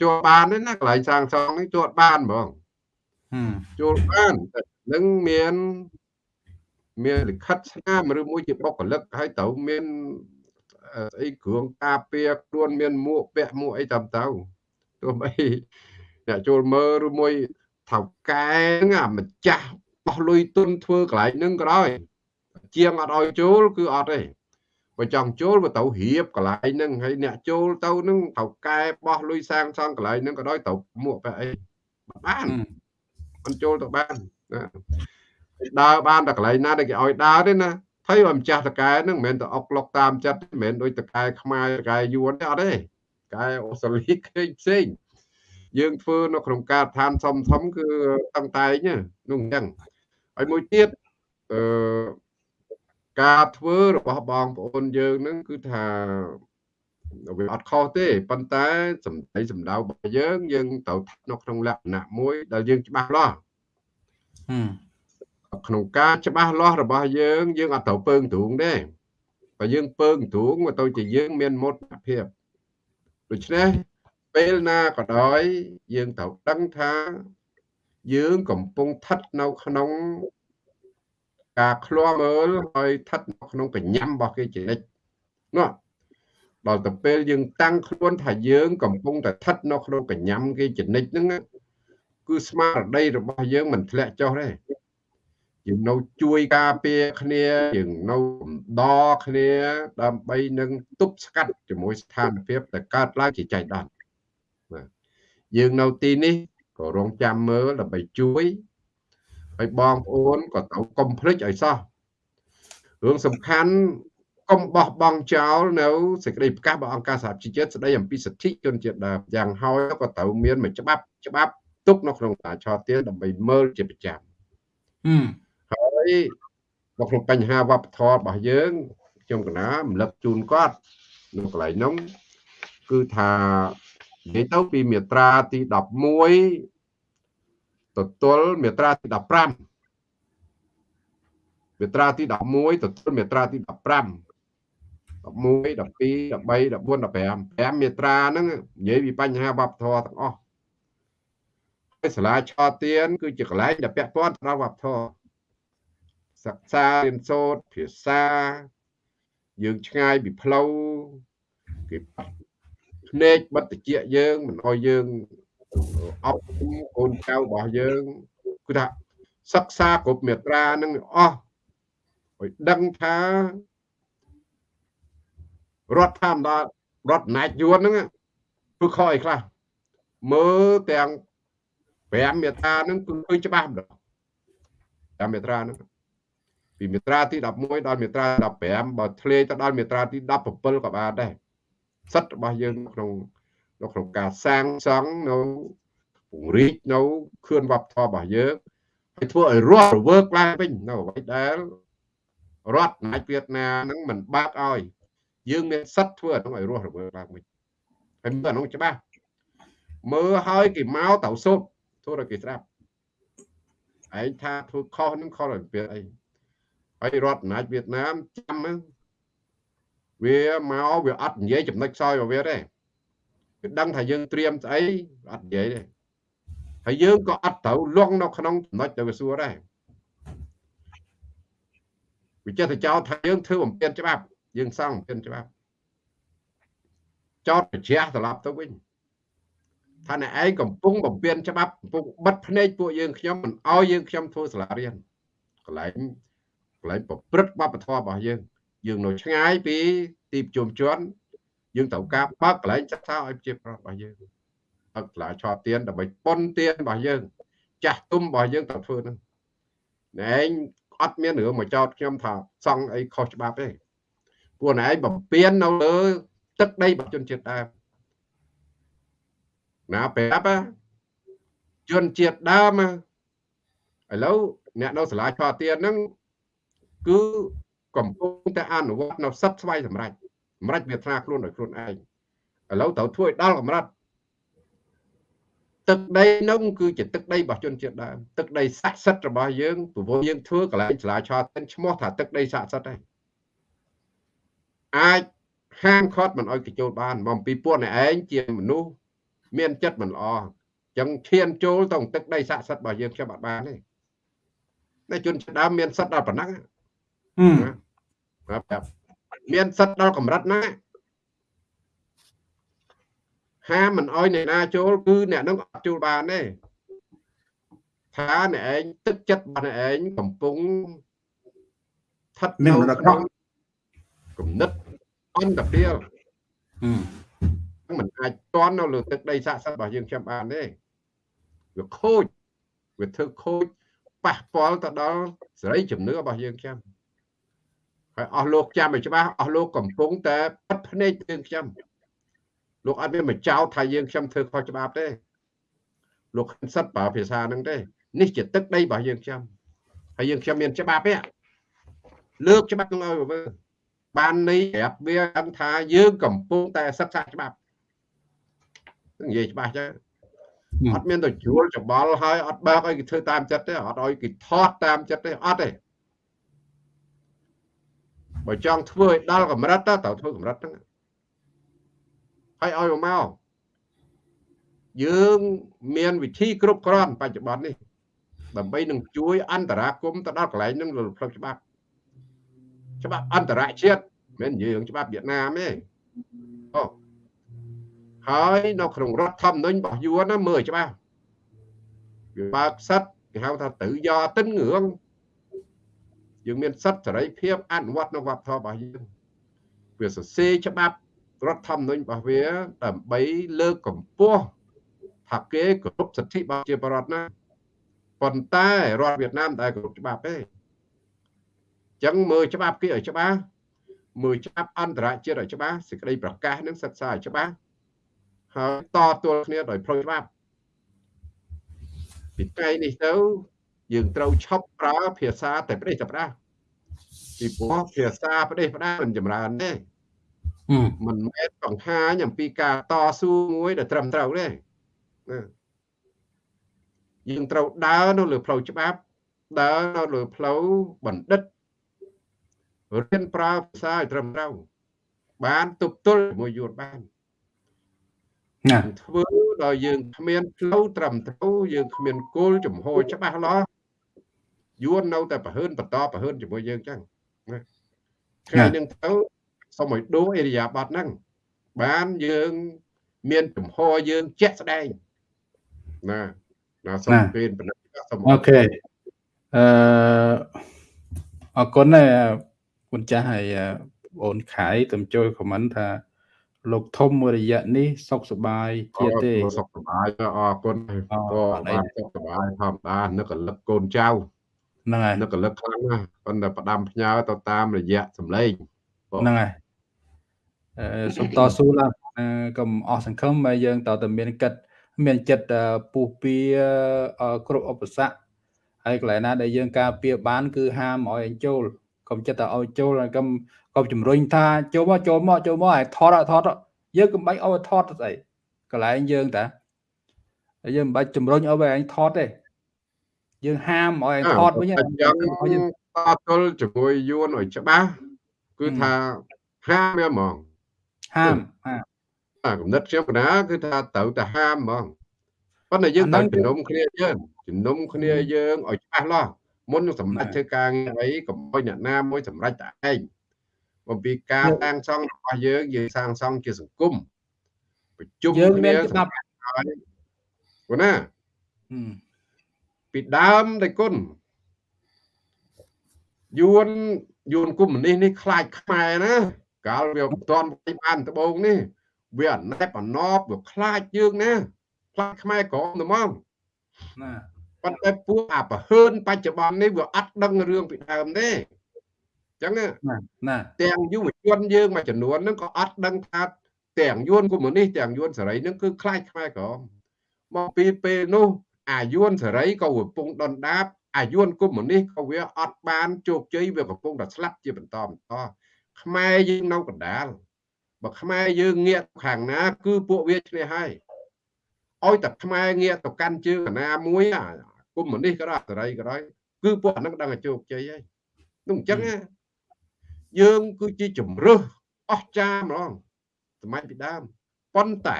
ជួលបានទេណាកន្លែងសាងសង់នេះជួលបានហ្មងជួលបាននឹងមាន មានលិខិតស្នាមឬមួយជាបុគ្គលិកហើយត្រូវមានស្អីគ្រឿងការពារខ្លួនមានមួកពាក់មួកអីតាមទៅទោះបីអ្នកចូលមើលឬមួយថៅកែហ្នឹងអាម្ចាស់បោះលុយទុនធ្វើកន្លែងហ្នឹងក៏ដោយជាងអត់ឲ្យចូលគឺអត់ទេបើចង់ចូលបើទៅរៀបកន្លែងហ្នឹងហើយអ្នកចូលទៅហ្នឹងថៅកែបោះលុយសាងសង់កន្លែងហ្នឹងក៏ដោយទៅមួកពាក់អីបានមិនចូលទៅបានណា ដើរបានតែកន្លែងណាដែលគេឲ្យដើរទេណាថៃបើម្ចាស់តកែហ្នឹងមិនមែនទៅអុកលុកតាមចិត្តមិនមែនដូចតកែខ្មែរតកែយួនទេអត់ទេកែអូស្ត្រាលីគេផ្សេងយើងធ្វើនៅក្នុងការដ្ឋានសំធំគឺតាំងតែងនោះអញ្ចឹងហើយមួយទៀតអឺការធ្វើរបស់បងប្អូនយើងហ្នឹងគឺថាវាអត់ខុសទេប៉ុន្តែសម្ដីសម្ដៅរបស់យើងយើងត្រូវនៅក្នុងលក្ខណៈមួយដែលយើងច្បាស់លាស់ ក្នុងការច្បាស់លាស់របស់យើងយើងអត់ត្រូវពើងទ្រូងទេបើយើងពើងទ្រូងទៅជាយើងមានមោទនភាពដូច្នេះពេលណាក៏ដោយយើងត្រូវដឹងថាយើងកំពុងស្ថិតនៅក្នុងការឃ្លាំមើលហើយស្ថិតនៅក្នុងកញ្ញាំរបស់គេជានិច្ចនោះដល់ទៅពេលយើងតាំងខ្លួនថាយើងកំពុងតែស្ថិតនៅក្នុងកញ្ញាំគេជានិច្ចហ្នឹងគឺស្មារតីរបស់យើងមិនធ្លាក់ចុះទេ យើងនៅជួយការពារគ្នាយើងនៅកំដរគ្នា ដើម្បីនឹងទប់ស្កាត់ជាមួយស្ថានភាពដែលកើតឡើងជាចៃដន្យបាទយើងនៅទីនេះក៏រងចាំមើលដើម្បីជួយហើយបងប្អូនក៏ត្រូវកុំភ្លេចឲ្យសោះរឿងសំខាន់កុំបោះបង់ចោលនៅសេចក្តីប្រកាសរបស់អង្គការសហជីវជាតិស្តីអំពីសិទ្ធិជនជាតិដើមយ៉ាងហោចក៏ត្រូវមានមួយច្បាប់ច្បាប់ទុកនៅក្នុងតាឆោទៀនដើម្បីមើលជាប្រចាំហើ យនៅក្នុងបញ្ហាវប្បធម៌របស់យើងខ្ញុំកណារំលឹកជូនគាត់នៅកន្លែងនោះគឺថានិយាយទៅពីមាត្រាទី11ទទួលមាត្រាទី15មាត្រាទី11ទទួលមាត្រាទី15 11 12 13 14 15 5មាត្រាហ្នឹងនិយាយពីបញ្ហាវប្បធម៌ទាំងអស់ហើយសាលាឆោទៀនគឺជាកន្លែងដែលពាក់ព័ន្ធដល់វប្បធម៌ សិក្សារៀនសូត្រភាសា យើងឆ្ងាយពីផ្លូវគេភ្នែកបិទតិចយើងមិនអោយយើងអប់កូនចៅរបស់យើងគឺថាសិក្សាគ្រប់មេត្រានឹងអស់ឲ្យដឹងថារដ្ឋធម្មតារដ្ឋណាចយួនហ្នឹងគឺខកអីខ្លះមើលទាំង5មេត្រាហ្នឹងគឺឃើញច្បាស់ម្ដង5មេត្រាហ្នឹង ពីមេត្រាទី11ដល់មេត្រា15បើធ្លាយទៅដល់មេត្រាទី17ក៏បានដែរសិទ្ធិរបស់យើងក្នុងនៅក្នុងការសាងសង់នៅពង្រីកនៅខឿនវប្បធម៌របស់យើងហើយធ្វើឲ្យរស់រវើកឡើងវិញនៅអ្វីដែលរដ្ឋណាចវៀតណាមនឹងមិនបាក់ឲ្យយើងមានសិទ្ធិធ្វើឲ្យរស់រវើកឡើងវិញហើយមើលអានោះច្បាស់មើលឲ្យគេមកទៅសុទ្ធធ្វើឲ្យគេស្ដាប់ឯងថាធ្វើខុសនឹងខុសឲ្យពេលអី ហើយរដ្ឋអំណាចវៀតណាមចាំវាមកវាអត់និយាយចំណុចខ្សោយរបស់វាទេវាដឹងថាយើងត្រៀមស្អីអត់និយាយទេហើយយើងក៏អត់ត្រូវលងនៅក្នុងចំណុចដែលវាសួរដែរវាចេះតែចោទថាយើងធ្វើបំពេញច្បាប់ យើងសង់បំពេញច្បាប់ចោតប្រជះត្រឡប់ទៅវិញថាអ្នកឯងកំពុងបំពេញច្បាប់កំពុងបិទភ្នែកពួកយើងខ្ញុំមិនអោយយើងខ្ញុំធ្វើសាលារៀនកន្លែង ន្លែងប្រព្រឹត្តវប្បធម៌របស់យើងយើងនៅឆ្ងាយពីទីប្រជុំជនយើងត្រូវការបើកកន្លែងសិក្សាឲ្យប្រជាប្រដ្ឋរបស់យើងបើកសាលាឆោទៀនដើម្បីប៉ុនទៀនរបស់យើង ចាស់ទុំរបស់យើងត្រូវធ្វើហ្នឹងឯងអត់មានរឿងមកចោតខ្ញុំថាសង់អីខុសច្បាប់ទេពួកឯងបំពេញនៅលើទឹកដីរបស់ជនជាតិដើមណាប្រាប់ជនជាតិដើមឥឡូវអ្នកនៅសាលាឆោទៀនហ្នឹង គឺកំពុងតែអនុវត្តនៅសិទ្ធស្វ័យសម្រេចសម្រេចវាថ្នាខ្លួនដោយខ្លួនឯងឥឡូវត្រូវធ្វើឲ្យដល់កម្រិតទឹកដីនោះគឺជាទឹកដីរបស់ជនជាតិដើមទឹកដីស័ក្តិសិទ្ធិរបស់យើងព្រោះយើងធ្វើកន្លែងឆ្លាឆោតឈ្មោះថាទឹកដីស័ក្តិសិទ្ធិហើយអាចហាមឃាត់មិនឲ្យកចូលបានមកពីពួកអ្នកឯងជាមនុស្សមានចិត្តមិនល្អចឹងឈានចូលទៅទឹកដីស័ក្តិសិទ្ធិរបស់យើងខ្ញុំអត់បានទេតែជនជាតិដើមមានសិទ្ធិដល់ប៉ុណ្ណឹង ហឹមបាទប្រាប់មានសិទ្ធិដល់កម្រិតណាហាមមិនអោយអ្នកណាចូលគឺអ្នកនឹងអត់ចូលបានទេថាអ្នកឯងទឹកចិត្តរបស់អ្នកឯងកំពុងស្ថិតមាននៅរកក្រក់គំនិតអន្តពាលហឹមមិនអាចតន់នៅលើទឹកដីស័ក្តិសិទ្ធិរបស់យើងខ្ញុំបានទេវាខូចវាធ្វើខូចប៉ះពាល់ទៅដល់សេរីជំនឿរបស់យើងខ្ញុំ ហើយអស់លោកចាំឲ្យច្បាស់អស់លោកកំពុងតែបិទភ្នែកយើងខ្ញុំលោកអត់មានមកចោទថាយើងខ្ញុំធ្វើខុសច្បាប់ទេលោកហ៊ានសិតប្រើភាសាហ្នឹងទេនេះជាទឹកដីរបស់យើងខ្ញុំហើយយើងខ្ញុំមានច្បាប់ទេលើកច្បាប់ហ្នឹងឲ្យមើលបានន័យប្រាប់វាដឹងថាយើងកំពុងតែសិក្សាច្បាប់និយាយច្បាស់ចឹងហឹមអត់មានទៅជួលច្បល់ហើយអត់បើកឲ្យគេធ្វើតាមចិត្តទេអត់ឲ្យគេថតតាមចិត្តទេអត់ទេ បើចង់ធ្វើឲ្យដល់កម្រិតទៅត្រូវធ្វើកម្រិតហ្នឹងហើយឲ្យមកយើងមានវិធីគ្រប់គ្រាន់បច្ចុប្បន្ននេះដើម្បីនឹងជួយអន្តរាគមន៍ទៅដល់កន្លែងហ្នឹងលើផ្លូវច្បាប់ច្បាប់អន្តរជាតិមិនមែនយើងច្បាប់វៀតណាមទេអូហើយនៅក្នុងរដ្ឋធម្មនុញ្ញរបស់យួនណាមើលឲ្យច្បាស់វាបើកសិទ្ធគេហៅថាទៅយកទិនងឿង យើងមានសិទ្ធិសេរីភាពអនុវត្តនៅវប្បធម៌របស់យើងវាសរសេរច្បាប់រដ្ឋធម្មនុញ្ញរបស់វាដើម្បីលើកកម្ពស់ថាគេគោរពសិទ្ធិរបស់ជាបរដ្ឋណាប៉ុន្តែរដ្ឋវៀតណាមតែគោរពច្បាប់ទេអញ្ចឹងមើលច្បាប់គេឲ្យច្បាស់មើលច្បាប់អន្តរជាតិឲ្យច្បាស់សេចក្តីប្រកាសនឹងសិក្សាឲ្យច្បាស់ហើយតទល់គ្នាដោយផ្លូវច្បាប់ពីថ្ងៃនេះទៅ យើងត្រូវឈប់ប្រើភាសាតែប្រទេសតែផ្ដាស់ពីព្រោះភាសាប្រទេសផ្ដាស់មិនចម្រើនទេហឹមមិនមែនបង្ហាញអំពីការតស៊ូមួយដែលត្រឹមត្រូវទេណាយើងត្រូវដើរនៅលើផ្លូវច្បាប់ដើរនៅលើផ្លូវបណ្ឌិតរៀនប្រើភាសាឲ្យត្រឹមត្រូវបានទប់ទល់ជាមួយយួនបានណាធ្វើដល់យើងគ្មានផ្លូវត្រឹមត្រូវយើងគ្មានគោលចំហច្បាស់លាស់ យួននៅតែប្រហើនបន្តប្រហើនជាមួយយើងចឹងណាថ្ងៃនេះទៅសូមឲ្យដូរអេរិយាបថហ្នឹងបានយើងមានចំហយើងជាក់ស្ដែងណាណាសូមពេលបណ្ឌិតសូមអូខេអឺអរគុណដែរគុណចាស់ហើយអឺបងអូនខៃទំជួយខមមិនថាលោកធំមួយរយៈនេះសុខសប្បាយជាទេអូសុខសប្បាយអរគុណអូក៏អត់អីបានសុខសប្បាយធម្មតានឹកកលឹកកូនចៅ ហ្នឹងហើយនឹកកលឹកខ្លាំងណាស់ប៉ុន្តែផ្ដាំផ្ញើទៅតាមរយៈសម្លេងហ្នឹងហើយអឺសូមតស៊ូឡើងអឺកុំអស់សង្ឃឹមហើយយើងតើតមានកិត្តមានចិត្តអឺពុះពៀអឺគ្រប់ឧបសគ្គហើយកន្លែងណាដែលយើងការពៀបាន គឺហាមឲ្យអញ្ចូលកុំចិត្តតែឲ្យចូលហើយកុំកុំជំរុញថាចូលមកចូលមកចូលមកឲ្យថតឲ្យថតយើងកុំបាច់ឲ្យថតទៅស្អីកន្លែងយើងតាហើយយើងមិនបាច់ជំរុញឲ្យឯងថតទេ យើងហាមឲ្យឯងថតវិញអញ្ចឹងឲ្យយើងតទល់ជាមួយយួនឲ្យច្បាស់គឺថាហាមវាហ្មងហាមហាមអាកំណត់ខ្ញុំកណាគឺថាត្រូវតែហាមហ្មងប៉ុន្តែយើងអាហ្នឹងត្រូវជំនុំគ្នាយើងជំនុំគ្នាយើងឲ្យច្បាស់លាស់មុននឹងសម្រេចណាធ្វើការងារអីកុំឲ្យអ្នកណាមួយសម្រេចតែឯងអំពីការសាងសង់របស់យើងយើងសាងសង់ជាសង្គមប្រជុំយើងគ្នាមានច្បាប់ហើយគណាហឹម ពីដើមតែគុណយួនយួនកុម្មុយនីសនេះខ្លាចខ្មែរណាកាលវាមិនទាន់វាយបានដបងនេះវាអណែបអណប់វាខ្លាចយើងណាខ្លាចខ្មែរក្រមតែមកណាប៉ុន្តែពួកអាប្រហើនបច្ចុប្បន្ននេះវាអត់ដឹងរឿងពីដើមទេអញ្ចឹងណាណាណាទាំងយុវជនយើងមួយចំនួនហ្នឹងក៏អត់ដឹងថាទាំងយួនកុម្មុយនីសទាំងយួនសេរីហ្នឹងគឺខ្លាចខ្មែរក្រមមកពីពេលនោះ អាយួនសេរីក៏កំពុងដុនដាបអាយួនកុំនេះក៏វាអត់បានជោគជ័យវាកំពុងតែស្លាប់ជាបន្តបន្តខ្មែរយើងនៅកណ្ដាលបើខ្មែរយើងងាកខាងណា គឺពួកវាឈ្នះហើយឲ្យតែខ្មែរងាកទៅកាន់ជើងកណាមួយអាកុំនេះក៏ដោយអតរិយក៏ដោយគឺពួកអានឹងដឹងតែជោគជ័យហើយនោះអញ្ចឹងយើងគឺជាជំរឹះអស្ចារ្យហ្មងសម័យពីដើមប៉ុន្តែ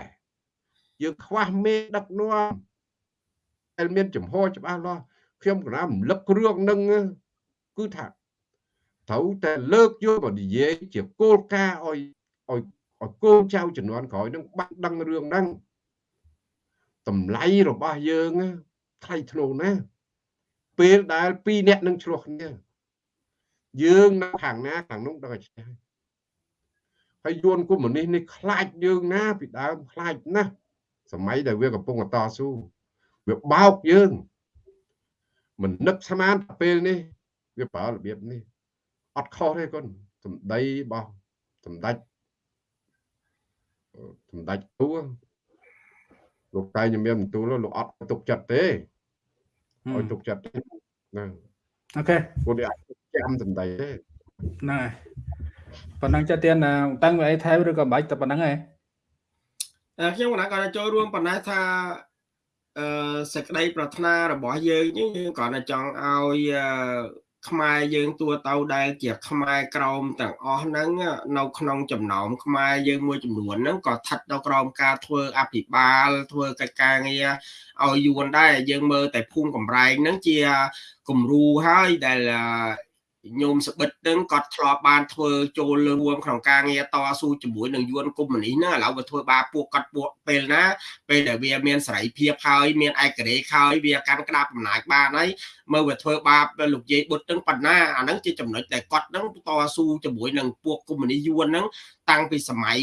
យើងខ្វះមេដឹកនាំ ដែលមានចំហច្បាស់លាស់ខ្ញុំកណារំលឹករឿងនឹងគឺថាត្រូវតែលើកយកមកនិយាយជាគោលការណ៍ឲ្យឲ្យឲ្យកូនចៅជំនាន់ក្រោយនឹងបាត់ដឹងរឿងហ្នឹងតម្លៃរបស់យើងថ្លៃថ្នូរណាស់ពេលដែលពីរអ្នកនឹងឆ្លោះគ្នាយើងនៅខាងណាខាងនោះដល់ឆ្ងាយហើយយួនកុម្មុយនីសនេះខ្លាចយើងណាពីដើមខ្លាចណាស់សម័យដែលវាកំពុងតស៊ូ វាបោកយើងមិននឹកស្មានពេលនេះវាប្រើរបៀបនេះអត់ខុសទេគុណសម្ដីរបស់សម្ដេចសម្ដេចទួលោកតែជំរាបបន្ទូលលោកអត់ទុកចិត្តទេឲ្យទុកចិត្តទេណាអូខេពួកនេះអាចចាំសម្ដីទេហ្នឹងហើយប៉ុណ្ណឹងចិត្តទៀតតាំងវាអីថែមឬក៏មិនបាច់តែប៉ុណ្ណឹងឯងខ្ញុំកណាគាត់ចូលរួមប៉ុណ្ណេះថា អឺសេចក្តីប្រាថ្នារបស់យើងយើងគ្រាន់តែចង់ឲ្យខ្មែរយើងទួទៅដែលជាខ្មែរក្រមទាំងអស់ហ្នឹងនៅក្នុងចំណោមខ្មែរយើងមួយចំនួនហ្នឹងក៏ស្ថិតនៅក្រោមការធ្វើអភិបាលធ្វើកិច្ចការងារឲ្យយួនដែរយើងមើលតែភូមិកំរែងហ្នឹងជាគំរូហើយដែល ញោមសបិតនឹងគាត់ធ្លាប់បានធ្វើចូលរួមក្នុងការងារតស៊ូជាមួយនឹងយួនកុម្មុយនីសហ្នឹងឥឡូវវាធ្វើបាពួកគាត់ពួកពេលណាពេលដែលវាមានសេរីភាពហើយមានឯករាជ្យហើយវាកាន់ក្តាប់អំណាចបានហើយ មើលវាធ្វើបាបលោកយាយបុត្រនឹងប៉ុណ្ណាអាហ្នឹងជាចំណុចដែលគាត់នឹងតស៊ូជាមួយនឹងពួកកុម្មុយនីសយួនហ្នឹងតាំងពីសម័យ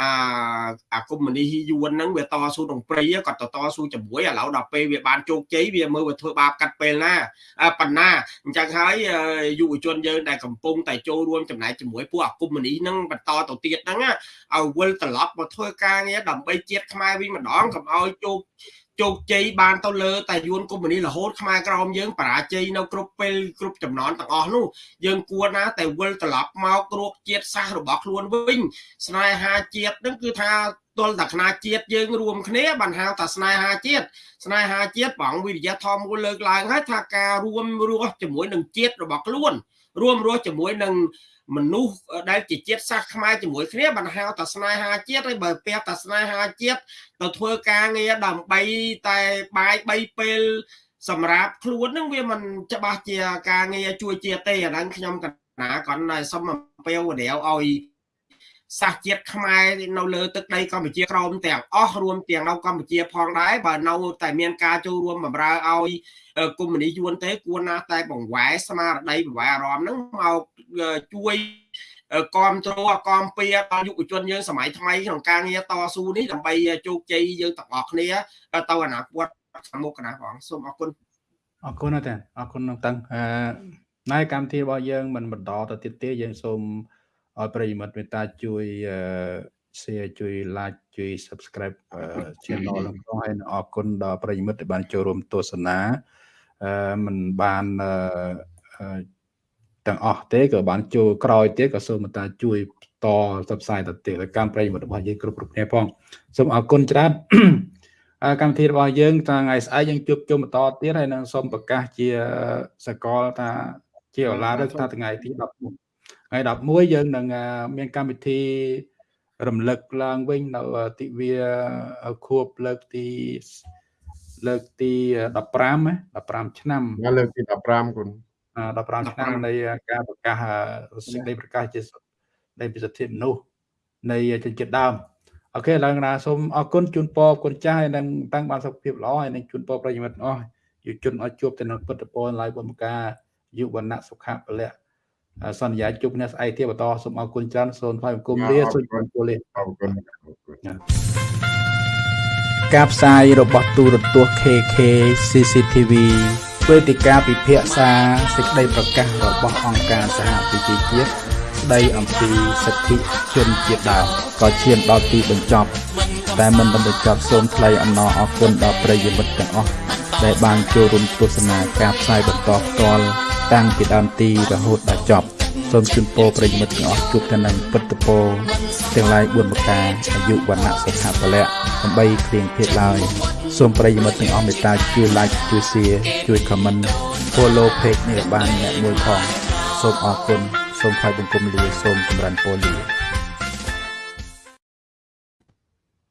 អាអាកុម្មុយនីសយួនហ្នឹងវាតស៊ូក្នុងព្រៃគាត់ទៅតស៊ូជាមួយឥឡូវដល់ពេលវាបានជោគជ័យវាមើលវាធ្វើបាបកាត់ពេលណាប៉ុណ្ណាអញ្ចឹងហើយយុវជនយើងដែលកំពុងតែចូលរួមចំណែកជាមួយពួកអាកុម្មុយនីសហ្នឹងបន្តទៅទៀតហ្នឹងឲ្យវិលត្រឡប់មកធ្វើការងារដើម្បីជាតិខ្មែរវិញម្ដងកុំឲ្យជោគ ជោគជ័យបានទៅលើតែយួនកុម្មុយនីរហូតខ្មែរក្រមយើងបរាជ័យនៅគ្រប់ពេលគ្រប់ចំណន់ទាំងអស់នោះយើងគួរណាតែវិលត្រឡប់មកគ្រោកជាតិសាសរបស់ខ្លួនវិញ ស្នេហាជាតិនឹងគឺថាទល់តែខ្នាជាតិយើងរួមគ្នាបានហៅថាស្នេហាជាតិស្នេហាជាតិបងវិរិយធម៌មួយលើកឡើងហើយថាការរួមរស់ជាមួយនឹងជាតិរបស់ខ្លួន រួមរស់ជាមួយនឹង មនុស្សដែលជាជាតិសាសន៍ខ្មែរជាមួយគ្នាបានហៅថាស្នេហាជាតិហើយបើពះថាស្នេហាជាតិទៅធ្វើការងារដើម្បីតែបាយ3ពេលសម្រាប់ខ្លួននឹងវាមិនច្បាស់ជាការងារជួយជាតិទេអាហ្នឹងខ្ញុំកណាគាត់តែសុំអំពាវនាវឲ្យ សាសជាតិខ្មែរនៅលើទឹកដីកម្ពុជាក្រោមទាំងអស់រួមទាំងនៅកម្ពុជាផងដែរបើនៅតែមានការចូលរួមបម្រើឲ្យកុម្មុយនីសយួនទេគួរណាតែបង្វែរស្មារតីបង្វែរអារម្មណ៍ហ្នឹងមកជួយគាំទ្រគាំពៀដល់យុវជនយើងសម័យថ្មីក្នុងការងារតស៊ូនេះដើម្បីជោគជ័យយើងទាំងអស់គ្នាទៅអនាគតខាងមុខណាបងសូមអរគុណអរគុណណាស់តាអរគុណនឹងតាំងអឺណែកម្មវិធីរបស់យើងមិនបន្តទៅទៀតទេយើងសូម ឲ្យប្រិយមិត្តមេត្តាជួយ share ជួយ like ជួយ subscribe channel នឹងផងហើយអរគុណដល់ប្រិយមិត្តដែលបានចូលរួមទស្សនាអឺមិនបានទាំងអស់ទេក៏បានចូលក្រោយទៀតក៏សូមមេត្តាជួយតផ្សព្វផ្សាយទៅទៀតដល់កម្មប្រិយមិត្តរបស់យើងគ្រប់គ្រប់គ្នាផងសូមអរគុណច្រើនកម្មវិធីរបស់យើងថ្ងៃស្អែកយើងជួបជុំបន្តទៀតហើយនឹងសូមប្រកាសជាសកលថាជាអឡាឬថាថ្ងៃទី10 ថ្ងៃ11យើងនឹងមានកម្មវិធីរំលឹកឡើងវិញនៅទិវាខួបលើកទីលើកទី15 15ឆ្នាំលើកទី15គុណ15ឆ្នាំនៃការប្រកាសសេចក្តីប្រកាសជានៃពិសិដ្ឋិមនុស្សនៃជនជាតិដើមអូខេឡើងណាសូមអរគុណជូនពរគុណចាស់ហើយនឹងតាំងបានសុខភាពល្អហើយនឹងជូនពរប្រិយមិត្តអស់យុជនឲ្យជួបទៅនឹងពុទ្ធពរឡាយបុណ្យការយុវណ្ណៈសុខៈពលៈ សន្យាជួបគ្នាស្អែកទៀតបន្តសូមអរគុណច្រើនសូមថ្លែងបង្គំលាសូមអរគុណអរគុណការផ្សាយរបស់ទូរទស្សន៍ KK CCTV វេទិកាពិភាក្សាសេចក្តីប្រកាសរបស់អង្គការសហប្រជាជាតិស្តីអំពីសិទ្ធិជនជាតិដើមក៏ឈានដល់ទីបញ្ចប់តែមិនបានបញ្ចប់សូមថ្លែងអំណរអគុណដល់ប្រិយមិត្តទាំងអស់ដែលបានចូលរួមទស្សនាការផ្សាយបន្តផ្ទាល់ តាំងពីដើមទីរហូតដល់ចប់សូមជូនពរប្រិយមិត្តទាំងអស់ជួបតែនឹងពុទ្ធពរទាំងឡាយ4ប្រការអាយុវណ្ណៈសុខៈពលៈដើម្បីគ្លៀងភេទឡើយសូមប្រិយមិត្តទាំងអស់មេត្តាជួយ like ជួយ share ជួយ comment follow page នេះឲ្យបានអ្នកមួយផងសូមអរគុណសូមថ្លែងបង្គំលាសូមចម្រើនពរលា